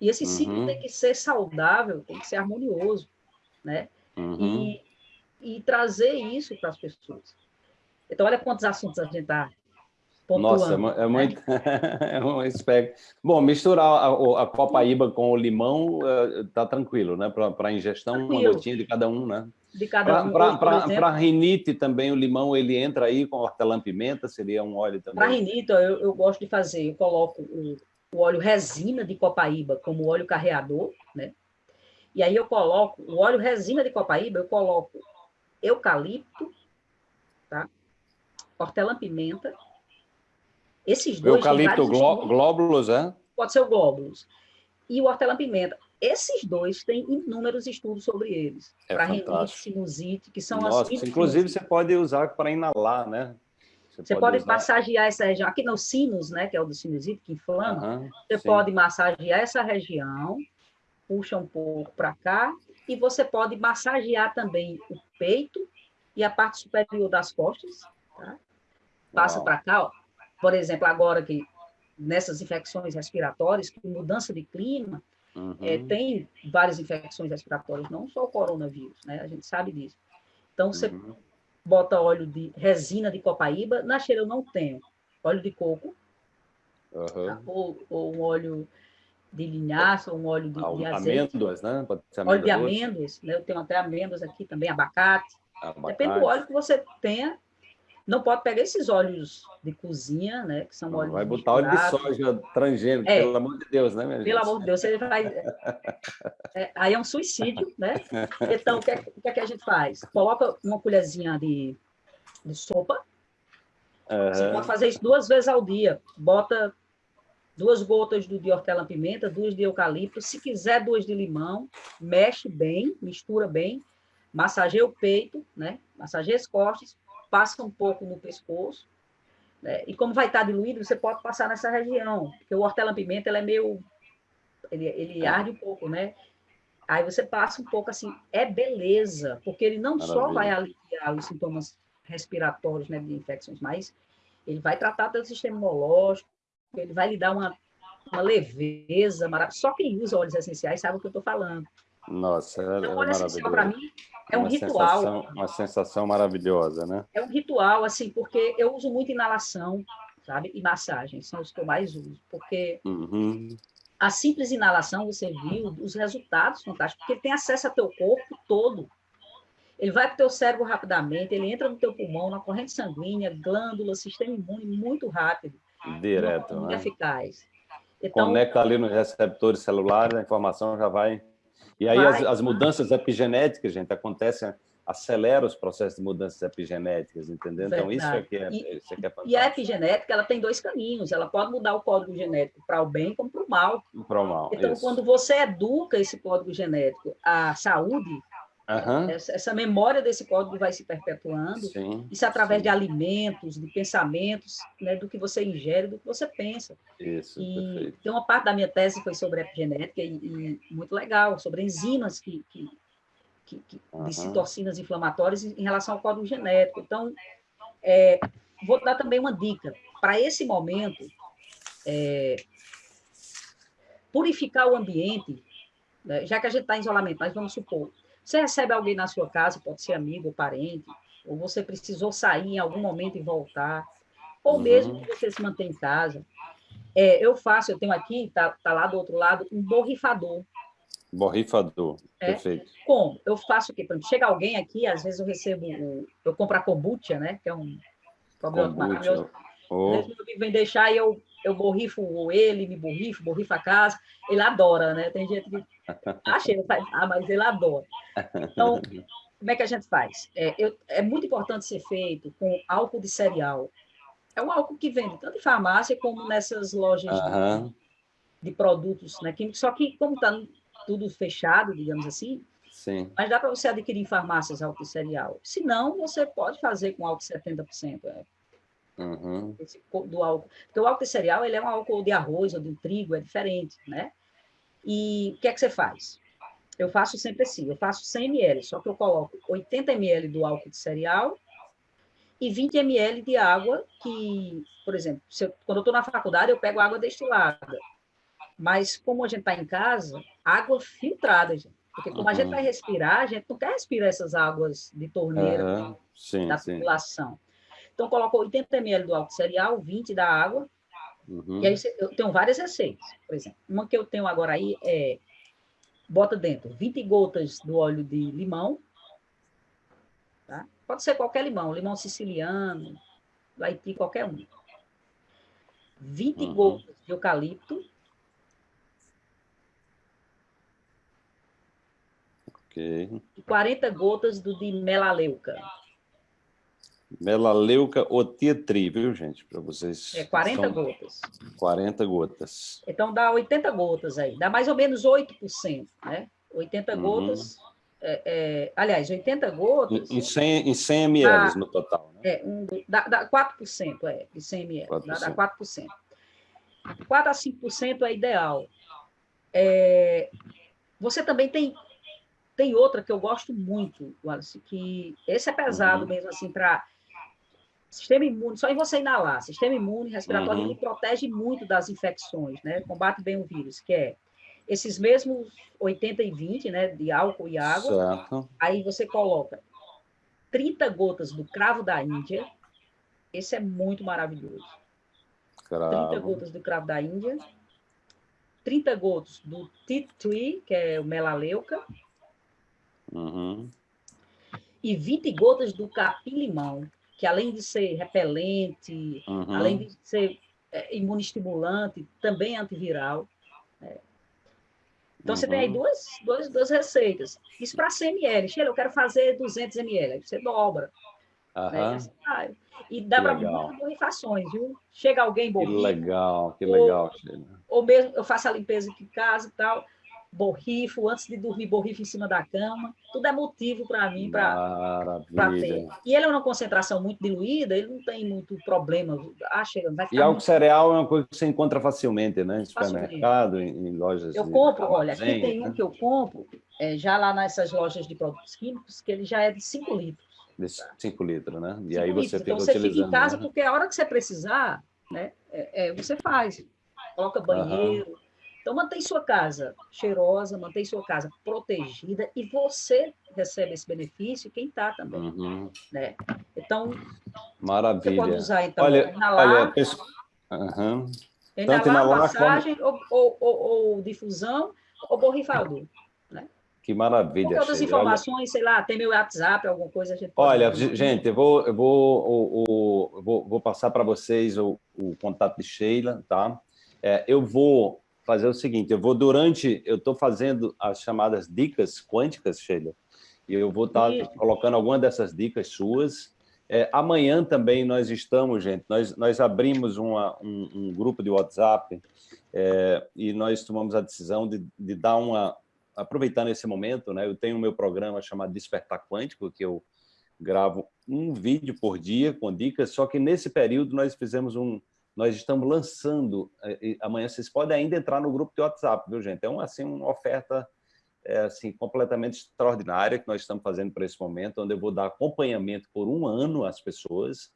E esse ciclo Uhum. tem que ser saudável, tem que ser harmonioso, né? Uhum. E, e trazer isso para as pessoas. Então, olha quantos assuntos a gente está. Nossa, é mu- é muito. é um espectro. Bom, misturar a, a copaíba com o limão eh, tá tranquilo, né? Para ingestão, uma Tranquilo. gotinha de cada um, né? De cada um. Para rinite também, o limão ele entra aí com hortelã-pimenta, seria um óleo também. Para rinite, eu, eu gosto de fazer, eu coloco o, o óleo resina de copaíba como óleo carreador, né? E aí eu coloco o óleo resina de copaíba, eu coloco eucalipto, tá? Hortelã-pimenta. Esses dois têm Eucalipto gló- glóbulos, é? pode ser o glóbulos. E o hortelã-pimenta. Esses dois têm inúmeros estudos sobre eles. É para fantástico. sinusite, que são Nossa, as inclusive você pode usar para inalar, né? Você pode usar- massagear essa região. Aqui no sinus, né, que é o do sinusite, que inflama, você sim. pode massagear essa região, puxa um pouco para cá, e você pode massagear também o peito e a parte superior das costas. Tá? Passa para cá, ó. Por exemplo, agora que nessas infecções respiratórias, que mudança de clima, Uhum. é, tem várias infecções respiratórias, não só o coronavírus, né? A gente sabe disso. Então, você Uhum. bota óleo de resina de copaíba, na cheira eu não tenho óleo de coco, Uhum. tá? ou, ou um óleo de linhaça, ou um óleo de, de Ah, azeite, Amêndoas, né? Pode ser óleo de amêndoas, né? eu tenho até amêndoas aqui também, abacate, abacate. depende do óleo que você tenha, não pode pegar esses óleos de cozinha, né, que são óleos vai botar óleo de soja transgênico, É. pelo amor de Deus, né, minha Pelo gente? amor de Deus, você vai. é, aí é um suicídio, né? Então, o que, é, o que é que a gente faz? Coloca uma colherzinha de, de sopa. Você Aham. pode fazer isso duas vezes ao dia. Bota duas gotas do de hortelã-pimenta, duas de eucalipto. Se quiser, duas de limão. Mexe bem, mistura bem. Massageia o peito, né? Massageia as costas. Passa um pouco no pescoço. Né? E como vai estar diluído, você pode passar nessa região, porque o hortelã-pimenta é meio... Ele, ele arde um pouco, né? Aí você passa um pouco assim, é beleza, porque ele não Maravilha. só vai aliviar os sintomas respiratórios né, de infecções, mas ele vai tratar do sistema imunológico, ele vai lhe dar uma, uma leveza maravilhosa. Só quem usa óleos essenciais sabe o que eu estou falando. Nossa, é, então, é óleo essencial para mim é um uma ritual. Sensação, uma sensação maravilhosa, né? É um ritual, assim, porque eu uso muito inalação, sabe? E massagem, são os que eu mais uso, porque uhum. a simples inalação, você viu os resultados fantásticos, porque ele tem acesso ao teu corpo todo. Ele vai para o teu cérebro rapidamente, ele entra no teu pulmão, na corrente sanguínea, glândula, sistema imune, muito rápido. Direto, muito né? eficaz. Então, Conecta ali nos receptores celulares, a informação já vai... E aí as, as mudanças epigenéticas, gente, acontecem, acelera os processos de mudanças epigenéticas, entendeu? Então isso é que é, E- isso é, que é E a fantástico. epigenética, ela tem dois caminhos. Ela pode mudar o código genético para o bem como para o mal. Pro mal, Então, isso. quando você educa esse código genético à saúde, Aham, essa, essa memória desse código vai se perpetuando. sim, Isso é através sim. de alimentos, de pensamentos, né, do que você ingere, do que você pensa. Isso, E perfeito. tem uma parte da minha tese foi sobre epigenética e, e muito legal, sobre enzimas que, que, que, que- Aham. de citocinas inflamatórias em em relação ao código genético. Então, é, vou dar também uma dica. Para esse momento, é, purificar o ambiente, né, já que a gente está em isolamento, mas vamos supor, você recebe alguém na sua casa, pode ser amigo ou parente, ou você precisou sair em algum momento e voltar, ou Uhum. mesmo que você se mantém em casa. É, eu faço, eu tenho aqui, tá, tá lá do outro lado, um borrifador. Borrifador, É. perfeito. Como? Eu faço o quê? Chega alguém aqui, às vezes eu recebo, eu compro a kombucha, né? Que é um problema maravilhoso. Kombucha. Às Oh, vezes vem deixar e eu, eu borrifo ele, me borrifo, borrifo a casa. Ele adora, né? Tem gente que acha, ele faz, ah, mas ele adora. Então, como é que a gente faz? É, eu- é muito importante ser feito com álcool de cereal. É um álcool que vende tanto em farmácia como nessas lojas de- de produtos né, químicos, só que como está tudo fechado, digamos assim, sim. mas dá para você adquirir em farmácias álcool de cereal. Se não, você pode fazer com álcool de 70%. É, Uhum. esse do álcool. Porque o álcool de cereal ele é um álcool de arroz ou de trigo, é diferente, né? E o que é que você faz? Eu faço sempre assim, eu faço 100 ml, só que eu coloco 80 ml do álcool de cereal e 20 ml de água que, por exemplo, se eu- quando eu estou na faculdade, eu pego água destilada. Mas como a gente está em casa, água filtrada, gente. Porque como a gente Uhum. vai respirar, a gente não quer respirar essas águas de torneira Aham, Sim, da sim. população. Então, coloco 80 ml do álcool cereal, 20 da água, Uhum. e aí você- eu tenho várias receitas. Por exemplo, uma que eu tenho agora aí é, bota dentro 20 gotas do óleo de limão, tá? pode ser qualquer limão, limão siciliano, Haiti, qualquer um. 20 Uhum. gotas de eucalipto, Ok. e 40 gotas do de melaleuca. Melaleuca otietri, viu, gente? Para vocês. É 40 São gotas. 40 gotas. Então dá 80 gotas aí, dá mais ou menos 8%, né? 80 Uhum. gotas, é, é, aliás, 80 gotas, Em, em 100, em 100 ml Ah. no total, né? é, um, dá, dá 4%, é, de 100 ml, dá, dá 4%. 4 a 5% é ideal. É, você também tem, tem outra que eu gosto muito, Wallace, que esse é pesado Uhum. mesmo, assim, para sistema imune, só em você inalar, sistema imune respiratório, Uhum. ele protege muito das infecções, né? Combate bem o vírus, que é esses mesmos 80 e 20, né, de álcool e água, Certo. aí você coloca 30 gotas do cravo da Índia, esse é muito maravilhoso. 30 Cravo. gotas do cravo da Índia, 30 gotas do tea tree, que é o melaleuca, Uhum. e 20 gotas do capim-limão, que além de ser repelente, Uhum. além de ser é, também é antiviral. né? Então, você tem aí Uhum. duas, duas, duas receitas. Isso para 100 ml. Sheila, eu quero fazer 200 ml. Aí você dobra. né? E dá Que para muitas borrifações, viu? Chega alguém Que borrifa, legal, que Ou- legal, Sheila. ou mesmo eu faço a limpeza aqui em casa e tal. Borrifo, antes de dormir, borrifo em cima da cama. Tudo é motivo para mim para ter. E ele é uma concentração muito diluída, ele não tem muito problema. Ah, chega, vai e álcool muito... cereal é uma coisa que você encontra facilmente, né? Em supermercado, em, em lojas. Eu compro, olha, aqui tem um né? que eu compro, é, já lá nessas lojas de produtos químicos, que ele já é de 5 litros. De 5 litros, né? E aí você litros. fica então, você fica em casa, né? porque a hora que você precisar, né, é, é você faz. Coloca banheiro. Uhum então, mantém sua casa cheirosa, mantém sua casa protegida e você recebe esse benefício quem está também. Uhum. Né? Então, Maravilha. você pode usar, então, olha, inalar, olha, pessoa... uhum. inalar, inalar passagem como... ou, ou, ou, difusão ou borrifador. Né? Que maravilha. Com todas as informações, olha... sei lá, tem meu WhatsApp, alguma coisa. A gente olha, gente, eu vou, eu vou, eu vou, vou passar para vocês o, o contato de Sheila, tá? É, eu vou fazer o seguinte, eu vou durante, eu estou fazendo as chamadas dicas quânticas, Sheila, e eu vou estar tá colocando alguma dessas dicas suas. É, amanhã também nós estamos, gente, nós, nós abrimos uma, um, um grupo de WhatsApp é, e nós tomamos a decisão de, de dar uma, aproveitando esse momento, né, eu tenho o meu programa chamado Despertar Quântico, que eu gravo um vídeo por dia com dicas, só que nesse período nós fizemos um, nós estamos lançando, eh, amanhã vocês podem ainda entrar no grupo de WhatsApp, viu, gente? É uma, assim, uma oferta é, assim, completamente extraordinária que nós estamos fazendo para esse momento, onde eu vou dar acompanhamento por um ano às pessoas,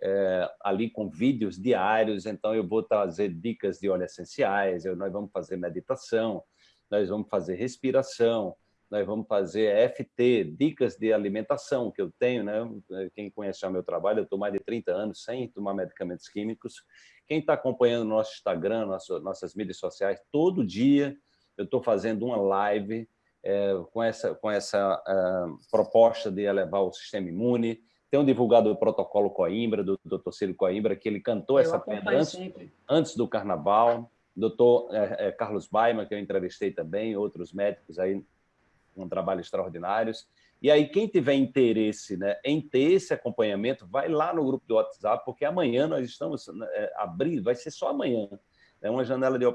é, ali com vídeos diários, então eu vou trazer dicas de óleos essenciais, eu, nós vamos fazer meditação, nós vamos fazer respiração, nós vamos fazer FT, dicas de alimentação que eu tenho, né? Quem conhece o meu trabalho, eu estou mais de 30 anos sem tomar medicamentos químicos. Quem está acompanhando nosso Instagram, nosso, nossas mídias sociais, todo dia eu estou fazendo uma live é, com essa, com essa uh, proposta de elevar o sistema imune. Tenho divulgado o protocolo Coimbra, do Dr. Ciro Coimbra, que ele cantou eu essa pedra antes, antes, do carnaval. Doutor é, é, Carlos Baima, que eu entrevistei também, outros médicos aí um trabalho extraordinários. E aí, quem tiver interesse né, em ter esse acompanhamento, vai lá no grupo do WhatsApp, porque amanhã nós estamos né, é, abrindo, vai ser só amanhã, é uma janela de é,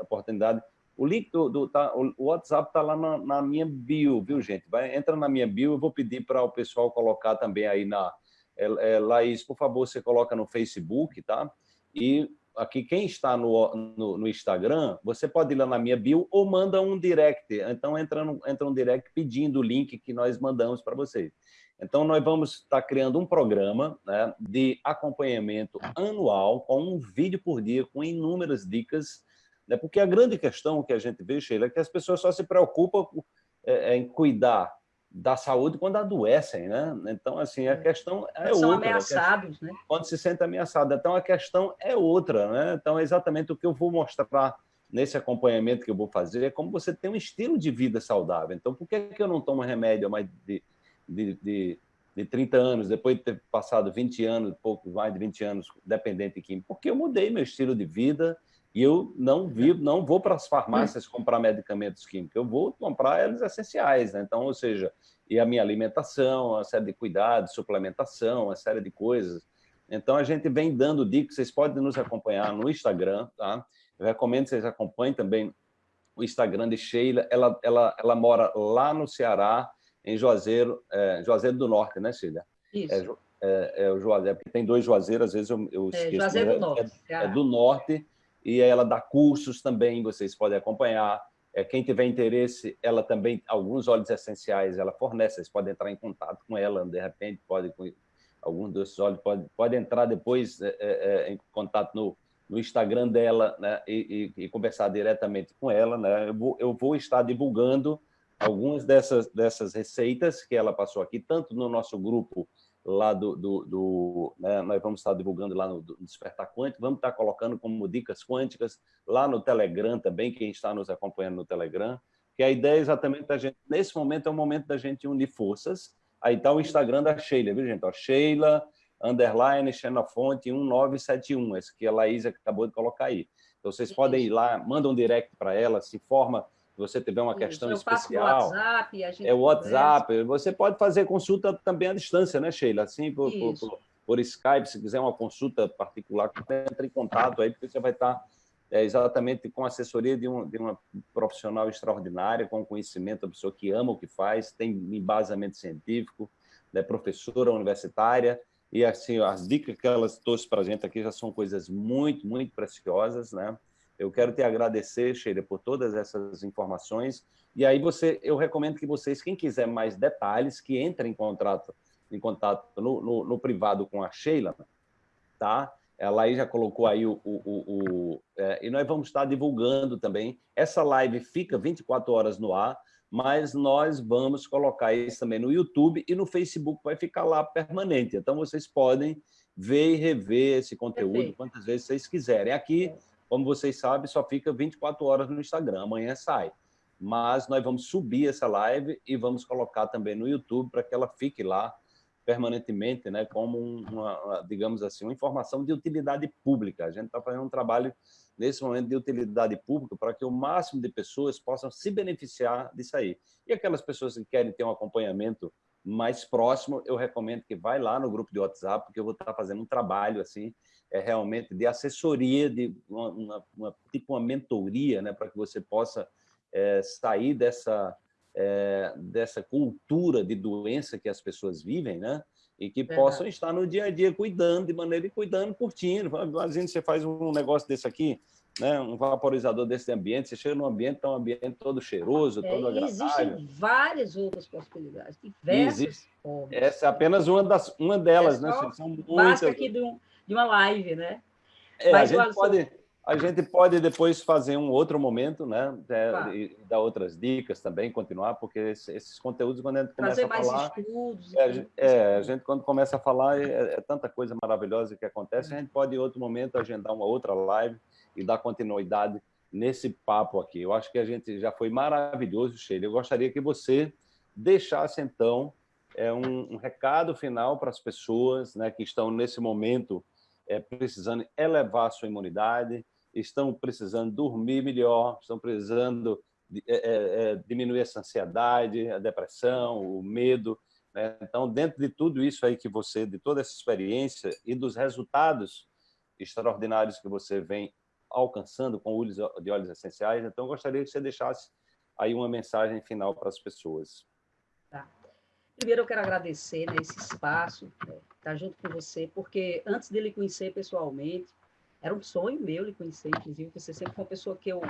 oportunidade. O link do, do tá, o WhatsApp está lá na, na, minha bio, viu, gente? Vai, entra na minha bio, eu vou pedir para o pessoal colocar também aí na... É, é, Laís, por favor, você coloca no Facebook, tá? E aqui quem está no, no, no, Instagram, você pode ir lá na minha bio ou manda um direct. Então, entra, no, entra um direct pedindo o link que nós mandamos para vocês. Então, nós vamos estar criando um programa né, de acompanhamento anual, com um vídeo por dia, com inúmeras dicas, né, porque a grande questão que a gente vê, Sheila, é que as pessoas só se preocupam é, em cuidar da saúde quando adoecem, né? Então, assim, a é. questão é São outra. São ameaçados, né? Quando se sente ameaçado. Então, a questão é outra, né? Então, é exatamente o que eu vou mostrar nesse acompanhamento que eu vou fazer é como você tem um estilo de vida saudável. Então, por que, que eu não tomo remédio há mais de, de, de, de 30 anos, depois de ter passado 20 anos, pouco mais de 20 anos dependente de químico? Porque eu mudei meu estilo de vida, e eu não vivo, não vou para as farmácias comprar medicamentos químicos, eu vou comprar eles essenciais, né? Então, ou seja, e a minha alimentação, uma série de cuidados, suplementação, uma série de coisas. Então, a gente vem dando dicas, vocês podem nos acompanhar no Instagram, tá? Eu recomendo que vocês acompanhem também o Instagram de Sheila, ela, ela, ela mora lá no Ceará, em Juazeiro, é, Juazeiro do Norte, né, Sheila? Isso. É, é, é o Juazeiro, porque tem dois Juazeiros, às vezes eu, eu é, esqueço. Juazeiro do Norte. É, é do Norte, e ela dá cursos também, vocês podem acompanhar. É, quem tiver interesse, ela também, alguns óleos essenciais, ela fornece, vocês podem entrar em contato com ela, de repente, pode, alguns desses óleos, pode, pode entrar depois é, é, em contato no, no Instagram dela né, e, e, e, conversar diretamente com ela. Né? Eu, vou, eu vou estar divulgando algumas dessas, dessas receitas que ela passou aqui, tanto no nosso grupo lá do... do, do né, nós vamos estar divulgando lá no, Despertar Quântico, vamos estar colocando como dicas quânticas lá no Telegram também, quem está nos acompanhando no Telegram, que a ideia é exatamente da gente, nesse momento é o momento da gente unir forças, aí está o Instagram da Sheila, viu gente? Ó, Sheila, underline, Xenofonte 1971, esse que a Laís acabou de colocar aí. Então, vocês podem ir lá, manda um direct para ela, se forma você tiver uma questão especial. WhatsApp, é o WhatsApp. Conversa. Você pode fazer consulta também à distância, né, Sheila? Assim, por, por, por, por Skype, se quiser uma consulta particular, entre em contato aí, porque você vai estar é, exatamente com a assessoria de, um, de, uma profissional extraordinária, com conhecimento, a pessoa que ama o que faz, tem embasamento científico, é professora universitária, e assim, as dicas que elas trouxe para a gente aqui já são coisas muito, muito preciosas, né? Eu quero te agradecer, Sheila, por todas essas informações. E aí você, eu recomendo que vocês, quem quiser mais detalhes, que entre em contato, em contato no, no, no privado com a Sheila, tá? Ela aí já colocou aí o... o, o, o é, e nós vamos estar divulgando também. Essa live fica 24 horas no ar, mas nós vamos colocar isso também no YouTube e no Facebook vai ficar lá permanente. Então, vocês podem ver e rever esse conteúdo Perfeito. quantas vezes vocês quiserem. Aqui. Como vocês sabem, só fica 24 horas no Instagram, amanhã sai. Mas nós vamos subir essa live e vamos colocar também no YouTube para que ela fique lá permanentemente, né, como uma, digamos assim, uma informação de utilidade pública. A gente está fazendo um trabalho nesse momento de utilidade pública para que o máximo de pessoas possam se beneficiar disso aí. E aquelas pessoas que querem ter um acompanhamento mais próximo, eu recomendo que vai lá no grupo de WhatsApp, porque eu vou estar fazendo um trabalho assim, é realmente de assessoria, de uma, uma, uma tipo uma mentoria, né, para que você possa é, sair dessa é, dessa cultura de doença que as pessoas vivem, né? E que possam estar no dia a dia cuidando de maneira e cuidando, curtindo. Imagina você faz um negócio desse aqui, né? um vaporizador desse ambiente, você chega num ambiente, está um ambiente todo cheiroso, é, todo agradável. Existem várias outras possibilidades, diversas Existe. formas. Essa é apenas uma, das, uma delas, é né? São muitas. aqui de, um, de uma live, né? É, Mas, a gente pode... A gente pode depois fazer um outro momento, né? É, e dar outras dicas também, continuar, porque esses conteúdos, quando a gente começa a falar... Estudos, é, é, a gente quando começa a falar, é, é, tanta coisa maravilhosa que acontece, a gente pode em outro momento agendar uma outra live e dar continuidade nesse papo aqui. Eu acho que a gente já foi maravilhoso, Sheila. Eu gostaria que você deixasse, então, é, um, um recado final para as pessoas né, que estão, nesse momento, é, precisando elevar sua imunidade, estão precisando dormir melhor, estão precisando é, é, é, diminuir essa ansiedade, a depressão, o medo. Né? Então, dentro de tudo isso aí que você, de toda essa experiência e dos resultados extraordinários que você vem alcançando com olhos de óleos essenciais, então gostaria que você deixasse aí uma mensagem final para as pessoas. Tá. Primeiro, eu quero agradecer né, esse espaço, né, estar junto com você, porque antes de lhe conhecer pessoalmente, era um sonho meu lhe conhecer, inclusive, você sempre foi uma pessoa que eu,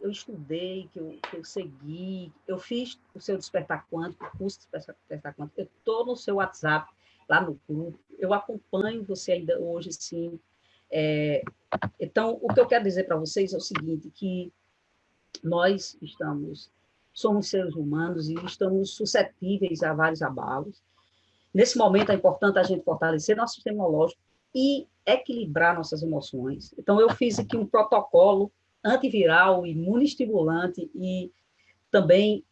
eu estudei, que eu, que eu segui, eu fiz o seu despertar quântico, o curso de despertar quântico, eu estou no seu WhatsApp, lá no grupo, eu acompanho você ainda hoje, sim. É, então, o que eu quero dizer para vocês é o seguinte, que nós estamos, somos seres humanos e estamos suscetíveis a vários abalos. Nesse momento é importante a gente fortalecer nosso sistema imunológico, e equilibrar nossas emoções. Então, eu fiz aqui um protocolo antiviral, imunoestimulante e também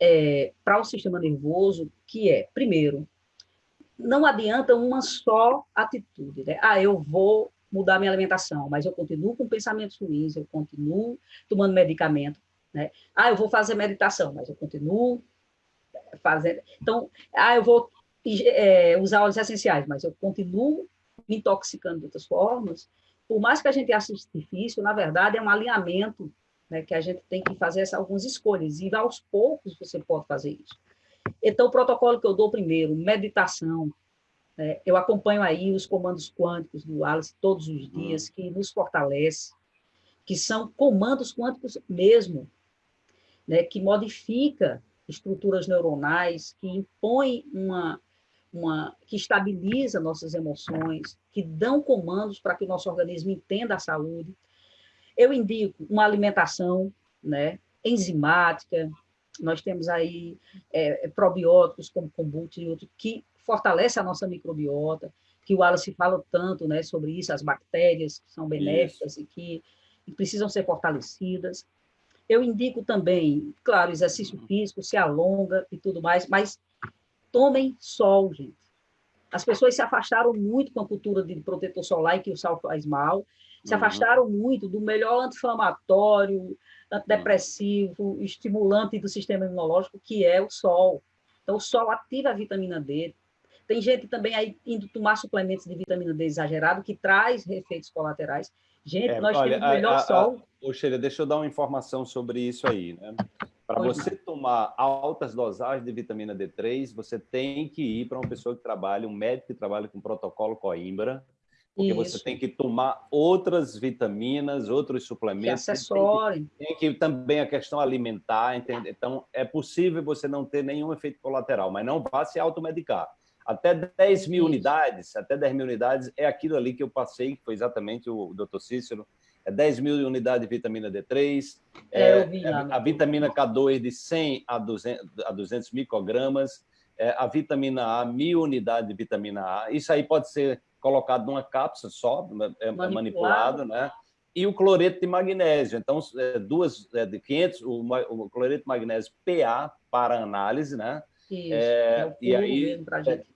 é, para o sistema nervoso, que é, primeiro, não adianta uma só atitude. Né? Ah, eu vou mudar minha alimentação, mas eu continuo com pensamentos ruins, eu continuo tomando medicamento. Né? Ah, eu vou fazer meditação, mas eu continuo fazendo... Então, ah, eu vou é, usar óleos essenciais, mas eu continuo me intoxicando de outras formas, por mais que a gente ache difícil, na verdade é um alinhamento né, que a gente tem que fazer essa, algumas escolhas, e aos poucos você pode fazer isso. Então, o protocolo que eu dou primeiro, meditação, né, eu acompanho aí os comandos quânticos do Alice todos os dias, que nos fortalece, que são comandos quânticos mesmo, né, que modifica estruturas neuronais, que impõe uma, uma, que estabiliza nossas emoções, que dão comandos para que o nosso organismo entenda a saúde. Eu indico uma alimentação né, enzimática, nós temos aí é, probióticos como kombucha e outros, que fortalece a nossa microbiota, que o Wallace fala tanto né, sobre isso, as bactérias que são benéficas isso. e que e precisam ser fortalecidas. Eu indico também, claro, exercício físico, se alonga e tudo mais, mas tomem sol, gente. As pessoas se afastaram muito com a cultura de protetor solar e que o sol faz mal, se uhum. afastaram muito do melhor anti-inflamatório, antidepressivo, estimulante do sistema imunológico, que é o sol. Então, o sol ativa a vitamina D, Tem gente também aí indo tomar suplementos de vitamina D exagerado, que traz efeitos colaterais. Gente, é, nós olha, temos o melhor a, sol. Ô, Sheila, deixa eu dar uma informação sobre isso aí. Né? Para você não. tomar altas dosagens de vitamina D3, você tem que ir para uma pessoa que trabalha, um médico que trabalha com protocolo Coimbra, porque Isso. você tem que tomar outras vitaminas, outros suplementos. Que acessório. Tem, tem que, também a questão alimentar, entende? Então, é possível você não ter nenhum efeito colateral, mas não vá se automedicar. Até 10 mil unidades, até 10 mil unidades é aquilo ali que eu passei, que foi exatamente o doutor Cícero, é 10 mil unidades de vitamina D3, é, é, é a, vitamina K2 de 100 a 200, a 200 microgramas, é, a vitamina A, mil unidades de vitamina A. Isso aí pode ser colocado numa cápsula só, é, é manipulado, manipulado né? E o cloreto de magnésio. Então, duas de 500, o, o cloreto de magnésio PA para análise, né? Isso, é, é e aí,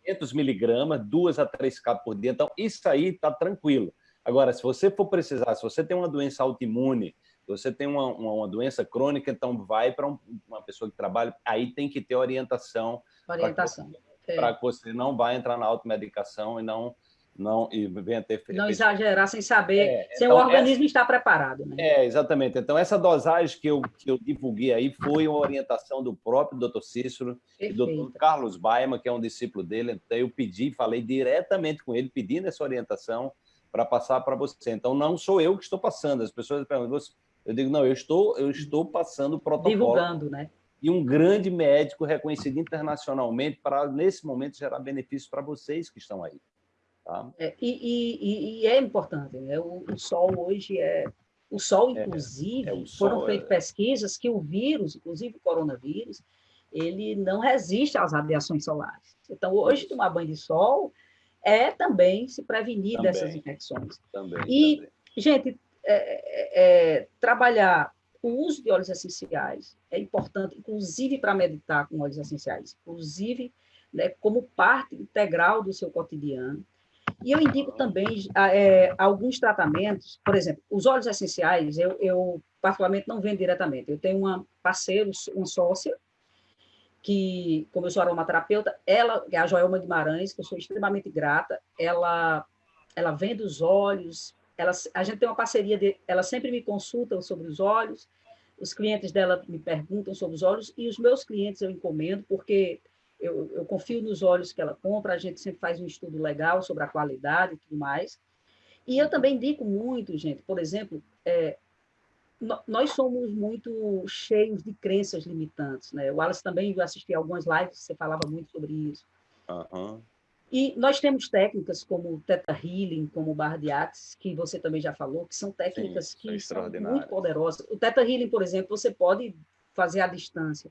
500 miligramas, duas a três cápsulas por dia. Então, isso aí está tranquilo. Agora, se você for precisar, se você tem uma doença autoimune, se você tem uma, uma, uma doença crônica, então vai para um, uma pessoa que trabalha, aí tem que ter orientação. Orientação. Para que, que, você não vai entrar na automedicação e não não e venha ter não exagerar sem saber é, se então, o organismo essa, está preparado né? é exatamente então essa dosagem que eu que eu divulguei aí foi uma orientação do próprio Dr. Cícero Perfeito. e do Dr. Carlos Baima que é um discípulo dele então eu pedi falei diretamente com ele pedindo essa orientação para passar para você então não sou eu que estou passando as pessoas perguntam eu digo não eu estou eu estou passando o protocolo divulgando né e um grande médico reconhecido internacionalmente para nesse momento gerar benefícios para vocês que estão aí Tá? É, e, e, e, é importante, né? o, o, sol hoje é... O sol, é, inclusive, é, é o sol, foram feitas é. pesquisas que o vírus, inclusive o coronavírus, ele não resiste às radiações solares. Então, hoje, tomar banho de sol é também se prevenir também, dessas infecções. Também, e, também. gente, é, é, trabalhar o uso de óleos essenciais é importante, inclusive para meditar com óleos essenciais, inclusive né, como parte integral do seu cotidiano. E eu indico também é, alguns tratamentos, por exemplo, os óleos essenciais, eu, eu particularmente não vendo diretamente. Eu tenho uma parceira, uma sócia, que, como eu sou aromaterapeuta, ela, é a Joelma Guimarães, que eu sou extremamente grata, ela, ela vende os óleos, ela, a gente tem uma parceria, de, ela sempre me consulta sobre os óleos, os clientes dela me perguntam sobre os óleos, e os meus clientes eu encomendo, porque eu, eu, confio nos olhos que ela compra, a gente sempre faz um estudo legal sobre a qualidade e tudo mais. E eu também indico muito, gente, por exemplo, é, nós somos muito cheios de crenças limitantes, né? O Wallace também, eu assisti algumas lives, você falava muito sobre isso. Uhum. E nós temos técnicas como o Theta Healing, como o Barra de Axis, que você também já falou, que são técnicas Sim, que são muito poderosas. O Theta Healing, por exemplo, você pode fazer à distância.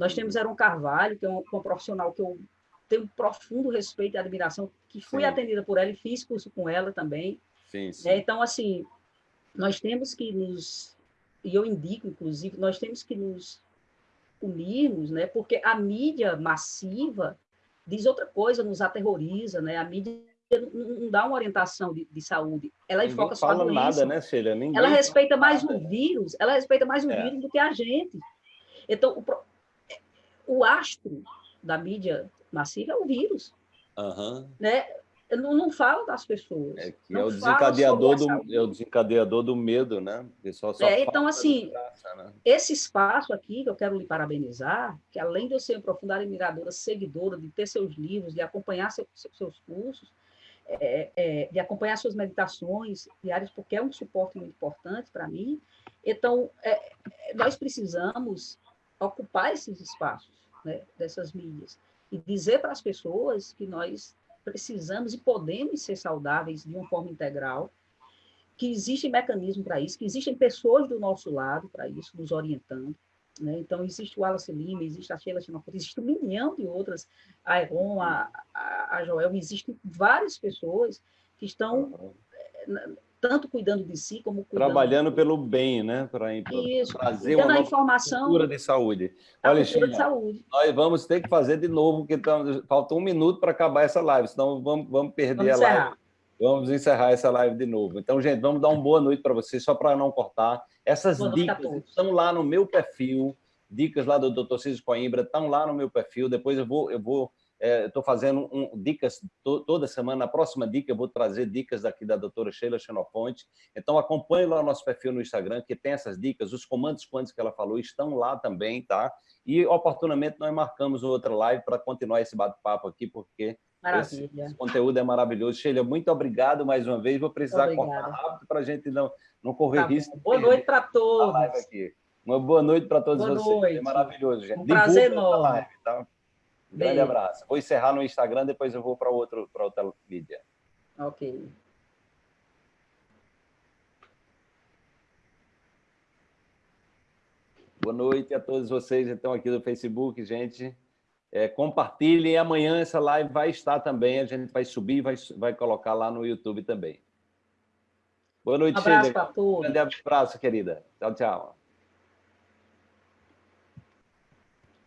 Nós temos Aaron Carvalho, que é uma, uma profissional que eu tenho um profundo respeito e admiração, que fui sim. atendida por ela e fiz curso com ela também. Sim, né? sim. É, então, assim, nós temos que nos, e eu indico, inclusive, nós temos que nos unirmos, né? porque a mídia massiva diz outra coisa, nos aterroriza, né? a mídia não dá uma orientação de, de saúde, ela Ninguém enfoca só doença. nada, né, Sheila? Ninguém ela respeita mais o vírus, ela respeita mais o é. vírus do que a gente. Então, o, o astro da mídia massiva é o vírus. Uhum. Né? Não, não falo das pessoas. É, que é, o desencadeador do, é o desencadeador do medo, né? Só, só é, então, assim, graça, né? esse espaço aqui, que eu quero lhe parabenizar, que além de eu ser uma profunda admiradora, seguidora, de ter seus livros, de acompanhar seu, seus cursos, é, é, de acompanhar suas meditações diárias, porque é um suporte muito importante para mim. Então, é, nós precisamos ocupar esses espaços né, dessas mídias e dizer para as pessoas que nós precisamos e podemos ser saudáveis de uma forma integral, que existe mecanismo para isso, que existem pessoas do nosso lado para isso, nos orientando. Né? Então, existe o Wallace Lima, existe a Sheila Chinoputa, existe um milhão de outras, a Eron, a, a, a Joel, existem várias pessoas que estão tanto cuidando de si como cuidando trabalhando pelo bem, né, para trazer uma nova informação, cultura de saúde. Olha, China, de saúde. nós vamos ter que fazer de novo, porque estamos, falta um minuto para acabar essa live, senão vamos, vamos perder vamos a live. Vamos encerrar essa live de novo. Então, gente, vamos dar uma boa noite para vocês, só para não cortar. Essas boa dicas estão lá no meu perfil, dicas lá do Dr. Cícero Coimbra, estão lá no meu perfil. Depois eu vou, eu vou Estou é, fazendo um, dicas to, toda semana. Na próxima dica, eu vou trazer dicas daqui da doutora Sheila Xenofonte. Então, acompanhe lá o nosso perfil no Instagram, que tem essas dicas. Os comandos quânticos que ela falou estão lá também, tá? E, oportunamente, nós marcamos outra live para continuar esse bate-papo aqui, porque esse, esse, conteúdo é maravilhoso. Sheila, muito obrigado mais uma vez. Vou precisar Obrigada. cortar rápido para a gente não, não correr tá risco. Boa noite para todos. Uma boa noite para todos boa vocês. Noite. É maravilhoso, gente. Um prazer enorme. Live, tá? Grande abraço. Vou encerrar no Instagram, depois eu vou para outro para outra mídia. Ok. Boa noite a todos vocês então aqui do Facebook, gente. É, compartilhem, amanhã essa live vai estar também, a gente vai subir, vai, vai colocar lá no YouTube também. Boa noite, um abraço para todos. Um grande abraço, querida. Tchau, tchau.